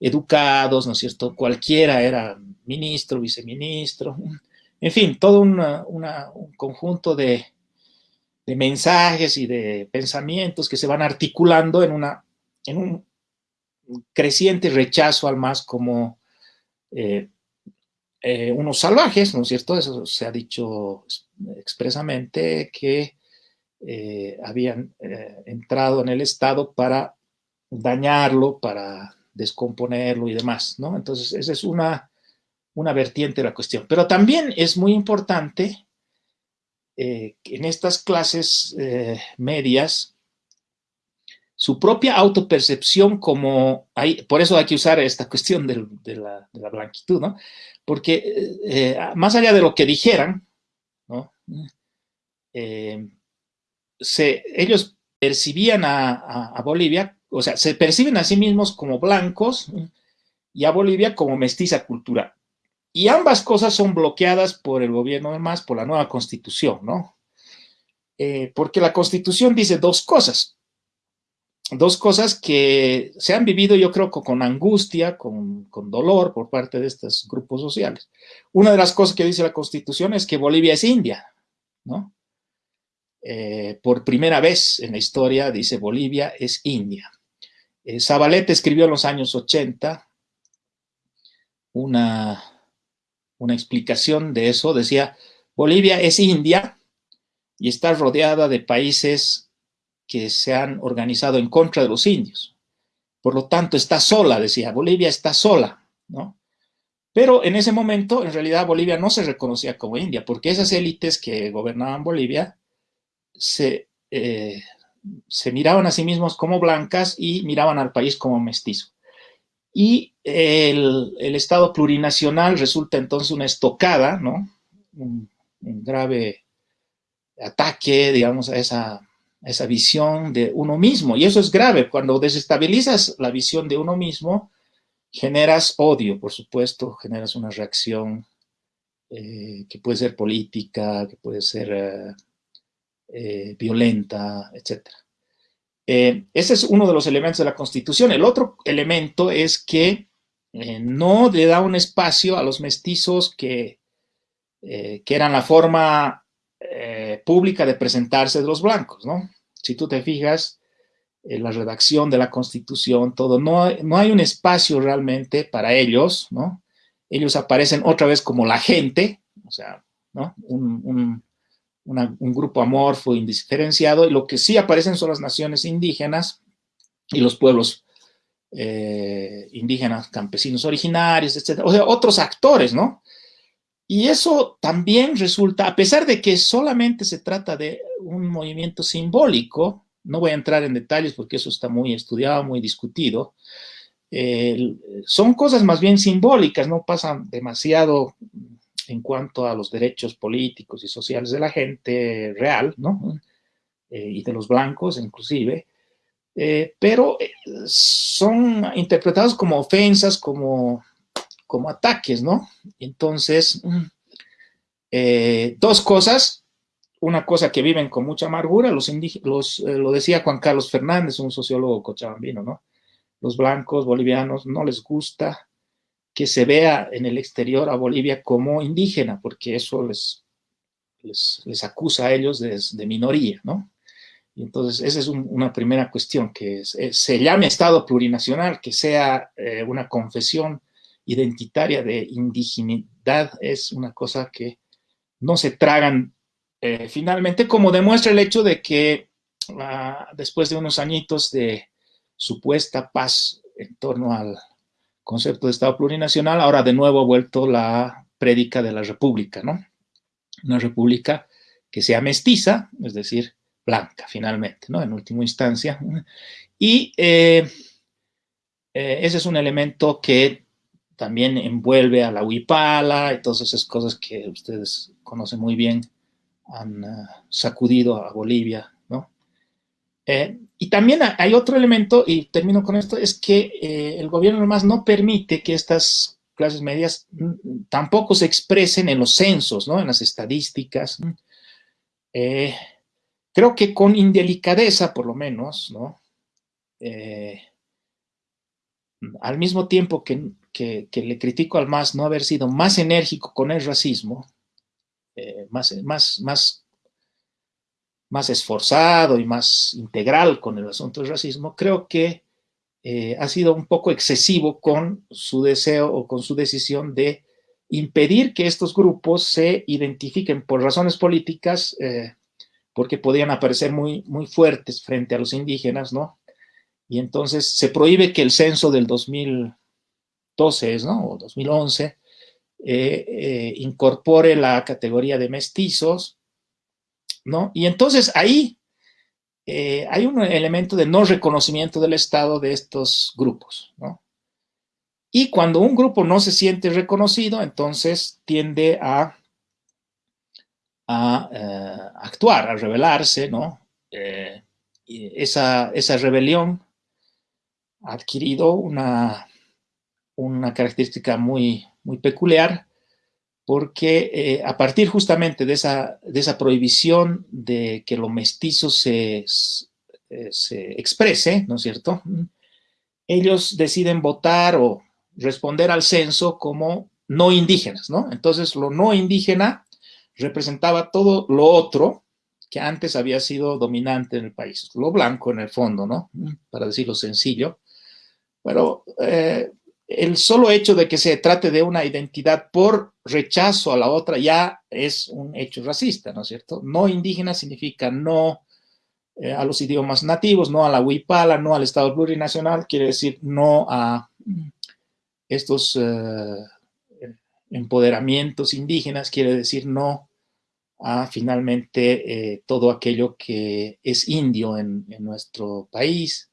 educados, ¿no es cierto? Cualquiera era ministro, viceministro, en fin, todo un conjunto de, mensajes y de pensamientos que se van articulando en, una, en un creciente rechazo al más como unos salvajes, ¿no es cierto? Eso se ha dicho expresamente que eh, habían eh, entrado en el Estado para dañarlo, para descomponerlo y demás, ¿no? Entonces, esa es una, una vertiente de la cuestión. Pero también es muy importante eh, en estas clases medias su propia autopercepción como, hay, por eso hay que usar esta cuestión de, la, blanquitud, ¿no? Porque más allá de lo que dijeran, ¿no? ellos percibían a, Bolivia, o sea, se perciben a sí mismos como blancos y a Bolivia como mestiza cultural. Y ambas cosas son bloqueadas por el gobierno de más, por la nueva constitución, ¿no? Eh, porque la constitución dice dos cosas, dos cosas que se han vivido yo creo con angustia, con, con, dolor por parte de estos grupos sociales. Una de las cosas que dice la constitución es que Bolivia es India, ¿no? Eh, por primera vez en la historia, dice Bolivia, es India. Eh, Zabaleta escribió en los años 80 una, una explicación de eso. Decía, Bolivia es India y está rodeada de países que se han organizado en contra de los indios. Por lo tanto, está sola, decía, Bolivia está sola, ¿no? Pero en ese momento, en realidad, Bolivia no se reconocía como India, porque esas élites que gobernaban Bolivia se, eh, se miraban a sí mismos como blancas y miraban al país como mestizo. Y el, Estado plurinacional resulta entonces una estocada, ¿no? Un, grave ataque, digamos, a esa, visión de uno mismo. Y eso es grave. Cuando desestabilizas la visión de uno mismo, generas odio, por supuesto, generas una reacción eh, que puede ser política, que puede ser eh, eh, violenta, etc. Eh, ese es uno de los elementos de la Constitución. El otro elemento es que eh, no le da un espacio a los mestizos que, que eran la forma pública de presentarse de los blancos, ¿no? Si tú te fijas, en la redacción de la Constitución, todo, no, no hay un espacio realmente para ellos, ¿no? Ellos aparecen otra vez como la gente, o sea, ¿no? un grupo amorfo, indiferenciado, y lo que sí aparecen son las naciones indígenas y los pueblos eh, indígenas, campesinos originarios, etc. O sea, otros actores, ¿no? Y eso también resulta, a pesar de que solamente se trata de un movimiento simbólico, no voy a entrar en detalles porque eso está muy estudiado, muy discutido, son cosas más bien simbólicas, no pasan demasiado en cuanto a los derechos políticos y sociales de la gente real, ¿no? Eh, y de los blancos inclusive, eh, pero eh, son interpretados como ofensas, como, como ataques, ¿no? Entonces, dos cosas, una cosa que viven con mucha amargura, los, los lo decía Juan Carlos Fernández, un sociólogo cochabambino, ¿no? Los blancos bolivianos no les gusta que se vea en el exterior a Bolivia como indígena, porque eso les, les, acusa a ellos de, minoría, ¿no? Y entonces, esa es una primera cuestión, que se llame Estado plurinacional, que sea eh, una confesión identitaria de indigenidad, es una cosa que no se tragan eh, finalmente, como demuestra el hecho de que ah, después de unos añitos de supuesta paz en torno al, concepto de Estado plurinacional, ahora de nuevo ha vuelto la prédica de la república, ¿no? Una república que sea mestiza, es decir, blanca, finalmente, ¿no? En última instancia. Y eh, eh, ese es un elemento que también envuelve a la huipala y todas esas cosas que ustedes conocen muy bien, han uh, sacudido a Bolivia. Eh, y también hay otro elemento, y termino con esto, es que eh, el gobierno además no permite que estas clases medias mm, tampoco se expresen en los censos, ¿no? en las estadísticas. Eh, creo que con indelicadeza, por lo menos, ¿no? al mismo tiempo que, le critico al MAS no haber sido más enérgico con el racismo, más, más, más más esforzado y más integral con el asunto del racismo, creo que eh, ha sido un poco excesivo con su deseo o con su decisión de impedir que estos grupos se identifiquen por razones políticas, eh, porque podían aparecer muy, muy fuertes frente a los indígenas, ¿no? Y entonces se prohíbe que el censo del 2012, ¿no? O 2011, eh, incorpore la categoría de mestizos, ¿no? Y entonces ahí eh, hay un elemento de no reconocimiento del Estado de estos grupos, ¿no? Y cuando un grupo no se siente reconocido, entonces tiende a, eh, actuar, a rebelarse, ¿no? Eh, esa, esa, rebelión ha adquirido una, una característica muy, muy peculiar, porque eh, a partir justamente de esa, de esa, prohibición de que lo mestizo se, eh, se, exprese, ¿no es cierto? Ellos deciden votar o responder al censo como no indígenas, ¿no? Entonces, lo no indígena representaba todo lo otro que antes había sido dominante en el país, lo blanco en el fondo, ¿no? Para decirlo sencillo. Pero eh, el solo hecho de que se trate de una identidad por rechazo a la otra ya es un hecho racista, ¿no es cierto? No indígena significa no eh, a los idiomas nativos, no a la huipala, no al Estado plurinacional, quiere decir no a estos eh, empoderamientos indígenas, quiere decir no a finalmente eh, todo aquello que es indio en nuestro país,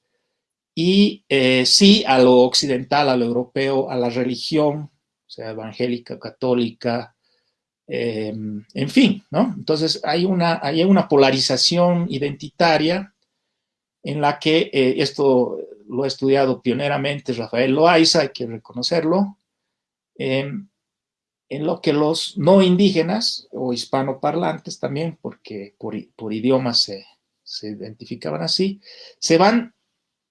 y eh, sí a lo occidental, a lo europeo, a la religión, sea evangélica, católica, em, en fin, ¿no? Entonces hay una, hay una polarización identitaria en la que eh, esto lo ha estudiado pioneramente Rafael Loaiza, hay que reconocerlo, em, en lo que los no indígenas o hispanoparlantes también, porque por, por idiomas se, se identificaban así, se van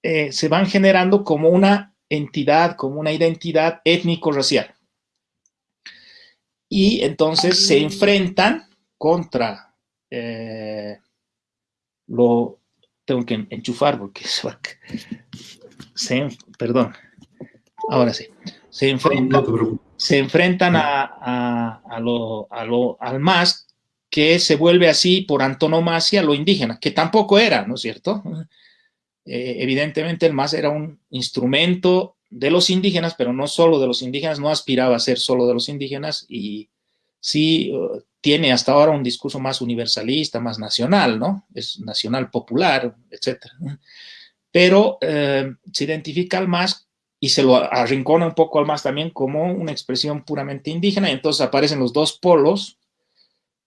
eh, se van generando como una entidad, como una identidad étnico-racial. Y entonces se enfrentan contra eh, lo tengo que enchufar porque se, perdón, ahora sí, se enfrentan, se enfrentan a, lo, al más que se vuelve así por antonomasia lo indígena, que tampoco era, ¿no es cierto? Eh, evidentemente el MAS era un instrumento de los indígenas, pero no solo de los indígenas, no aspiraba a ser solo de los indígenas y sí uh, tiene hasta ahora un discurso más universalista, más nacional, ¿no? Es nacional popular, etc. Pero eh, se identifica al MAS y se lo arrincona un poco al MAS también como una expresión puramente indígena y entonces aparecen los dos polos,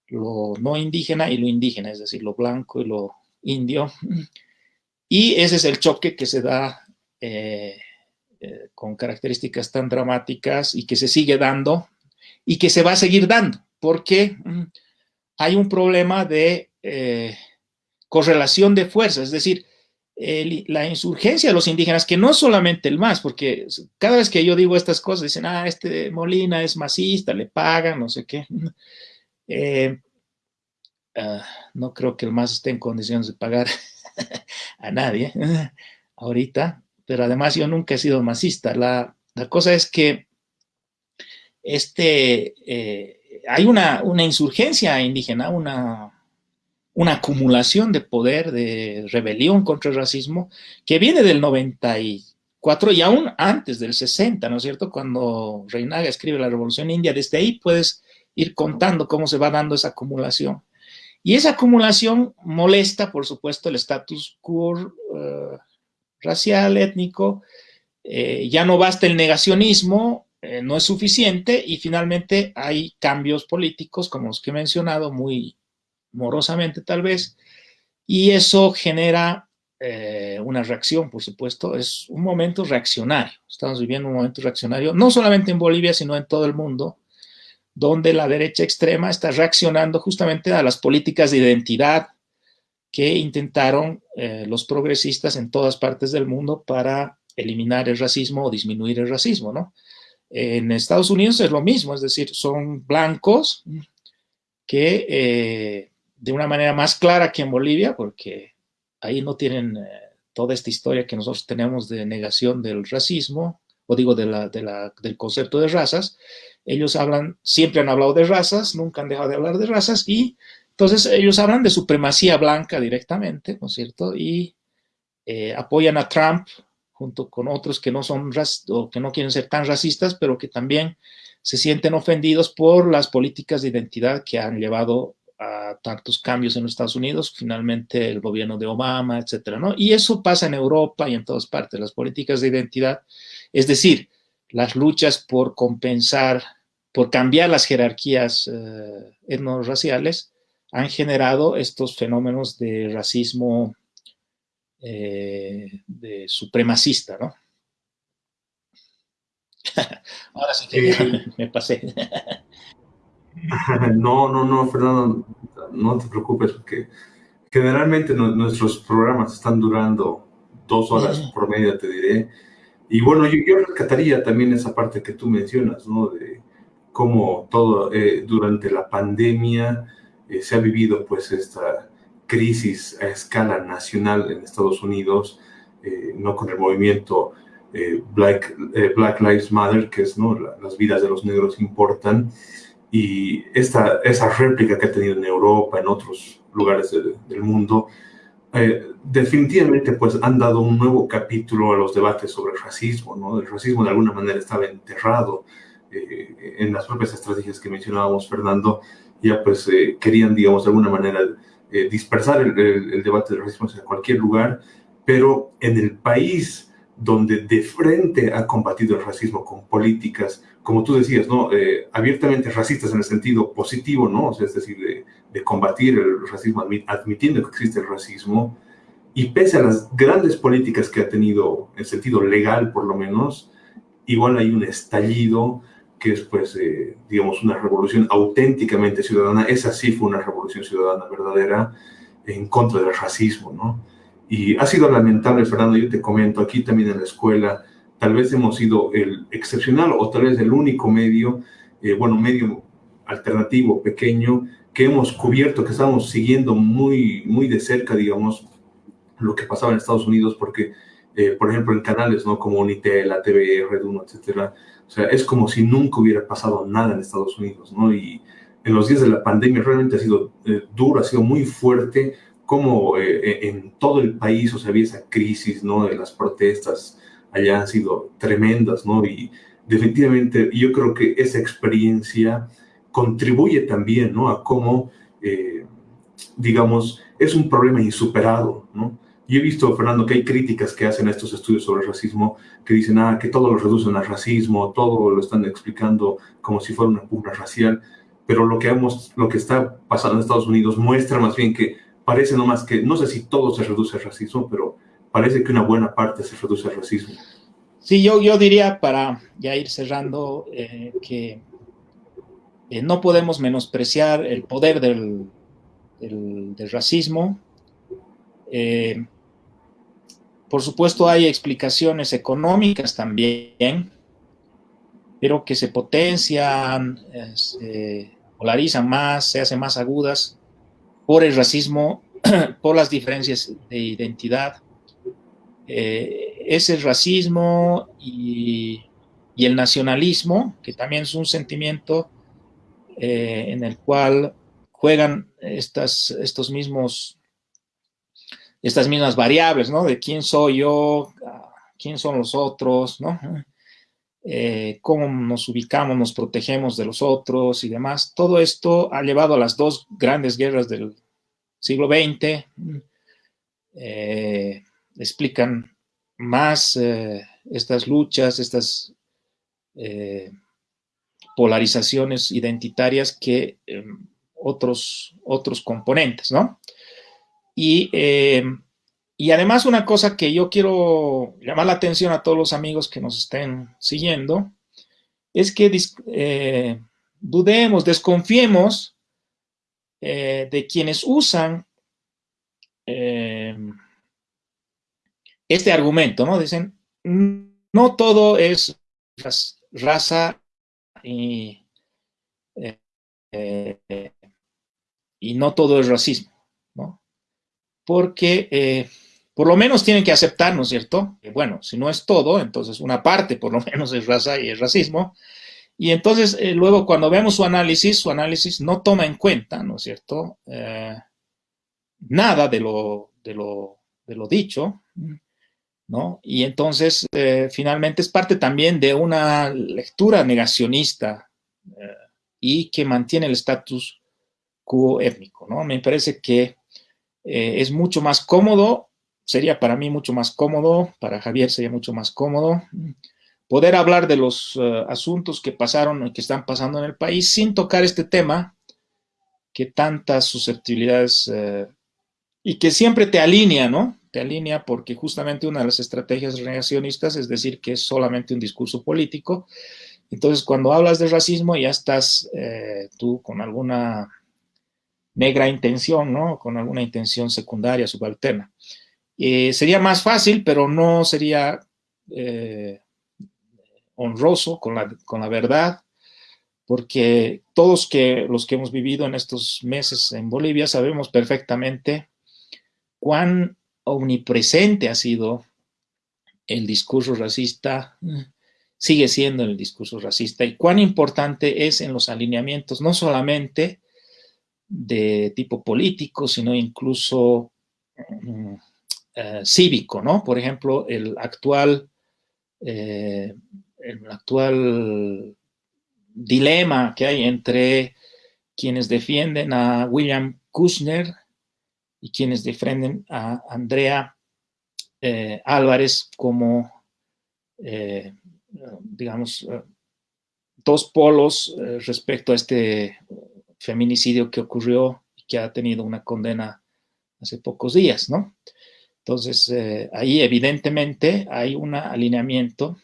lo no indígena y lo indígena, es decir, lo blanco y lo indio, y ese es el choque que se da eh, eh, con características tan dramáticas y que se sigue dando y que se va a seguir dando, porque mm, hay un problema de eh, correlación de fuerzas, es decir, la insurgencia de los indígenas, que no solamente el MAS, porque cada vez que yo digo estas cosas, dicen, ah, este Molina es masista, le pagan, no sé qué. Ah, no creo que el MAS esté en condiciones de pagar a nadie ahorita, pero además yo nunca he sido masista. La, cosa es que este, eh, hay una, insurgencia indígena, una, una acumulación de poder, de rebelión contra el racismo, que viene del 94 y aún antes del 60, ¿no es cierto? Cuando Reinaga escribe la Revolución India, desde ahí puedes ir contando cómo se va dando esa acumulación. Y esa acumulación molesta, por supuesto, el status quo eh, racial, étnico, eh, ya no basta el negacionismo, eh, no es suficiente y finalmente hay cambios políticos, como los que he mencionado, muy morosamente tal vez, y eso genera una reacción, por supuesto, es un momento reaccionario. Estamos viviendo un momento reaccionario, no solamente en Bolivia, sino en todo el mundo, donde la derecha extrema está reaccionando justamente a las políticas de identidad que intentaron eh, los progresistas en todas partes del mundo para eliminar el racismo o disminuir el racismo, ¿no? En Estados Unidos es lo mismo, es decir, son blancos que eh, de una manera más clara que en Bolivia, porque ahí no tienen eh, toda esta historia que nosotros tenemos de negación del racismo, o digo de del concepto de razas, ellos hablan, siempre han hablado de razas, nunca han dejado de hablar de razas, y entonces ellos hablan de supremacía blanca directamente, ¿no es cierto? Y eh, apoyan a Trump junto con otros que no son o que no quieren ser tan racistas, pero que también se sienten ofendidos por las políticas de identidad que han llevado a tantos cambios en los Estados Unidos, finalmente el gobierno de Obama, etcétera, ¿no? Y eso pasa en Europa y en todas partes, las políticas de identidad, es decir, las luchas por compensar, por cambiar las jerarquías eh, etnorraciales, han generado estos fenómenos de racismo eh, de supremacista, ¿no? Ahora sí que me pasé. No, no, no, Fernando, no te preocupes, porque generalmente nuestros programas están durando dos horas por medio, te diré. Y bueno, yo, rescataría también esa parte que tú mencionas, ¿no? De cómo todo eh, durante la pandemia eh, se ha vivido pues esta crisis a escala nacional en Estados Unidos, eh, no con el movimiento Black, Black Lives Matter, que es, ¿no? las vidas de los negros importan, y esta, esa réplica que ha tenido en Europa, en otros lugares del mundo, eh, definitivamente pues han dado un nuevo capítulo a los debates sobre el racismo, ¿no? El racismo de alguna manera estaba enterrado eh, en las propias estrategias que mencionábamos, Fernando, ya pues eh, querían, digamos, de alguna manera dispersar el, el, debate del racismo hacia cualquier lugar, pero en el país donde de frente ha combatido el racismo con políticas, como tú decías, ¿no? Eh, abiertamente racistas en el sentido positivo, ¿no? O sea, es decir, de, de, combatir el racismo, admitiendo que existe el racismo, y pese a las grandes políticas que ha tenido, en sentido legal por lo menos, igual hay un estallido que es, pues, eh, digamos, una revolución auténticamente ciudadana. Esa sí fue una revolución ciudadana verdadera en contra del racismo, ¿no? Y ha sido lamentable, Fernando, yo te comento, aquí también en la escuela, tal vez hemos sido el excepcional o tal vez el único medio, eh, bueno, medio alternativo, pequeño, que hemos cubierto, que estamos siguiendo muy, muy de cerca, digamos, lo que pasaba en Estados Unidos, porque, eh, por ejemplo, en canales, ¿no? Como Unitel, la TV, Red 1, etcétera, o sea, es como si nunca hubiera pasado nada en Estados Unidos, ¿no? Y en los días de la pandemia realmente ha sido eh, duro, ha sido muy fuerte, como eh, en todo el país, o sea, había esa crisis, ¿no? De las protestas han sido tremendas, ¿no? Y definitivamente yo creo que esa experiencia contribuye también, ¿no? A cómo, eh, digamos, es un problema insuperado, ¿no? Yo he visto, Fernando, que hay críticas que hacen estos estudios sobre el racismo, que dicen, ah, que todo lo reducen al racismo, todo lo están explicando como si fuera una pugna racial, pero lo que, hemos, lo que está pasando en Estados Unidos muestra más bien que parece nomás que, no sé si todo se reduce al racismo, pero parece que una buena parte se reduce al racismo. Sí, yo, yo diría, para ya ir cerrando, eh, que eh, no podemos menospreciar el poder del, del, racismo. Eh, por supuesto, hay explicaciones económicas también, pero que se potencian, se polarizan más, se hacen más agudas por el racismo, por las diferencias de identidad. Eh, es el racismo y, el nacionalismo, que también es un sentimiento eh, en el cual juegan estas, estos mismos, estas mismas variables, ¿no? De quién soy yo, quién son los otros, ¿no? Eh, cómo nos ubicamos, nos protegemos de los otros y demás. Todo esto ha llevado a las dos grandes guerras del siglo XX. Explican más eh, estas luchas, estas polarizaciones identitarias que otros, otros componentes, ¿no? Y, y además una cosa que yo quiero llamar la atención a todos los amigos que nos estén siguiendo, es que eh, dudemos, desconfiemos eh, de quienes usan eh, este argumento, ¿no? Dicen, no todo es raza y, y no todo es racismo, ¿no? Porque por lo menos tienen que aceptar, ¿no es cierto? Bueno, si no es todo, entonces una parte por lo menos es raza y es racismo. Y entonces eh, luego cuando vemos su análisis, su análisis no toma en cuenta, ¿no es cierto? Eh, nada de lo, de lo, de lo dicho, ¿no? Y entonces eh, finalmente es parte también de una lectura negacionista y que mantiene el estatus quo étnico, ¿no? Me parece que es mucho más cómodo sería para mí mucho más cómodo, para Javier sería mucho más cómodo poder hablar de los eh, asuntos que pasaron y que están pasando en el país sin tocar este tema que tantas susceptibilidades eh, y que siempre te alinea, ¿no? Te alinea porque justamente una de las estrategias negacionistas es decir que es solamente un discurso político. Entonces, cuando hablas de racismo ya estás eh, tú con alguna negra intención, ¿no? Con alguna intención secundaria, subalterna. Eh, sería más fácil, pero no sería eh, honroso con la, con la, verdad, porque todos que, los que hemos vivido en estos meses en Bolivia sabemos perfectamente cuán omnipresente ha sido el discurso racista, sigue siendo el discurso racista, y cuán importante es en los alineamientos, no solamente de tipo político, sino incluso mm, eh, cívico, ¿no? Por ejemplo, el actual, eh, el actual dilema que hay entre quienes defienden a William Kushner y quienes defienden a Andrea eh, Álvarez como, digamos, dos polos respecto a este feminicidio que ocurrió y que ha tenido una condena hace pocos días, ¿no? Entonces, eh, ahí evidentemente hay un alineamiento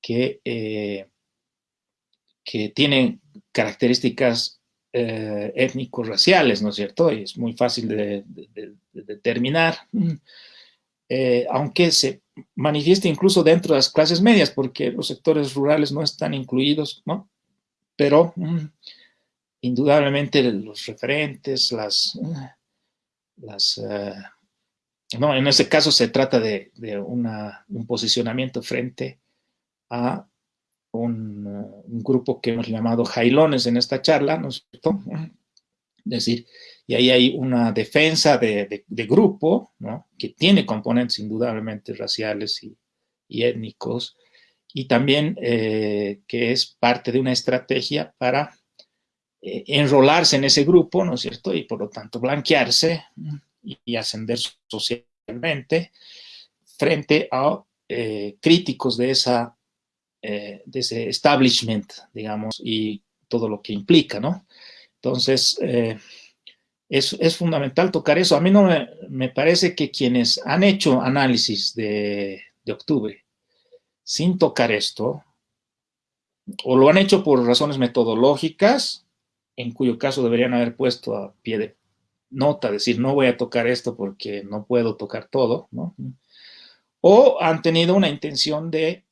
que, eh, que tiene características eh, étnico-raciales, ¿no es cierto? Y es muy fácil de, determinar, aunque se manifiesta incluso dentro de las clases medias, porque los sectores rurales no están incluidos, ¿no? Pero mm, indudablemente los referentes, las... las no, en ese caso se trata de, un posicionamiento frente a un, grupo que hemos llamado jailones en esta charla, ¿no es cierto? Es decir, y ahí hay una defensa de, grupo, ¿no? Que tiene componentes indudablemente raciales y, étnicos, y también eh, que es parte de una estrategia para eh, enrolarse en ese grupo, ¿no es cierto? Y por lo tanto blanquearse, y ascender socialmente frente a eh, críticos de, esa, eh, de ese establishment, digamos, y todo lo que implica, ¿no? Entonces, eh, es, es, fundamental tocar eso. A mí no me, me, parece que quienes han hecho análisis de, de octubre sin tocar esto, o lo han hecho por razones metodológicas, en cuyo caso deberían haber puesto a pie de nota, decir, no voy a tocar esto porque no puedo tocar todo, ¿no? O han tenido una intención de,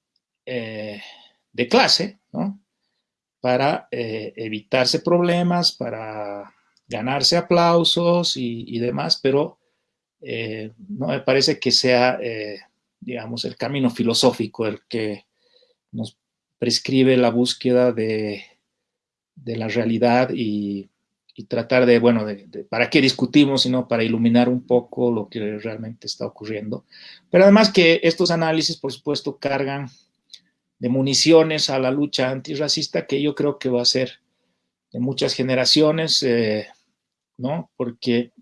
eh, de clase, ¿no? Para eh, evitarse problemas, para ganarse aplausos y, demás, pero eh, no me parece que sea, digamos, el camino filosófico el que nos prescribe la búsqueda de, la realidad y tratar de, bueno, para qué discutimos, sino para iluminar un poco lo que realmente está ocurriendo. Pero además que estos análisis, por supuesto, cargan de municiones a la lucha antirracista, que yo creo que va a ser de muchas generaciones, eh, ¿no? Porque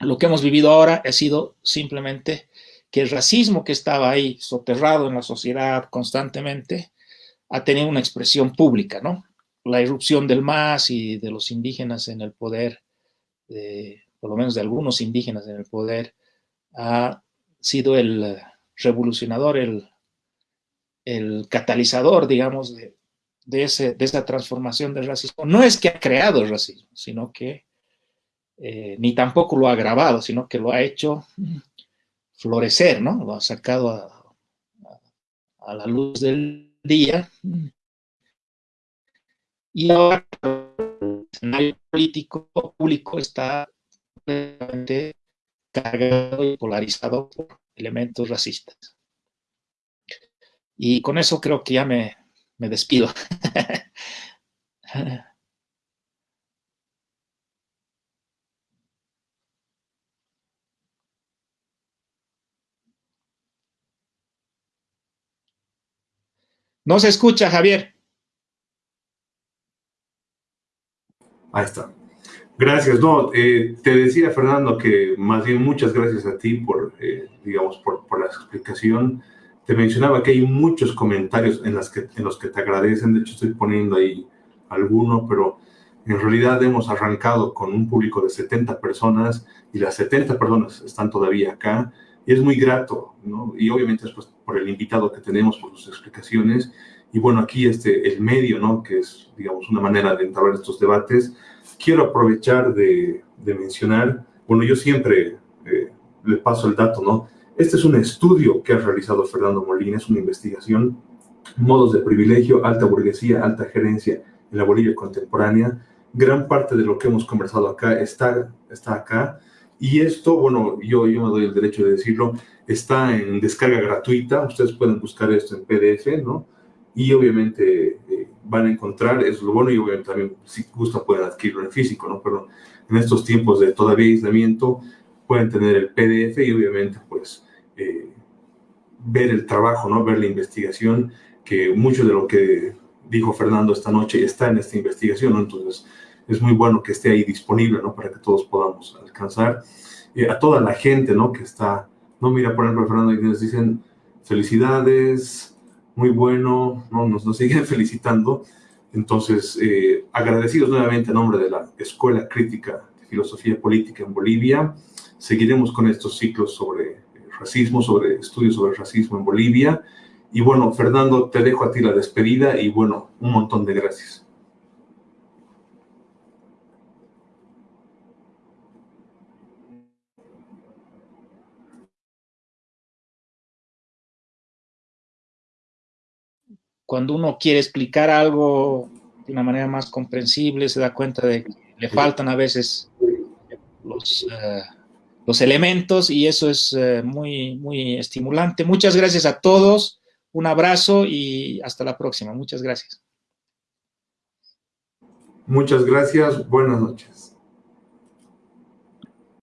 lo que hemos vivido ahora ha sido simplemente que el racismo que estaba ahí soterrado en la sociedad constantemente ha tenido una expresión pública, ¿no? la irrupción del MAS y de los indígenas en el poder, por lo menos de algunos indígenas en el poder, ha sido el revolucionador, el, el catalizador, digamos, de, de, ese, de, esa transformación del racismo. No es que ha creado el racismo, sino que, eh, ni tampoco lo ha agravado, sino que lo ha hecho florecer, ¿no? Lo ha sacado a, a, a la luz del día. Y ahora el escenario político público está cargado y polarizado por elementos racistas. Y con eso creo que ya me, me despido. No se escucha, Javier. Ahí está. Gracias. No, eh, te decía, Fernando, que más bien muchas gracias a ti por, eh, digamos, por, por, la explicación. Te mencionaba que hay muchos comentarios en, las que, en los que te agradecen. De hecho, estoy poniendo ahí alguno, pero en realidad hemos arrancado con un público de 70 personas y las 70 personas están todavía acá. Y es muy grato, ¿no? Y obviamente es pues, por el invitado que tenemos, por sus explicaciones. Y bueno, aquí este, el medio, ¿no? Que es, digamos, una manera de entablar estos debates quiero aprovechar de, de mencionar, bueno, yo siempre eh, le paso el dato, ¿no? Este es un estudio que ha realizado Fernando Molina, es una investigación, modos de privilegio, alta burguesía, alta gerencia en la Bolivia contemporánea. Gran parte de lo que hemos conversado acá está, está acá. Y esto, bueno, yo, yo me doy el derecho de decirlo, está en descarga gratuita. Ustedes pueden buscar esto en PDF, ¿no? Y obviamente eh, van a encontrar, es lo bueno, y obviamente también si gusta pueden adquirirlo en físico, ¿no? Pero en estos tiempos de todavía aislamiento pueden tener el PDF y obviamente pues eh, ver el trabajo, ¿no? Ver la investigación, que mucho de lo que dijo Fernando esta noche está en esta investigación, ¿no? Entonces es muy bueno que esté ahí disponible, ¿no? Para que todos podamos alcanzar. Eh, a toda la gente, ¿no? Que está, no mira, por ejemplo, Fernando, nos dicen felicidades, muy bueno, ¿no? nos, nos siguen felicitando. Entonces, eh, agradecidos nuevamente a nombre de la Escuela Crítica de Filosofía Política en Bolivia. Seguiremos con estos ciclos sobre racismo, sobre estudios sobre racismo en Bolivia. Y bueno, Fernando, te dejo a ti la despedida y bueno, un montón de gracias. cuando uno quiere explicar algo de una manera más comprensible, se da cuenta de que le faltan a veces los, uh, los elementos y eso es uh, muy, muy estimulante. Muchas gracias a todos, un abrazo y hasta la próxima. Muchas gracias. Muchas gracias, buenas noches.